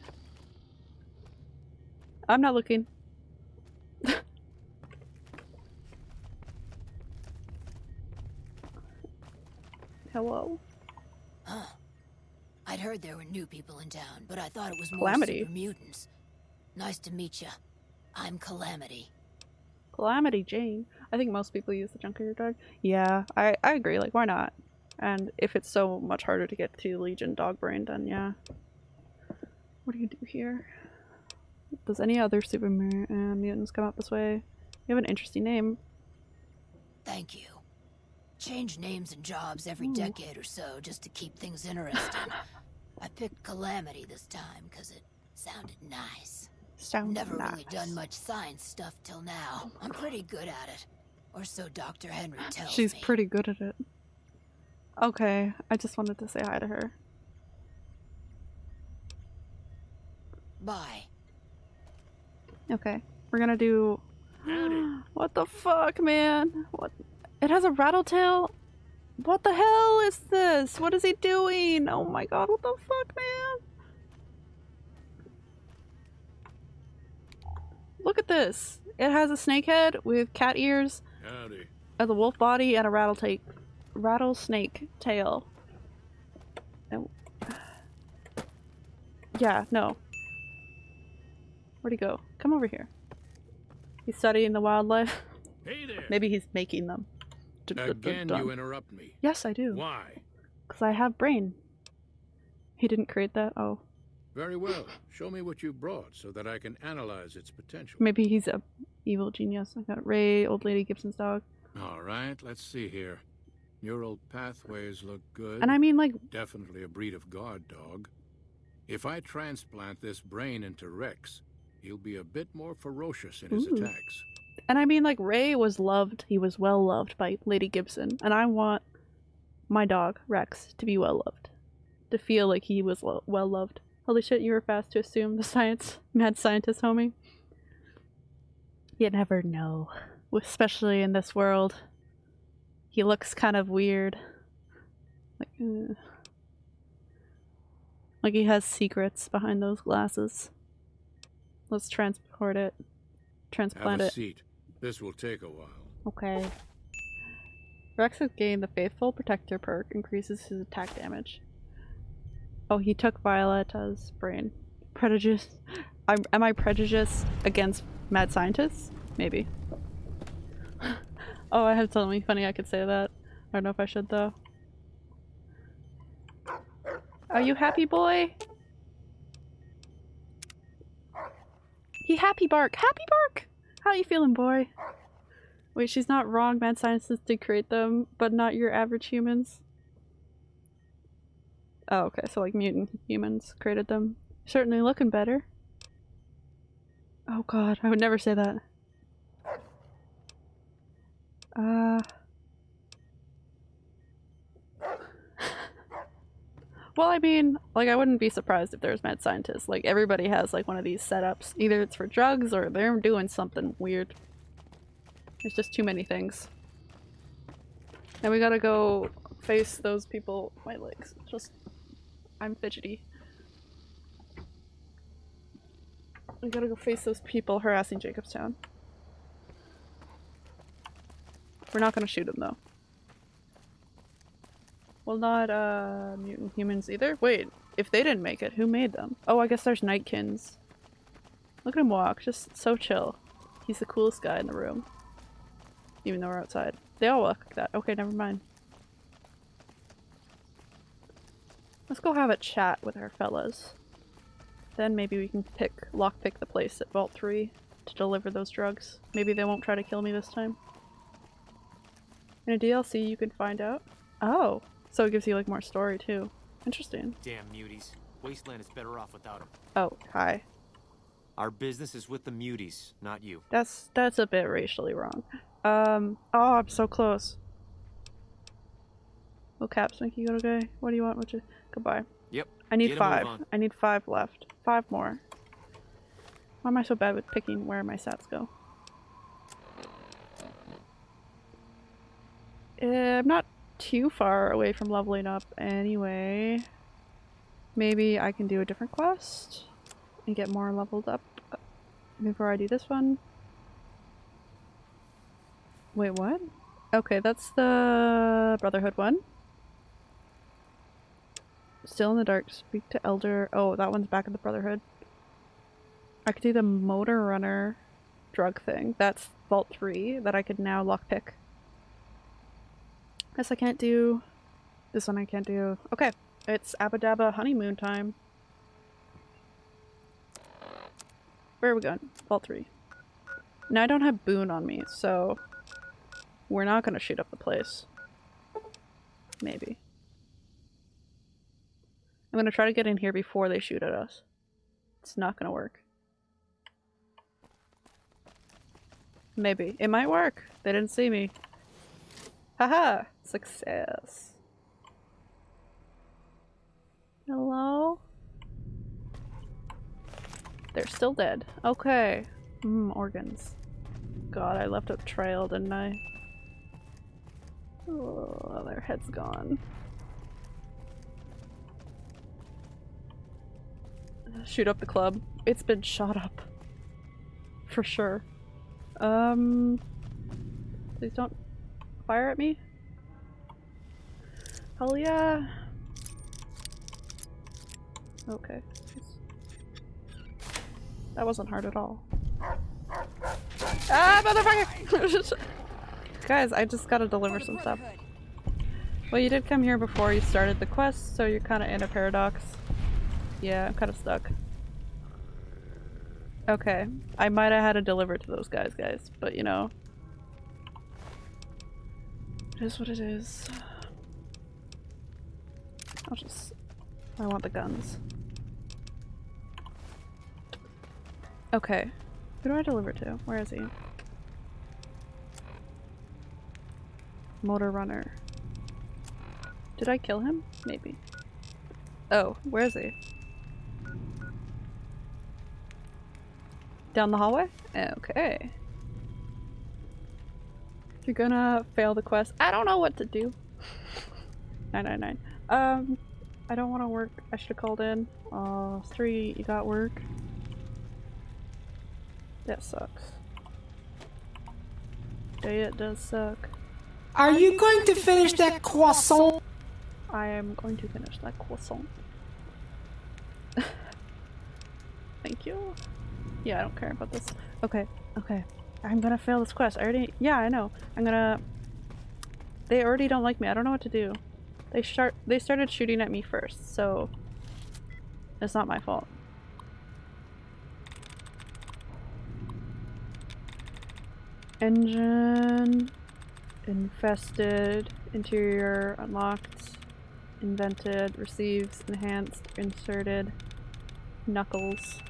I'm not looking. <laughs> Hello? Huh. I'd heard there were new people in town, but I thought it was more Calamity. mutants. Nice to meet you. I'm Calamity. Calamity Jane. I think most people use the Junkyard dog. Yeah, I, I agree. Like, why not? And if it's so much harder to get to Legion Dog Brain, then yeah. What do you do here? Does any other super uh, mutants come up this way? You have an interesting name. Thank you. Change names and jobs every Ooh. decade or so just to keep things interesting. <laughs> I picked Calamity this time because it sounded nice. Sounds Never really done much science stuff till now. I'm pretty good at it. Or so Dr. Henry <sighs> tells me. She's me. pretty good at it. Okay, I just wanted to say hi to her. Bye. Okay, we're gonna do. <gasps> what the fuck, man? What? It has a rattle tail. What the hell is this? What is he doing? Oh my god! What the fuck, man? Look at this. It has a snake head with cat ears, Howdy. a wolf body, and a rattlesnake, rattlesnake tail. And- Yeah, no. Where'd he go? Come over here. He's studying the wildlife. Hey there. Maybe he's making them. Again, you interrupt me. Yes, I do. Why? Because I have brain. He didn't create that? Oh. Very well. Show me what you brought so that I can analyze its potential. Maybe he's a evil genius. I got Ray, old lady Gibson's dog. All right, let's see here. Neural pathways look good. And I mean, like, Definitely a breed of guard dog. If I transplant this brain into Rex, he'll be a bit more ferocious in his Ooh. attacks. and I mean, like, Ray was loved. He was well loved by Lady Gibson. And I want my dog, Rex, to be well loved. To feel like he was lo- well loved. Holy shit, you were fast to assume the <laughs> science, mad scientist, homie. You never know. Especially in this world. He looks kind of weird. Like, uh, like he has secrets behind those glasses. Let's transport it. Transplant Have a it. seat. This will take a while. Okay. Rex has gained the Faithful Protector perk, increases his attack damage. Oh, he took Violetta's brain. Prejudiced. I'm, am I prejudiced against mad scientists? Maybe. <laughs> oh, I had something funny I could say that. I don't know if I should though. Are you happy, boy? He happy bark. Happy bark! How you feeling, boy? Wait, she's not wrong. Mad scientists did create them, but not your average humans. Oh, okay. So like mutant humans created them. Certainly looking better. Oh god, I would never say that. Uh... Well, I mean, like, I wouldn't be surprised if there's mad scientists. Like, everybody has, like, one of these setups. Either it's for drugs or they're doing something weird. There's just too many things. And we gotta go face those people- my legs. Just- I'm fidgety. We gotta go face those people harassing Jacobstown. We're not gonna shoot them though. Well, not uh, mutant humans either. Wait, if they didn't make it, who made them? Oh, I guess there's Nightkins. Look at him walk, just so chill. He's the coolest guy in the room. Even though we're outside. They all walk like that. Okay, never mind. Let's go have a chat with our fellas. Then maybe we can pick lockpick the place at Vault 3 to deliver those drugs. Maybe they won't try to kill me this time. In a DLC you can find out. Oh, so it gives you like more story too. Interesting. Damn muties. Wasteland is better off without them. Oh, hi. Our business is with the muties, not you. That's that's a bit racially wrong. Um, oh, I'm so close. Will caps make you go okay? What do you want? What you? Goodbye. Yep. I need get a move five. I need five left. Five more. Why am I so bad with picking where my stats go? Uh, I'm not too far away from leveling up anyway. Maybe I can do a different quest and get more leveled up before I do this one. Wait, what? Okay, that's the Brotherhood one. Still in the dark, speak to Elder. Oh, that one's back in the Brotherhood. I could do the Motor Runner drug thing. That's Vault 3 that I could now lockpick. Guess I can't do this one I can't do. Okay, it's Abba Dabba honeymoon time. Where are we going? Vault 3. Now I don't have Boone on me, so we're not gonna shoot up the place. Maybe. I'm gonna try to get in here before they shoot at us. It's not gonna work. Maybe. It might work. They didn't see me. Haha! Success. Hello? They're still dead. Okay. Mmm, organs. God, I left a trail, didn't I? Oh, their head's gone. Shoot up the club. It's been shot up. For sure. Um... Please don't fire at me. Hell yeah. Okay. That wasn't hard at all. Ah, motherfucker! <laughs> Guys, I just gotta deliver some stuff. Well, you did come here before you started the quest, so you're kind of in a paradox. Yeah, I'm kind of stuck. Okay, I might have had to deliver to those guys, guys, but you know. It is what it is. I'll just... I want the guns. Okay. Who do I deliver to? Where is he? Motor runner. Did I kill him? Maybe. Oh, where is he? Down the hallway? Okay. You're gonna fail the quest, I don't know what to do. <laughs> 999. Um, I don't want to work. I should have called in. Uh, three, you got work. That sucks. Yeah, it does suck. Are you going to finish that croissant? I am going to finish that croissant. <laughs> Thank you. Yeah, I don't care about this. Okay, okay. I'm gonna fail this quest. I already- yeah, I know. I'm gonna- They already don't like me. I don't know what to do. They start- they started shooting at me first, so... It's not my fault. Engine... Infested. Interior unlocked. Invented. Receives. Enhanced. Inserted. Knuckles.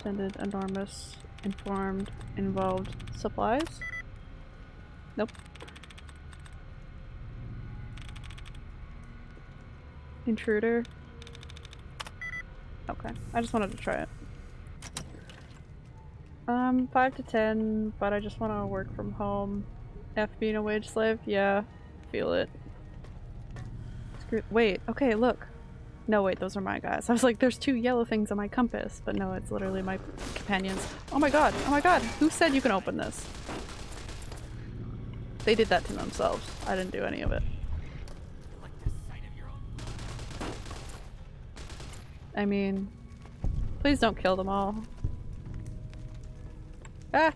Intended. Enormous. Informed. Involved. Supplies? Nope. Intruder. Okay. I just wanted to try it. Um, 5 to 10, but I just want to work from home. F being a wage slave? Yeah. Feel it. Screw- wait, okay, look. No, wait, those are my guys. I was like, there's two yellow things on my compass, but no, it's literally my companions. Oh my god, oh my god, who said you can open this? They did that to themselves. I didn't do any of it. I mean, please don't kill them all. Ah!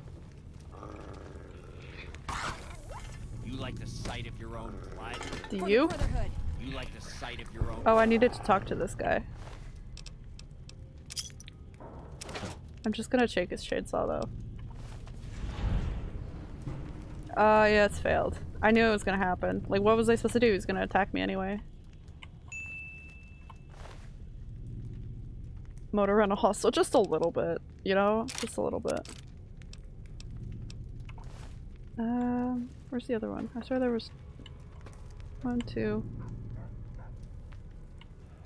You like the sight of your own blood? Do you? You like the sight of your own Oh, I needed to talk to this guy. I'm just gonna shake his chainsaw though. Uh, yeah, it's failed. I knew it was gonna happen. Like, what was I supposed to do? He's gonna attack me anyway. Motor rental hostel, just a little bit, you know? Just a little bit. Um, where's the other one? I swear there was one, two.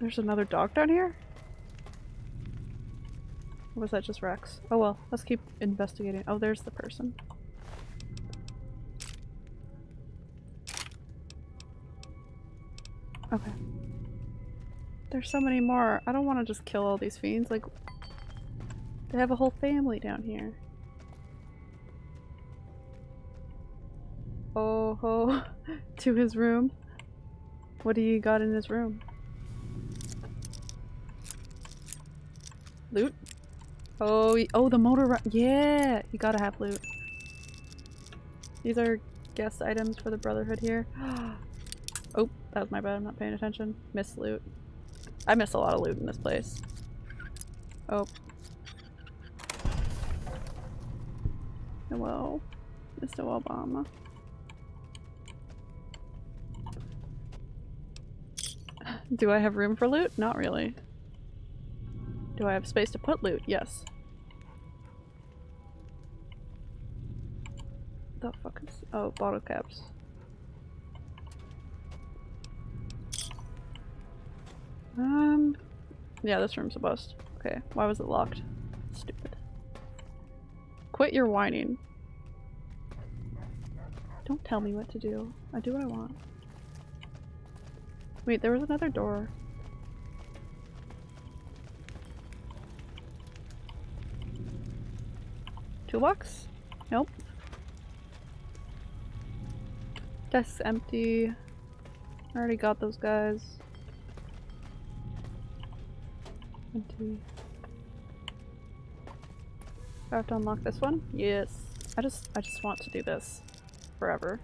There's another dog down here? Or was that just Rex? Oh well, let's keep investigating. Oh, there's the person. Okay. There's so many more. I don't want to just kill all these fiends. Like, they have a whole family down here. Oh ho, <laughs> to his room. What do you got in his room? Loot? Oh, oh, the motor. Yeah, you gotta have loot. These are guest items for the Brotherhood here. <gasps> oh, that was my bad. I'm not paying attention. Miss loot. I miss a lot of loot in this place. Oh. Hello, Mr. Obama. Do I have room for loot? Not really. Do I have space to put loot? Yes. The fuck is- oh, bottle caps. Um, yeah, this room's a bust. Okay, why was it locked? Stupid. Quit your whining. Don't tell me what to do. I do what I want. Wait, there was another door. Toolbox? Nope. Desk's empty. I already got those guys. Empty. Do I have to unlock this one? Yes. I just I just want to do this forever.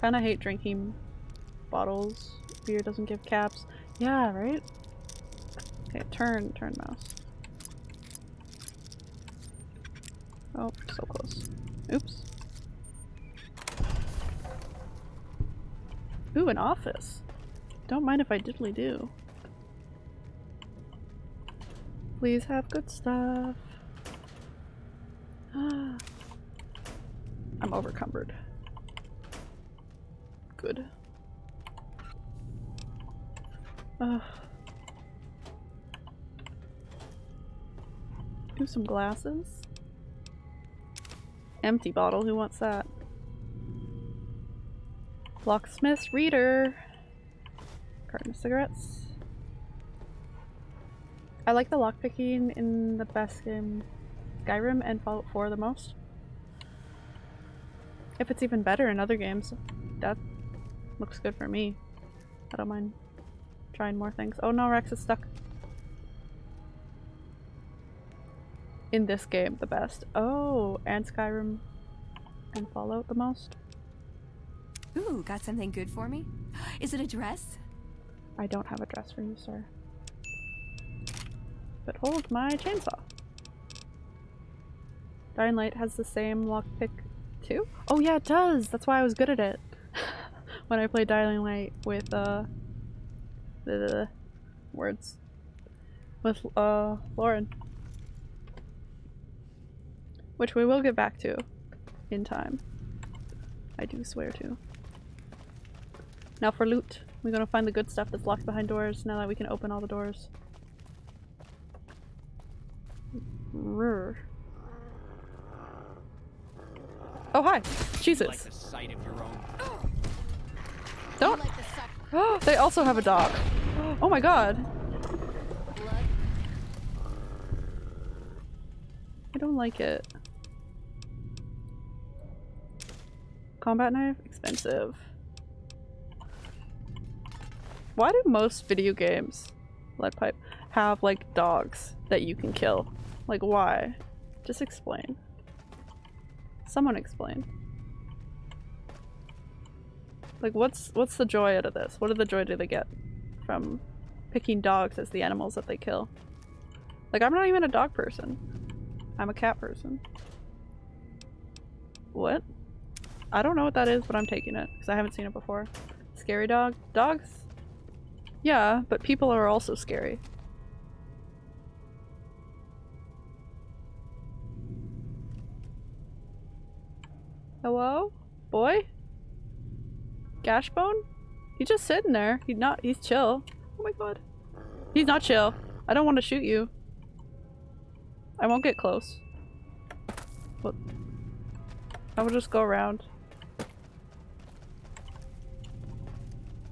Kinda hate drinking bottles. Beer doesn't give caps. Yeah, right? Okay, turn, turn mouse. Oh, so close. Oops. Ooh, an office. Don't mind if I diddly do. Please have good stuff. <gasps> I'm overcumbered. Good. Ugh. Do some glasses. Empty bottle, who wants that? Locksmith's reader. Carton of cigarettes. I like the lockpicking in the best game Skyrim and Fallout 4 the most. If it's even better in other games, that looks good for me. I don't mind trying more things. Oh no, Rex is stuck. In this game, the best. Oh, and Skyrim and Fallout the most. Ooh, got something good for me? Is it a dress? I don't have a dress for you, sir. But hold my chainsaw. Dying Light has the same lockpick too? Oh yeah, it does! That's why I was good at it. <laughs> when I played Dying Light with, uh... The, the words. With, uh, Lauren. Which we will get back to in time. I do swear to. Now for loot. We're gonna find the good stuff that's locked behind doors now that we can open all the doors. Rrr. Oh hi! Jesus! Like the sight of your own. Don't! Oh, <gasps> they also have a dog. Oh my god! I don't like it. Combat knife? Expensive. Why do most video games, lead pipe, have like dogs that you can kill? Like why? Just explain. Someone explain. Like what's what's the joy out of this? What are the joy do they get from picking dogs as the animals that they kill? Like I'm not even a dog person. I'm a cat person. What? I don't know what that is, but I'm taking it because I haven't seen it before. Scary dog? Dogs? Yeah, but people are also scary. Hello? Boy? Gashbone? He's just sitting there. He's not- he's chill. Oh my god. He's not chill. I don't want to shoot you. I won't get close. What? I will just go around.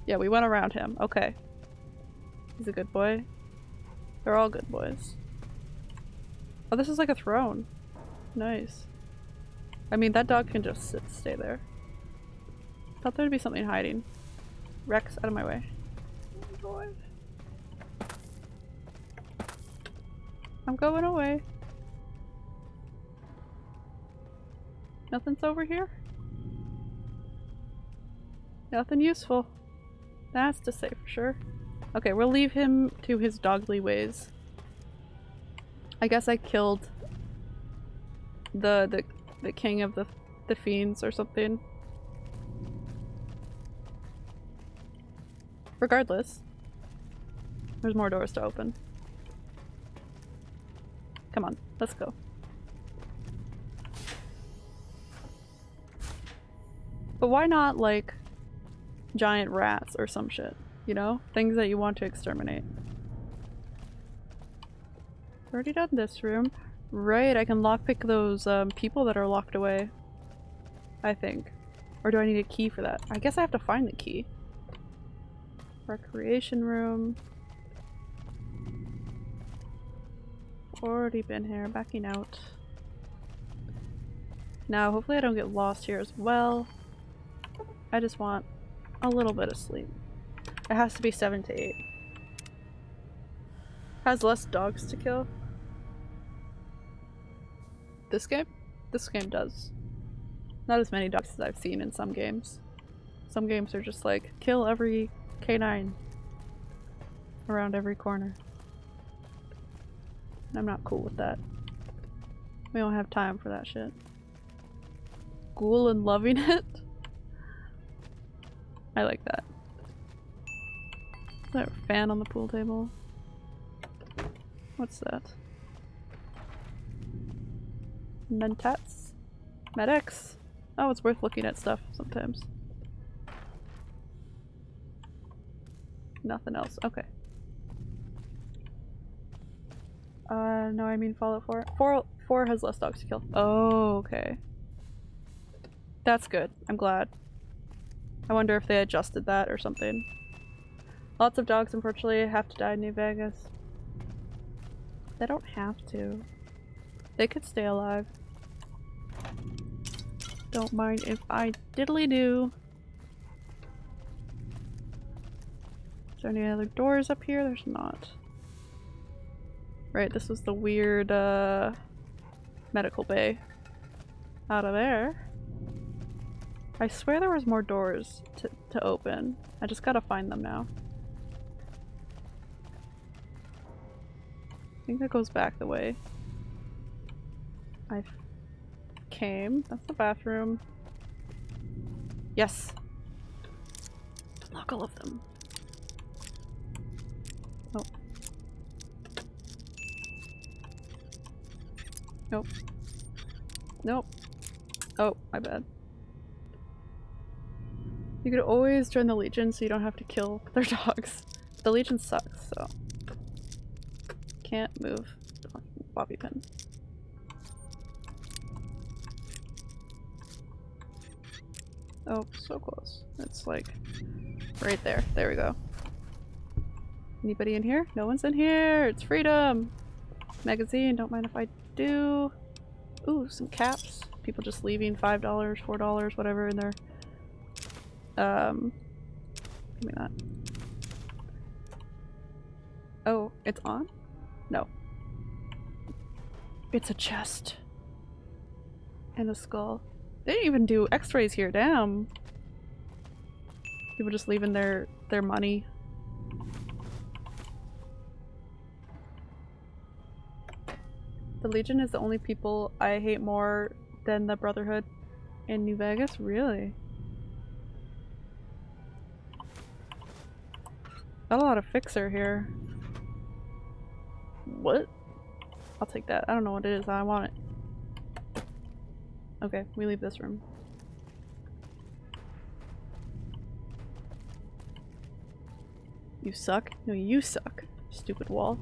Yeah, we went around him. Okay. He's a good boy. They're all good boys. Oh, this is like a throne. Nice. I mean, that dog can just sit, stay there. Thought there'd be something hiding. Rex, out of my way. I'm going away. Nothing's over here? Nothing useful. That's to say for sure. Okay, we'll leave him to his dogly ways. I guess I killed the the the king of the the fiends or something. Regardless, there's more doors to open. Come on, let's go. But why not like giant rats or some shit? You know? Things that you want to exterminate. Already done this room. Right, I can lockpick those um, people that are locked away. I think. Or do I need a key for that? I guess I have to find the key. Recreation room. Already been here, backing out. Now, hopefully I don't get lost here as well. I just want a little bit of sleep. It has to be 7 to 8. Has less dogs to kill. This game? This game does. Not as many dogs as I've seen in some games. Some games are just like, kill every canine around every corner. And I'm not cool with that. We don't have time for that shit. Ghoul and loving <laughs> it? I like that. Is that a fan on the pool table? What's that? Mentats? Medics? Oh, it's worth looking at stuff sometimes. Nothing else. Okay. Uh, no, I mean Fallout 4. 4, 4 has less dogs to kill. Oh, okay. That's good. I'm glad. I wonder if they adjusted that or something. Lots of dogs, unfortunately, have to die in New Vegas. They don't have to. They could stay alive. Don't mind if I diddly do. Is there any other doors up here? There's not. Right, this was the weird uh, medical bay. Out of there. I swear there was more doors to, to open. I just gotta find them now. I think that goes back the way I came. That's the bathroom. Yes! Lock all of them. Oh. Nope. Nope. Oh, my bad. You could always join the Legion so you don't have to kill <laughs> their dogs. The Legion sucks, so. Can't move bobby pin. Oh, so close. It's like right there. There we go. Anybody in here? No one's in here! It's freedom! Magazine, don't mind if I do. Ooh, some caps. People just leaving $5, $4, whatever in there. Um, give me that. Oh, it's on? No. It's a chest. And a skull. They didn't even do x-rays here, damn. People just leaving their, their money. The Legion is the only people I hate more than the Brotherhood in New Vegas? Really? Got a lot of fixer here. What? I'll take that. I don't know what it is. I want it. Okay, we leave this room. You suck? No, you suck. Stupid wall.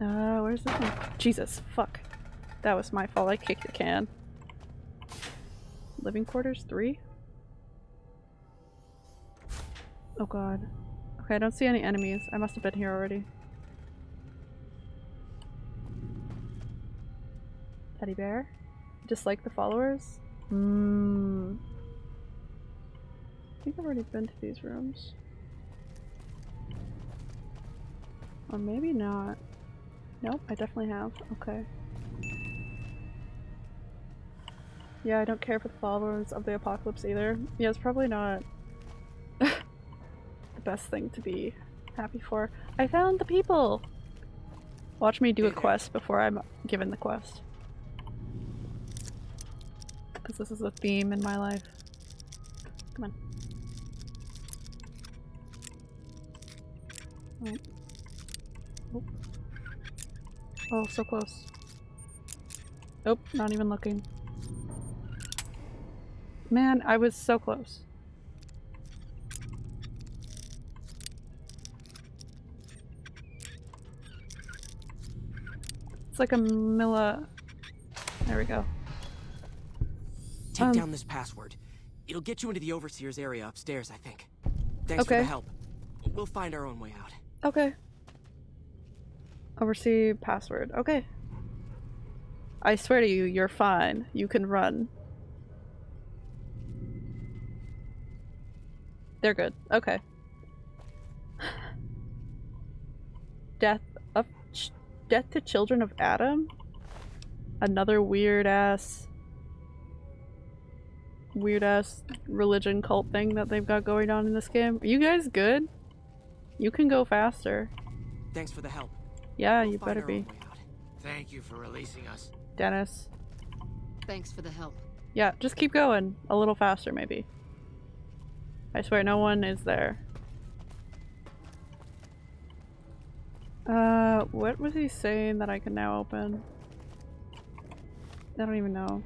Uh, where's this one? Jesus, fuck. That was my fault. I kicked the can. Living quarters? Three? Oh god. Okay, I don't see any enemies. I must have been here already. Teddy bear? Dislike the followers? Hmm. I think I've already been to these rooms. Or maybe not. Nope, I definitely have. Okay. Yeah, I don't care for the followers of the apocalypse either. Yeah, it's probably not best thing to be happy for. I found the people! Watch me do a quest before I'm given the quest. Because this is a theme in my life. Come on. Oh. Oh. So close. Nope, not even looking. Man, I was so close. It's like a Milla. There we go. Take Um, down this password. It'll get you into the Overseer's area upstairs, I think. Thanks for the help. We'll find our own way out. Okay. Oversee password. Okay. I swear to you, you're fine. You can run. They're good. Okay. Death to Children of Atom? Another weird ass weird ass religion cult thing that they've got going on in this game. Are you guys good? You can go faster. Thanks for the help. Yeah, We'll you better be. own way out. Thank you for releasing us. Dennis. Thanks for the help. Yeah, just keep going. A little faster, maybe. I swear no one is there. Uh, what was he saying that I can now open? I don't even know.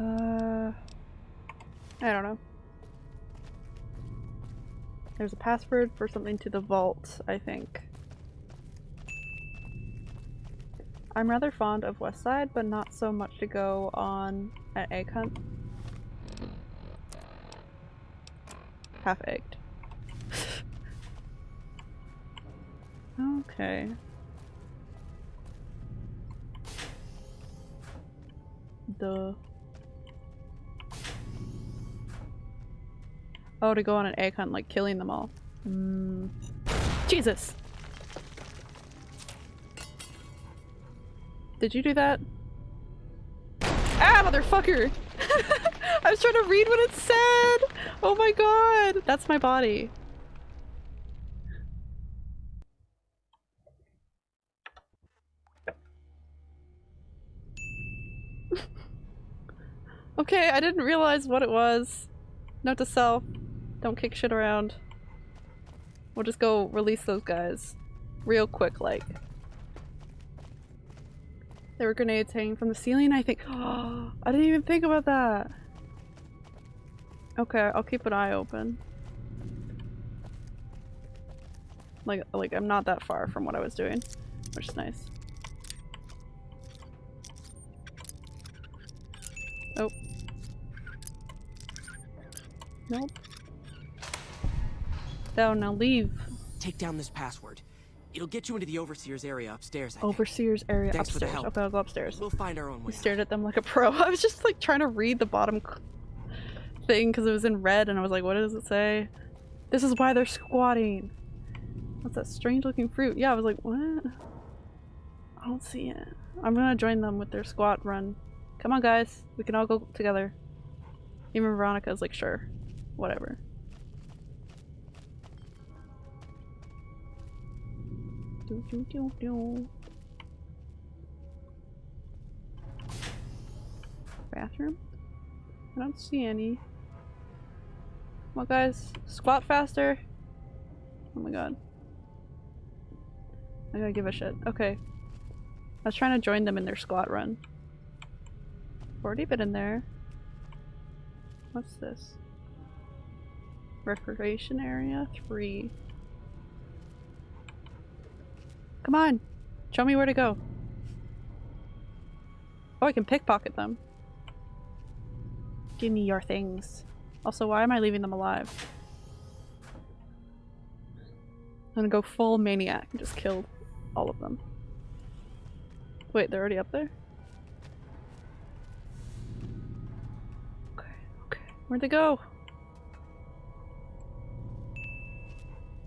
Uh, I don't know. There's a password for something to the vault, I think. I'm rather fond of West Side, but not so much to go on an egg hunt. Egged. Okay. Duh. Oh, to go on an egg hunt, like killing them all. Mm. Jesus! Did you do that? Ah, motherfucker! <laughs> I was trying to read what it said! Oh my god! That's my body. <laughs> okay, I didn't realize what it was. Note to self. Don't kick shit around. We'll just go release those guys. Real quick, like. There were grenades hanging from the ceiling, I think. Oh, <gasps> I didn't even think about that. Okay, I'll keep an eye open. Like, like I'm not that far from what I was doing, which is nice. Oh. Nope. Down, now leave. Take down this password. It'll get you into the Overseer's area upstairs, I think. Overseer's area Thanks for the upstairs. help. Okay, I'll go upstairs. We'll find our own I way. stared at them like a pro. <laughs> I was just like trying to read the bottom thing because it was in red and I was like, what does it say? This is why they're squatting. What's that strange looking fruit? Yeah, I was like, what? I don't see it. I'm gonna join them with their squat run. Come on, guys. We can all go together. Even Veronica's like, sure. Whatever. Do, do, do, do. Bathroom? I don't see any. Come on guys, squat faster! Oh my god. I gotta give a shit. Okay. I was trying to join them in their squat run. Already been in there. What's this? Recreation area? Three. Come on! Show me where to go. Oh, I can pickpocket them. Give me your things. Also, why am I leaving them alive? I'm gonna go full maniac and just kill all of them. Wait, they're already up there? Okay, okay. Where'd they go?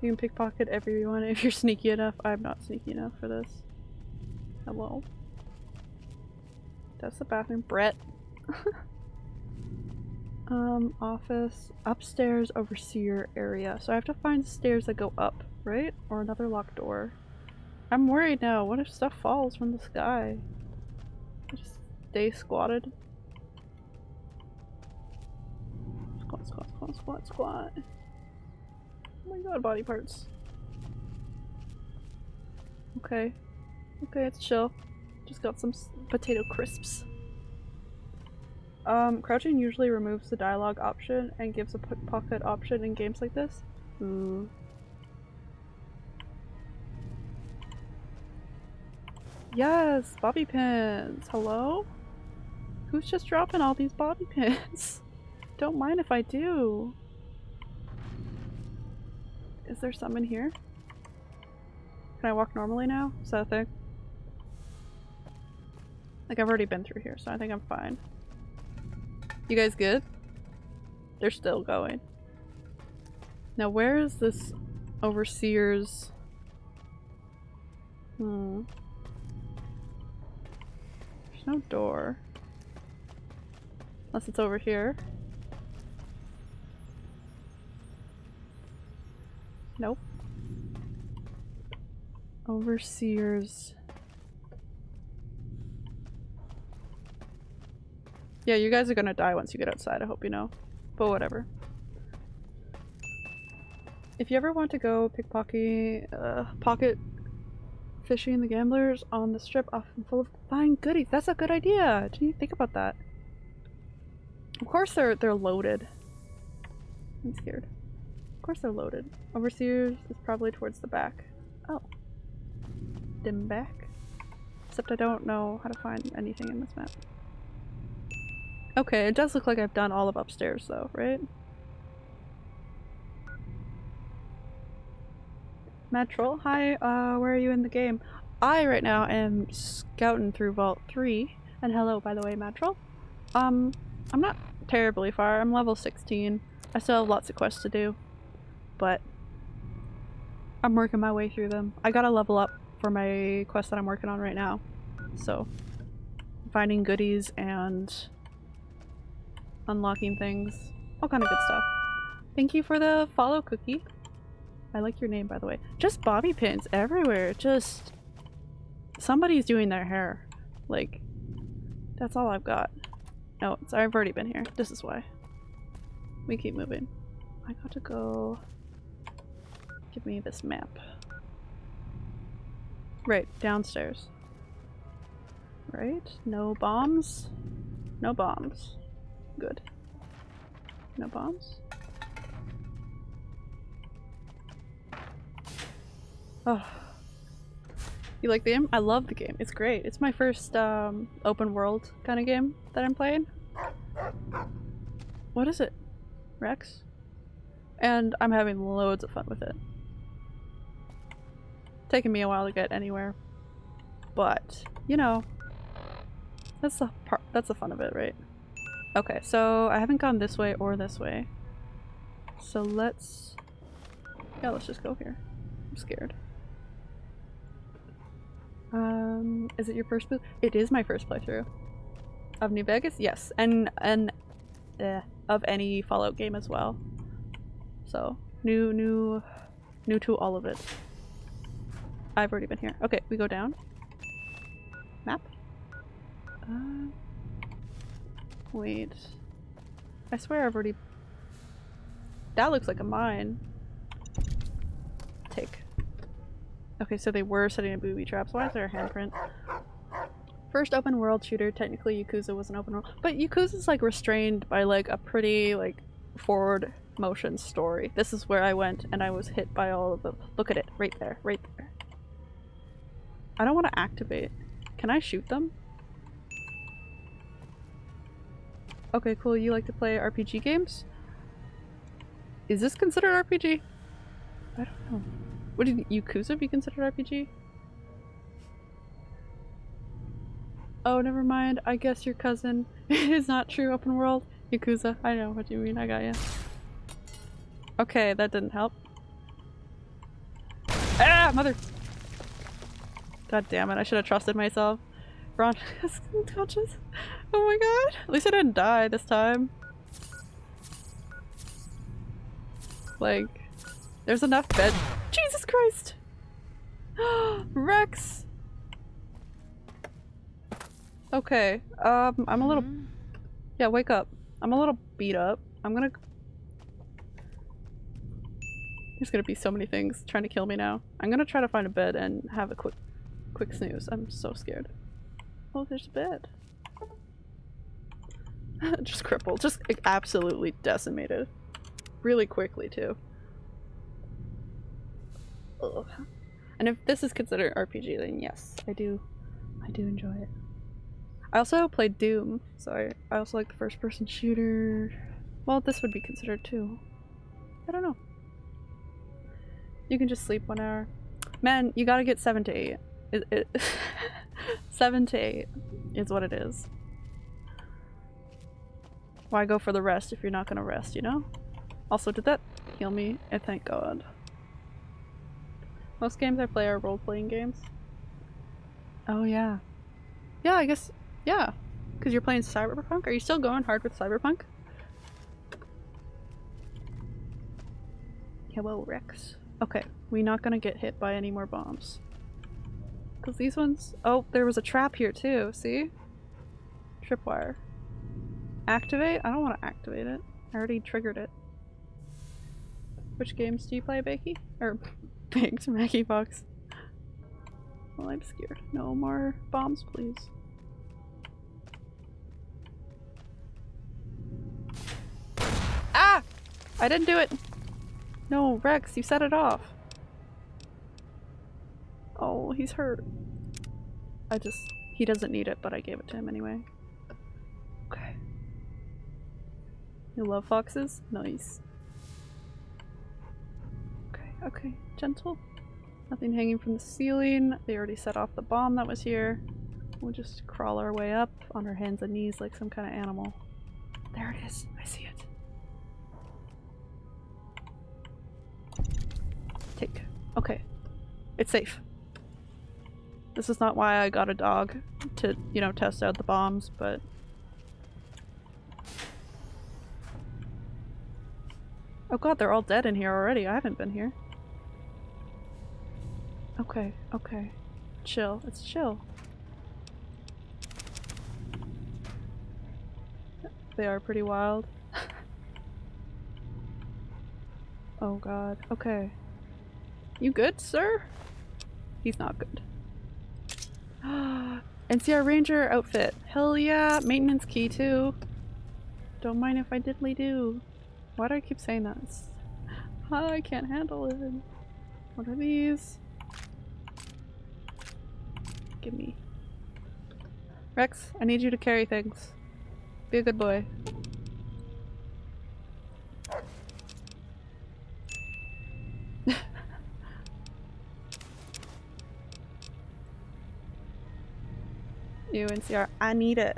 You can pickpocket everyone <laughs> if you're sneaky enough. I'm not sneaky enough for this. Hello? That's the bathroom. Brett. <laughs> um, office. Upstairs overseer area. So I have to find stairs that go up, right? Or another locked door. I'm worried now. What if stuff falls from the sky? I just stay squatted. Squat, squat, squat, squat, squat. Oh my god, body parts. Okay. Okay, it's chill. Just got some potato crisps. Um, crouching usually removes the dialogue option and gives a pocket option in games like this. Ooh. Yes, bobby pins. Hello? Who's just dropping all these bobby pins? <laughs> Don't mind if I do. Is there some in here? Can I walk normally now? Is that a thing? Like I've already been through here, so I think I'm fine. You guys good? They're still going. Now where is this overseer's... Hmm. There's no door. Unless it's over here. Nope. Overseers. Yeah, you guys are gonna die once you get outside, I hope you know. But whatever. If you ever want to go pickpocket, uh, pocket fishing the gamblers on the strip often full of fine goodies. That's a good idea. Didn't you think about that? Of course they're they're loaded. I'm scared. Of course they're loaded. Overseers is probably towards the back. Oh. Dim back. Except I don't know how to find anything in this map. Okay, it does look like I've done all of upstairs though, right? Metrol, hi, uh, where are you in the game? I right now am scouting through Vault 3, and hello by the way, Metrol. Um, I'm not terribly far, I'm level 16. I still have lots of quests to do, but I'm working my way through them. I gotta level up for my quest that I'm working on right now, so finding goodies and unlocking things, all kind of good stuff. Thank you for the follow cookie. I like your name by the way. Just bobby pins everywhere, just somebody's doing their hair. Like, that's all I've got. No, sorry, I've already been here. This is why. We keep moving. I got to go... Give me this map. Right, downstairs. Right? No bombs? No bombs. Good. No bombs? Oh. You like the game? I love the game. It's great. It's my first um, open world kind of game that I'm playing. What is it? Rex? And I'm having loads of fun with it. Taking me a while to get anywhere. But, you know, that's the part that's the fun of it, right? Okay, so I haven't gone this way or this way. So let's Yeah, let's just go here. I'm scared. Um, is it your first? It is my first playthrough. Of New Vegas? Yes. And, and, eh, of any Fallout game as well. So, new, new, new to all of it. I've already been here. Okay, we go down. Map? Uh, wait. I swear I've already... That looks like a mine. Take. Okay, so they were setting a booby traps. Why is there a handprint? First open world shooter, technically Yakuza was an open world, but Yakuza's like restrained by like a pretty like forward motion story. This is where I went and I was hit by all of them. Look at it, right there, right there. I don't want to activate. Can I shoot them? Okay, cool. You like to play RPG games? Is this considered RPG? I don't know. Would Yakuza be considered RPG? Oh, never mind. I guess your cousin <laughs> is not true open world. Yakuza. I know what you mean. I got you. Okay, that didn't help. Ah, mother! God damn it, I should have trusted myself. Ron is unconscious. Oh my god. At least I didn't die this time. Like, there's enough bed- Jesus Christ! <gasps> Rex! Okay, um, I'm a little- Yeah, wake up. I'm a little beat up. I'm gonna- There's gonna be so many things trying to kill me now. I'm gonna try to find a bed and have a quick- quick snooze. I'm so scared. Oh, there's a bed. <laughs> just crippled. Just absolutely decimated. Really quickly, too. Ugh. And if this is considered RPG, then yes, I do, I do enjoy it. I also played Doom, so I, I also like the first person shooter. Well, this would be considered too. I don't know. You can just sleep one hour. Man, you gotta get 7 to 8. It, it <laughs> 7 to 8 is what it is. Why go for the rest if you're not gonna rest, you know? Also, did that heal me? And thank god. Most games I play are role-playing games. Oh yeah. Yeah, I guess, yeah. Because you're playing Cyberpunk? Are you still going hard with Cyberpunk? Hello, Rex. Okay, we're not gonna get hit by any more bombs. Because these ones- oh, there was a trap here too, see? Tripwire. Activate? I don't want to activate it. I already triggered it. Which games do you play, Bakey? Or <laughs> Baked Maggie Fox. Well, I'm scared. No more bombs, please. Ah! I didn't do it! No, Rex, you set it off. Oh, he's hurt. I just- he doesn't need it, but I gave it to him anyway. Okay. You love foxes? Nice. Okay, okay. Gentle. Nothing hanging from the ceiling. They already set off the bomb that was here. We'll just crawl our way up on our hands and knees like some kind of animal. There it is. I see it. Take. Okay. It's safe. This is not why I got a dog to, you know, test out the bombs, but Oh god, they're all dead in here already. I haven't been here. Okay, okay. Chill. It's chill. They are pretty wild. <laughs> oh god. Okay. You good, sir? He's not good. <gasps> NCR Ranger outfit. Hell yeah! Maintenance key too. Don't mind if I diddly do. Why do I keep saying that? <laughs> Ah, I can't handle it. What are these? Give me. Rex, I need you to carry things. Be a good boy. You NCR, I need it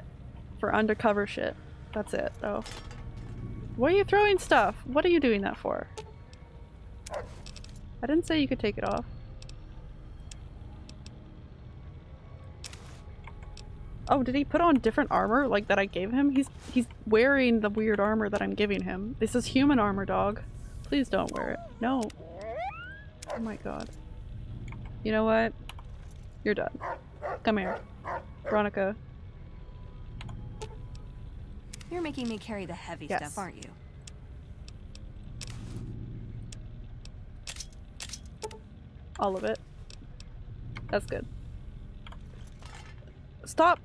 for undercover shit. That's it, though. Why are you throwing stuff? What are you doing that for? I didn't say you could take it off. Oh, did he put on different armor like that I gave him? He's he's wearing the weird armor that I'm giving him. This is human armor, dog. Please don't wear it. No. Oh my god. You know what? You're done. Come here. Veronica. You're making me carry the heavy Yes. stuff, aren't you? All of it. That's good. Stop!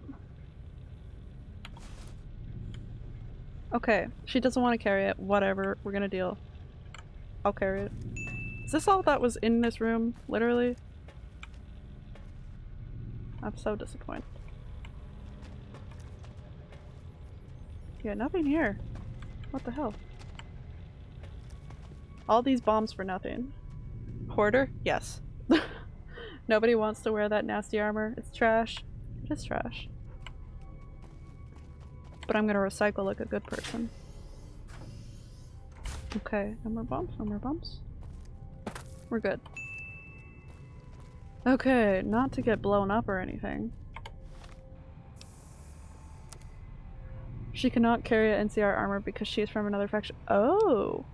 Okay, she doesn't want to carry it. Whatever, we're gonna deal. I'll carry it. Is this all that was in this room? Literally? I'm so disappointed. Yeah, nothing here. What the hell? All these bombs for nothing. Hoarder? Yes. <laughs> Nobody wants to wear that nasty armor. It's trash. It is trash. But I'm gonna recycle like a good person. Okay, no more bombs, no more bombs. We're good. Okay, not to get blown up or anything. She cannot carry a NCR armor because she is from another faction. Oh!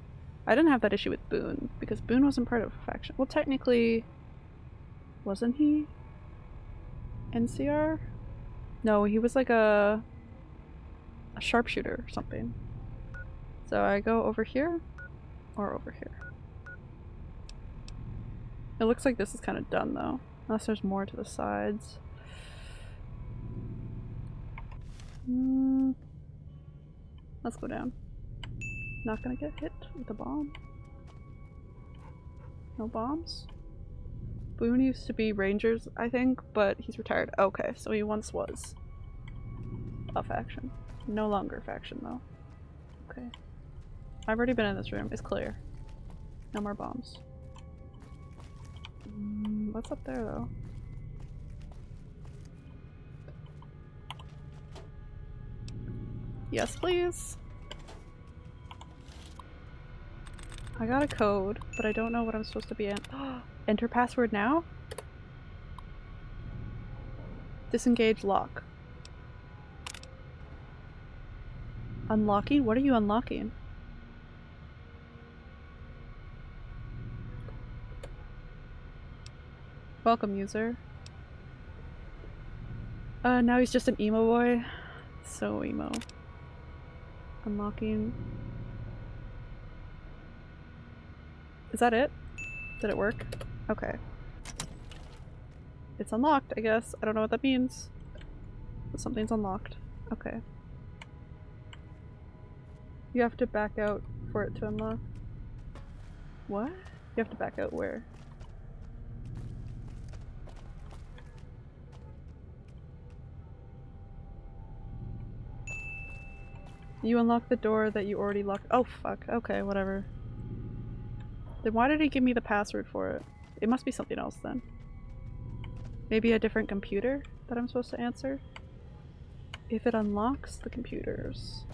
I didn't have that issue with Boone, because Boone wasn't part of a faction. Well, technically, wasn't he? NCR? No, he was like a, a sharpshooter or something. So I go over here, or over here. It looks like this is kind of done though, unless there's more to the sides. Hmm. Let's go down. Not gonna get hit with a bomb. No bombs? Boone used to be Rangers, I think, but he's retired. Okay, so he once was a faction. No longer faction, though. Okay. I've already been in this room. It's clear. No more bombs. Mm, what's up there, though? Yes, please. I got a code, but I don't know what I'm supposed to be in. <gasps> Enter password now? Disengage lock. Unlocking? What are you unlocking? Welcome, user. Uh, now he's just an emo boy. So emo. Unlocking. Is that it? Did it work? Okay. It's unlocked, I guess. I don't know what that means. But something's unlocked. Okay. You have to back out for it to unlock. What? You have to back out where? You unlock the door that you already locked- oh fuck, okay, whatever. Then why did he give me the password for it? It must be something else then. Maybe a different computer that I'm supposed to answer? If it unlocks the computers,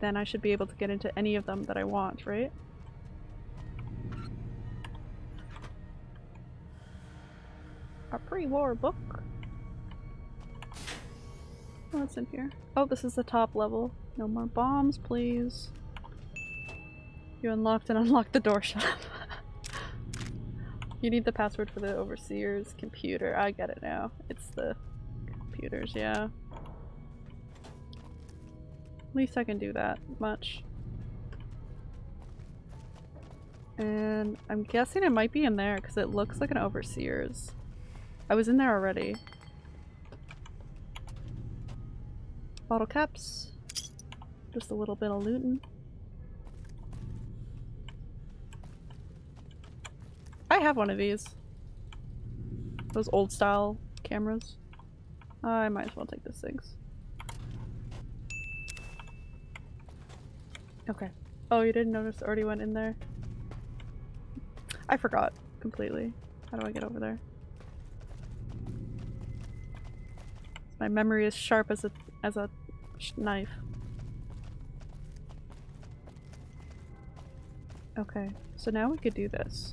then I should be able to get into any of them that I want, right? A pre-war book. What's in here? Oh, this is the top level. No more bombs, please. You unlocked and <laughs> unlocked the door shut. you need the password for the overseer's computer. I get it now. It's the computers, yeah. At least I can do that much. And I'm guessing it might be in there because it looks like an overseer's. I was in there already. Bottle caps. Just a little bit of looting. I have one of these. Those old style cameras. I might as well take this things. Okay. Oh, you didn't notice already went in there? I forgot completely. How do I get over there? My memory is sharp as a as a knife. Okay, so now we could do this.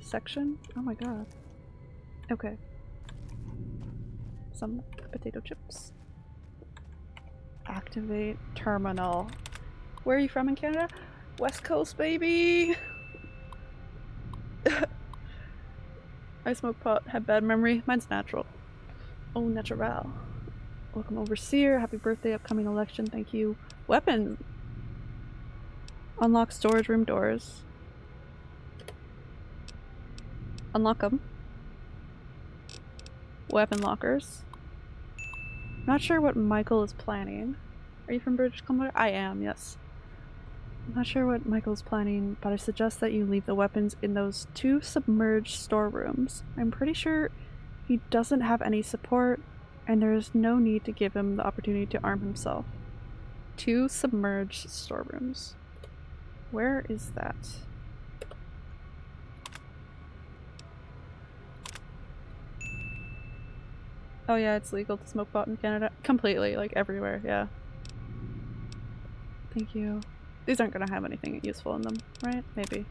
Section? Oh my god. Okay. Some potato chips. Activate terminal. Where are you from in Canada? West Coast, baby! <laughs> I smoke pot, have bad memory. Mine's natural. Oh, natural. Welcome Overseer. Happy birthday, upcoming election. Thank you. Weapon. Unlock storage room doors. Unlock them. Weapon lockers. I'm Not sure what Michael is planning. Are you from British Columbia? I am, yes. I'm not sure what Michael's planning, but I suggest that you leave the weapons in those two submerged storerooms. I'm pretty sure he doesn't have any support, and there is no need to give him the opportunity to arm himself. Two submerged storerooms. Where is that? Oh yeah, it's legal to smoke pot in Canada. Completely, like everywhere, yeah. Thank you. These aren't gonna have anything useful in them, right? Maybe.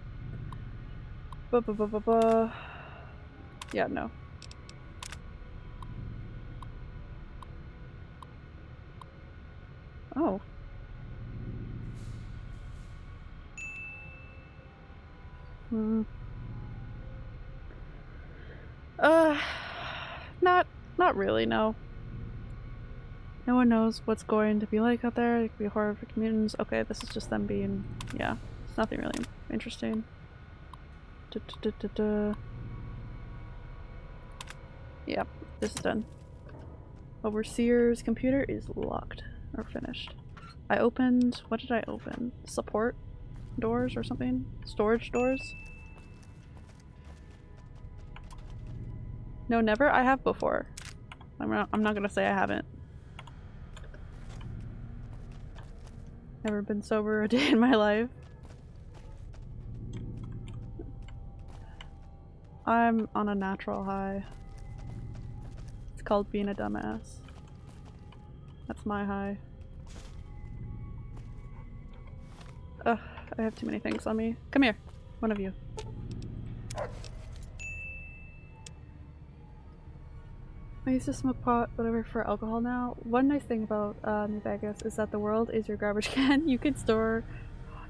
Yeah, no. Oh. Hmm. Uh, not, not really, no. No one knows what's going to be like out there. It could be horrific mutants. Okay, this is just them being, yeah, it's nothing really interesting. Da, da, da, Yep, this is done. Overseer's computer is locked or finished. I opened, what did I open? Support doors or something? Storage doors? No, never? I have before. I'm not, I'm not gonna say I haven't. Never been sober a <laughs> day in my life. I'm on a natural high. It's called being a dumbass. That's my high. Ugh, I have too many things on me. Come here, one of you. I used to smoke pot, whatever, for alcohol now. One nice thing about uh, New Vegas is that the world is your garbage <laughs> can. You can store,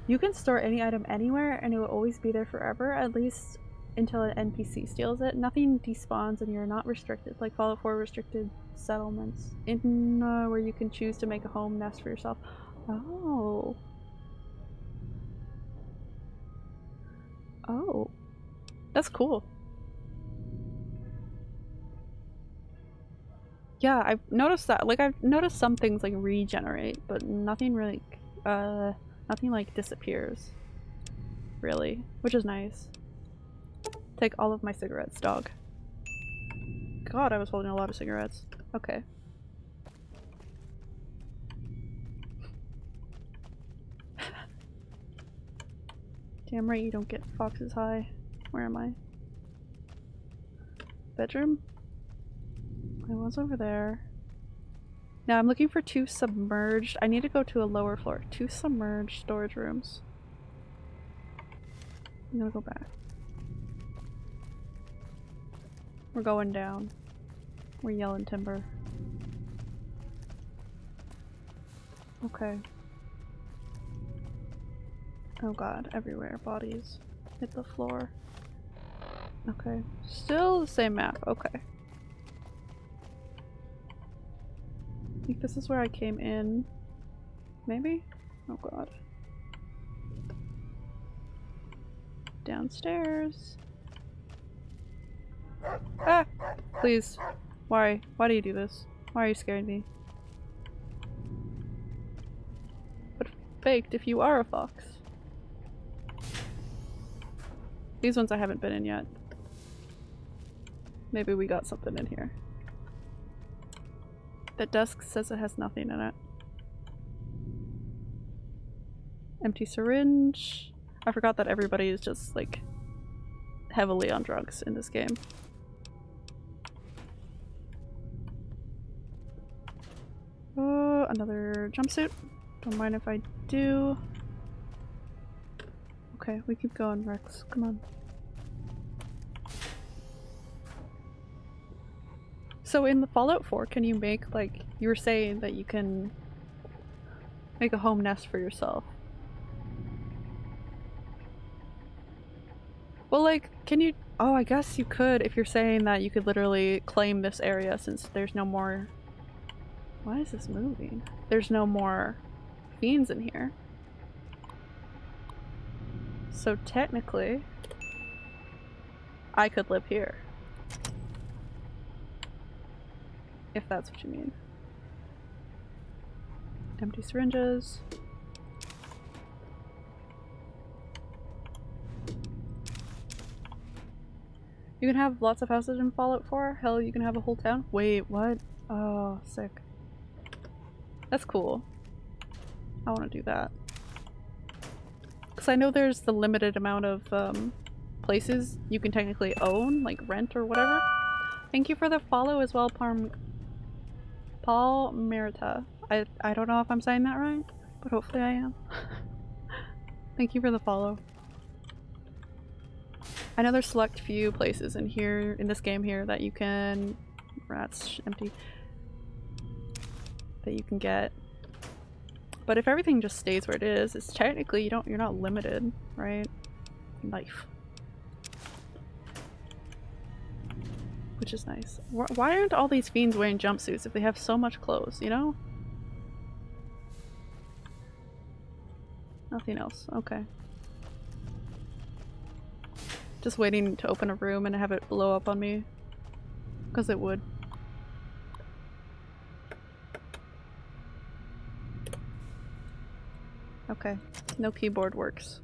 you can store any item anywhere, and it will always be there forever. At least until an NPC steals it. Nothing despawns, and you're not restricted like Fallout 4 restricted settlements in uh, where you can choose to make a home nest for yourself. Oh. Oh. That's cool. Yeah, I've noticed that. Like, I've noticed some things, like, regenerate, but nothing really, uh, nothing, like, disappears. Really. Which is nice. Take all of my cigarettes, dog. God, I was holding a lot of cigarettes. Okay. Damn right you don't get foxes high. Where am I? Bedroom? I was over there. Now I'm looking for two submerged. I need to go to a lower floor. Two submerged storage rooms. I'm gonna go back. We're going down. We're yelling timber. Okay. Oh god, everywhere. Bodies. Hit the floor. Okay. Still the same map. Okay. I think this is where I came in. Maybe? Oh god. Downstairs. Ah! Please. Why? Why do you do this? Why are you scaring me? But faked if you are a fox. These ones I haven't been in yet. Maybe we got something in here. The desk says it has nothing in it. Empty syringe. I forgot that everybody is just like heavily on drugs in this game. Oh, another jumpsuit. Don't mind if I do. Okay, we keep going, Rex. Come on. So in the Fallout 4, can you make, like, you were saying that you can make a home nest for yourself. Well, like, can you- oh, I guess you could if you're saying that you could literally claim this area since there's no more- why is this moving? There's no more fiends in here. So technically, I could live here. If that's what you mean. Empty syringes. You can have lots of houses in Fallout 4? Hell, you can have a whole town? Wait, what? Oh, sick. That's cool. I want to do that. Because I know there's the limited amount of um, places you can technically own, like rent or whatever. Thank you for the follow as well, Parm Paul Merita. I, I don't know if I'm saying that right, but hopefully I am. <laughs> Thank you for the follow. I know there's select few places in here, in this game here, that you can- rats, empty, that you can get. But if everything just stays where it is, it's technically you don't- you're not limited, right? Knife. Which is nice. Why aren't all these fiends wearing jumpsuits if they have so much clothes, you know? Nothing else. Okay. Just waiting to open a room and have it blow up on me. Because it would. Okay. No keyboard works.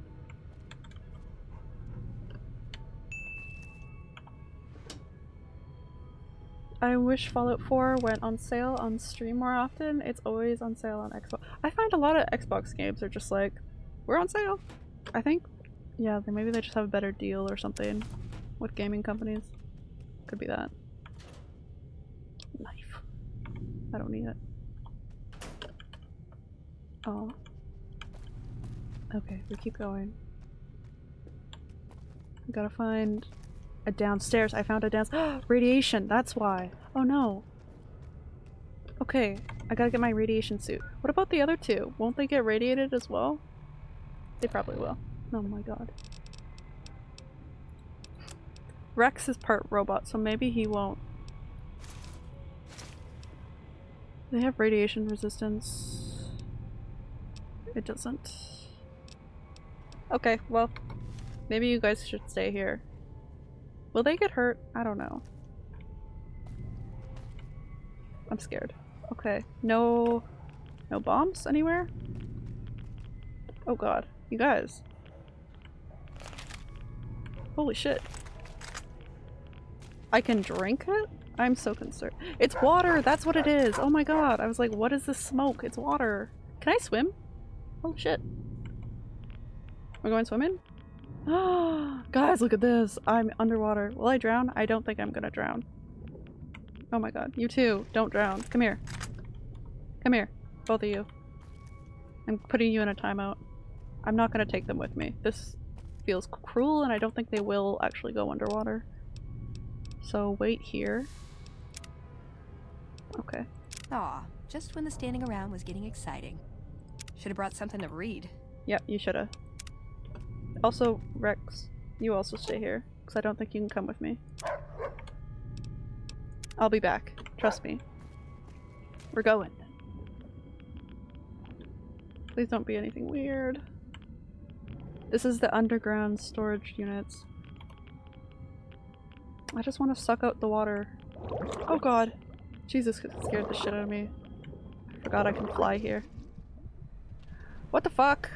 I wish Fallout 4 went on sale on Steam more often. It's always on sale on Xbox. I find a lot of Xbox games are just like, we're on sale. I think, yeah, they, maybe they just have a better deal or something with gaming companies. Could be that. Knife. I don't need it. Oh. Okay, we keep going. We gotta find a downstairs. I found a downstairs. <gasps> radiation, that's why. Oh no. Okay, I gotta get my radiation suit. What about the other two? Won't they get radiated as well? They probably will. Oh my god. Rex is part robot, so maybe he won't. They have radiation resistance. It doesn't. Okay, well, maybe you guys should stay here. Will they get hurt? I don't know. I'm scared. Okay, no... no bombs anywhere? Oh god, you guys. Holy shit. I can drink it? I'm so concerned. It's water! That's what it is! Oh my god! I was like, what is this smoke? It's water. Can I swim? Oh shit. We're going swimming? <gasps> Guys, look at this. I'm underwater. Will I drown? I don't think I'm gonna drown. Oh my god. You too. Don't drown. Come here. Come here. Both of you. I'm putting you in a timeout. I'm not gonna take them with me. This feels cruel and I don't think they will actually go underwater. So wait here. Okay. Aw, just when the standing around was getting exciting. Should have brought something to read. Yep, you shoulda. Also, Rex, you also stay here, because I don't think you can come with me. I'll be back. Trust me. We're going. Please don't be anything weird. This is the underground storage units. I just want to suck out the water. Oh god. Jesus scared the shit out of me. Forgot I can fly here. What the fuck?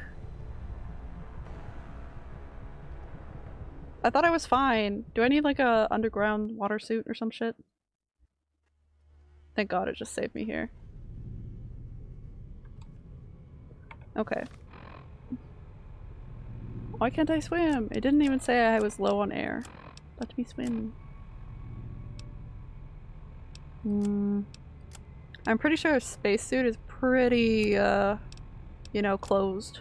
I thought I was fine. Do I need like a underground water suit or some shit? Thank god it just saved me here. Okay. Why can't I swim? It didn't even say I was low on air. Let me swim. Hmm. I'm pretty sure a spacesuit is pretty, uh, you know, closed.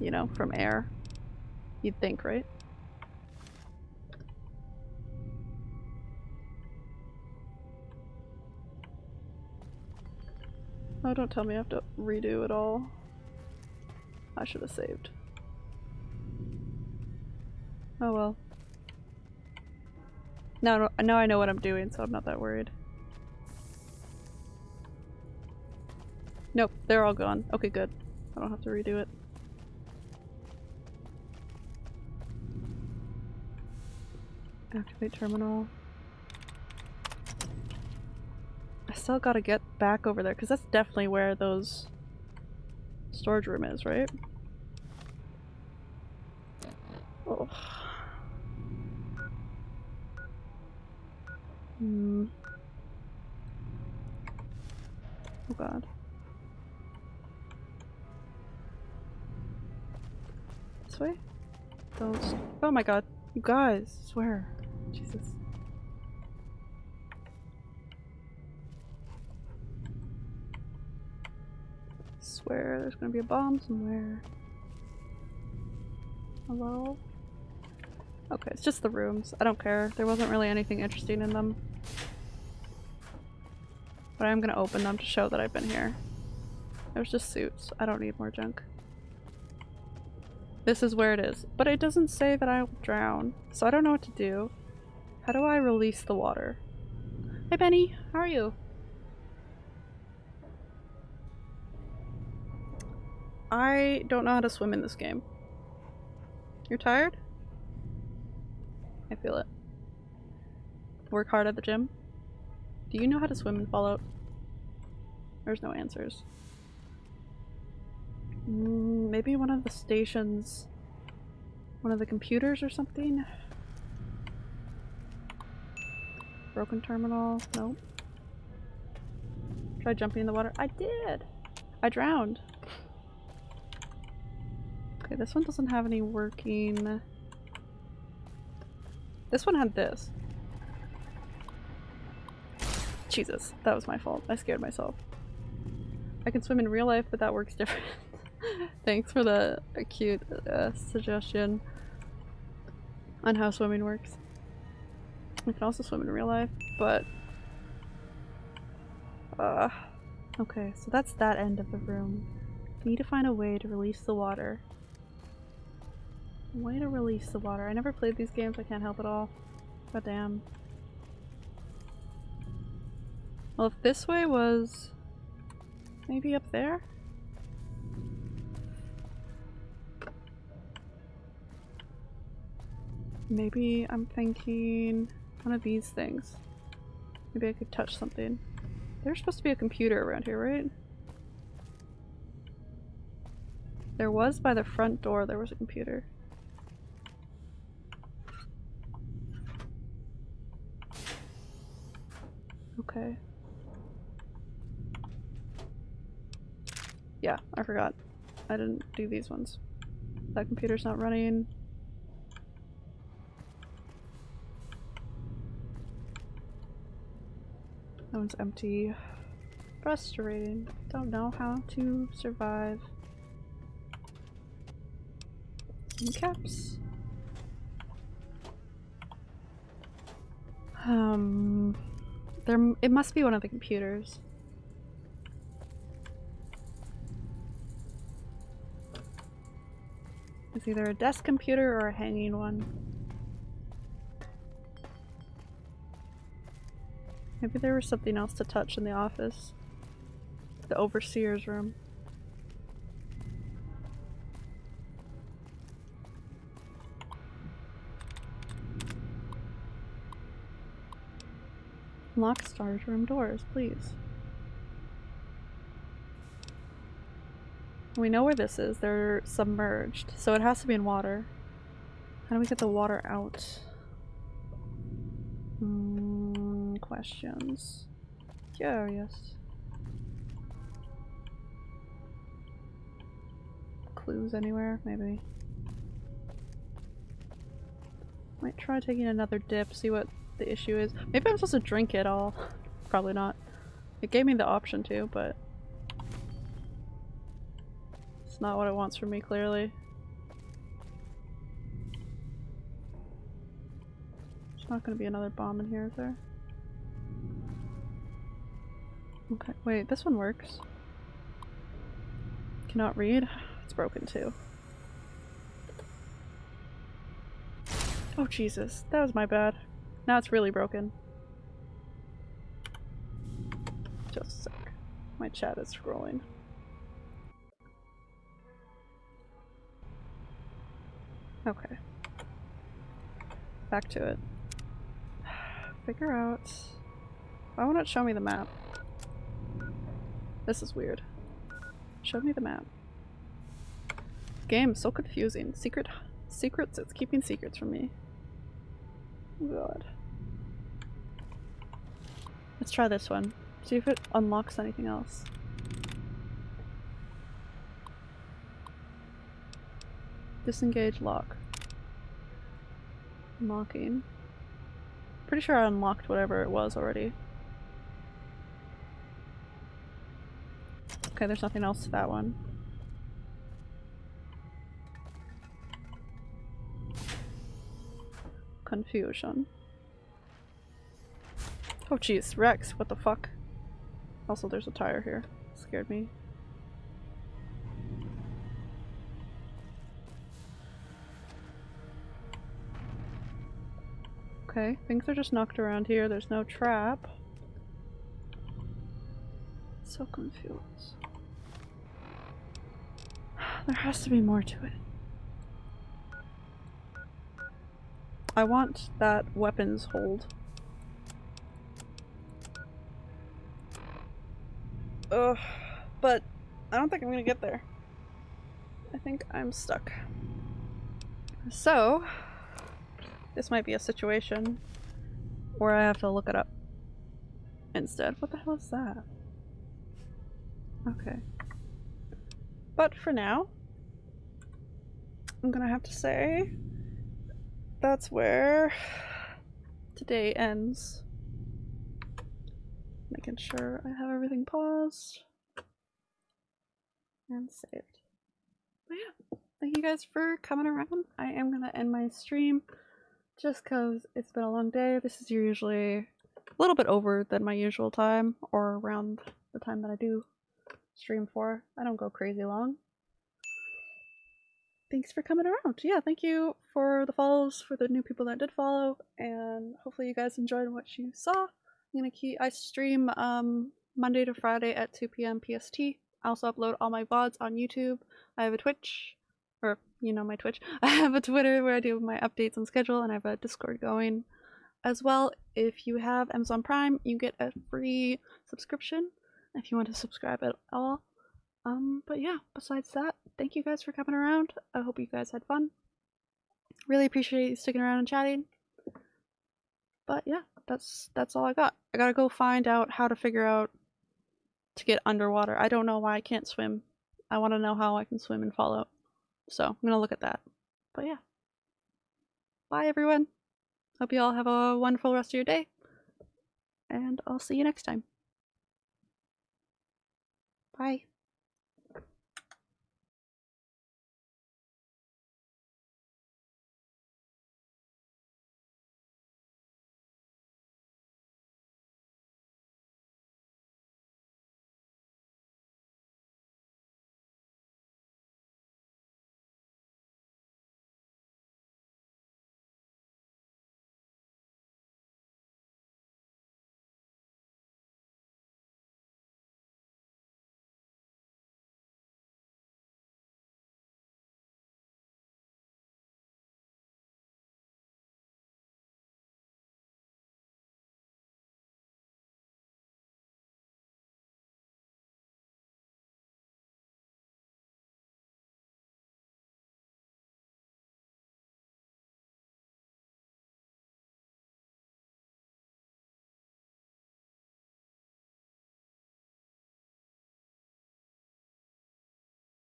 You know, from air. You'd think, right? Oh, don't tell me I have to redo it all. I should have saved. Oh well. Now, now I know what I'm doing, so I'm not that worried. Nope, they're all gone. Okay, good. I don't have to redo it. Activate terminal. I still gotta get back over there, because that's definitely where those storage room is, right? Oh. Hmm. Oh god. This way? Don't. Oh my god. You guys, swear. Jesus. Swear there's gonna be a bomb somewhere. Hello? Okay, it's just the rooms. I don't care. There wasn't really anything interesting in them. But I'm gonna open them to show that I've been here. There's just suits. I don't need more junk. This is where it is. But it doesn't say that I'll drown, so I don't know what to do. How do I release the water? Hey Benny, how are you? I don't know how to swim in this game. You're tired? I feel it. Work hard at the gym? Do you know how to swim in Fallout? There's no answers. Mm, maybe one of the stations. One of the computers or something? Broken terminal? Nope. Try jumping in the water. I did! I drowned. Okay, this one doesn't have any working... This one had this. Jesus, that was my fault. I scared myself. I can swim in real life, but that works different. <laughs> Thanks for the cute uh, suggestion on how swimming works. I can also swim in real life, but... Uh, okay, so that's that end of the room. need to find a way to release the water. Way to release the water. I never played these games, I can't help it all. God damn. Well, if this way was maybe up there? Maybe I'm thinking one of these things. Maybe I could touch something. There's supposed to be a computer around here, right? There was by the front door, there was a computer. Okay. Yeah, I forgot. I didn't do these ones. That computer's not running. That one's empty. Frustrating. Don't know how to survive. Some caps. Um, there. It must be one of the computers. It's either a desk computer or a hanging one. Maybe there was something else to touch in the office. The overseer's room. Lock storage room doors, please. We know where this is. They're submerged, so it has to be in water. How do we get the water out? Hmm. Questions. Curious. Clues anywhere? Maybe. Might try taking another dip, see what the issue is. Maybe I'm supposed to drink it all. <laughs> Probably not. It gave me the option to, but it's not what it wants from me, clearly. There's not gonna be another bomb in here, is there? Okay, wait, this one works. Cannot read? It's broken too. Oh Jesus, that was my bad. Now it's really broken. Just a sec. My chat is scrolling. Okay. Back to it. <sighs> Figure out... Why won't it show me the map? This is weird. Show me the map. Game so confusing. Secret secrets, it's keeping secrets from me. God. Let's try this one. See if it unlocks anything else. Disengage lock. Unlocking. Pretty sure I unlocked whatever it was already. Okay, there's nothing else to that one. Confusion. Oh jeez, Rex, what the fuck? Also, there's a tire here. Scared me. Okay, things are just knocked around here. There's no trap. So confused. There has to be more to it. I want that weapons hold. Ugh, but I don't think I'm gonna get there. I think I'm stuck. So, this might be a situation where I have to look it up instead. What the hell is that? Okay. But for now, I'm gonna have to say that's where today ends. Making sure I have everything paused and saved. But yeah, thank you guys for coming around. I am gonna end my stream just because it's been a long day. This is usually a little bit over than my usual time or around the time that I do stream for. I don't go crazy long. Thanks for coming around. Yeah, thank you for the follows for the new people that did follow and hopefully you guys enjoyed what you saw. I'm gonna keep I stream um Monday to Friday at 2 p.m. PST. I also upload all my VODs on YouTube. I have a Twitch, or you know my Twitch. <laughs> I have a Twitter where I do my updates and schedule, and I have a Discord going as well. If you have Amazon Prime, you get a free subscription if you want to subscribe at all. Um, but yeah, besides that, thank you guys for coming around. I hope you guys had fun. Really appreciate you sticking around and chatting. But yeah, that's that's all I got. I gotta go find out how to figure out to get underwater. I don't know why I can't swim. I want to know how I can swim in Fallout. So I'm gonna look at that. But yeah. Bye everyone. Hope you all have a wonderful rest of your day. And I'll see you next time. Bye.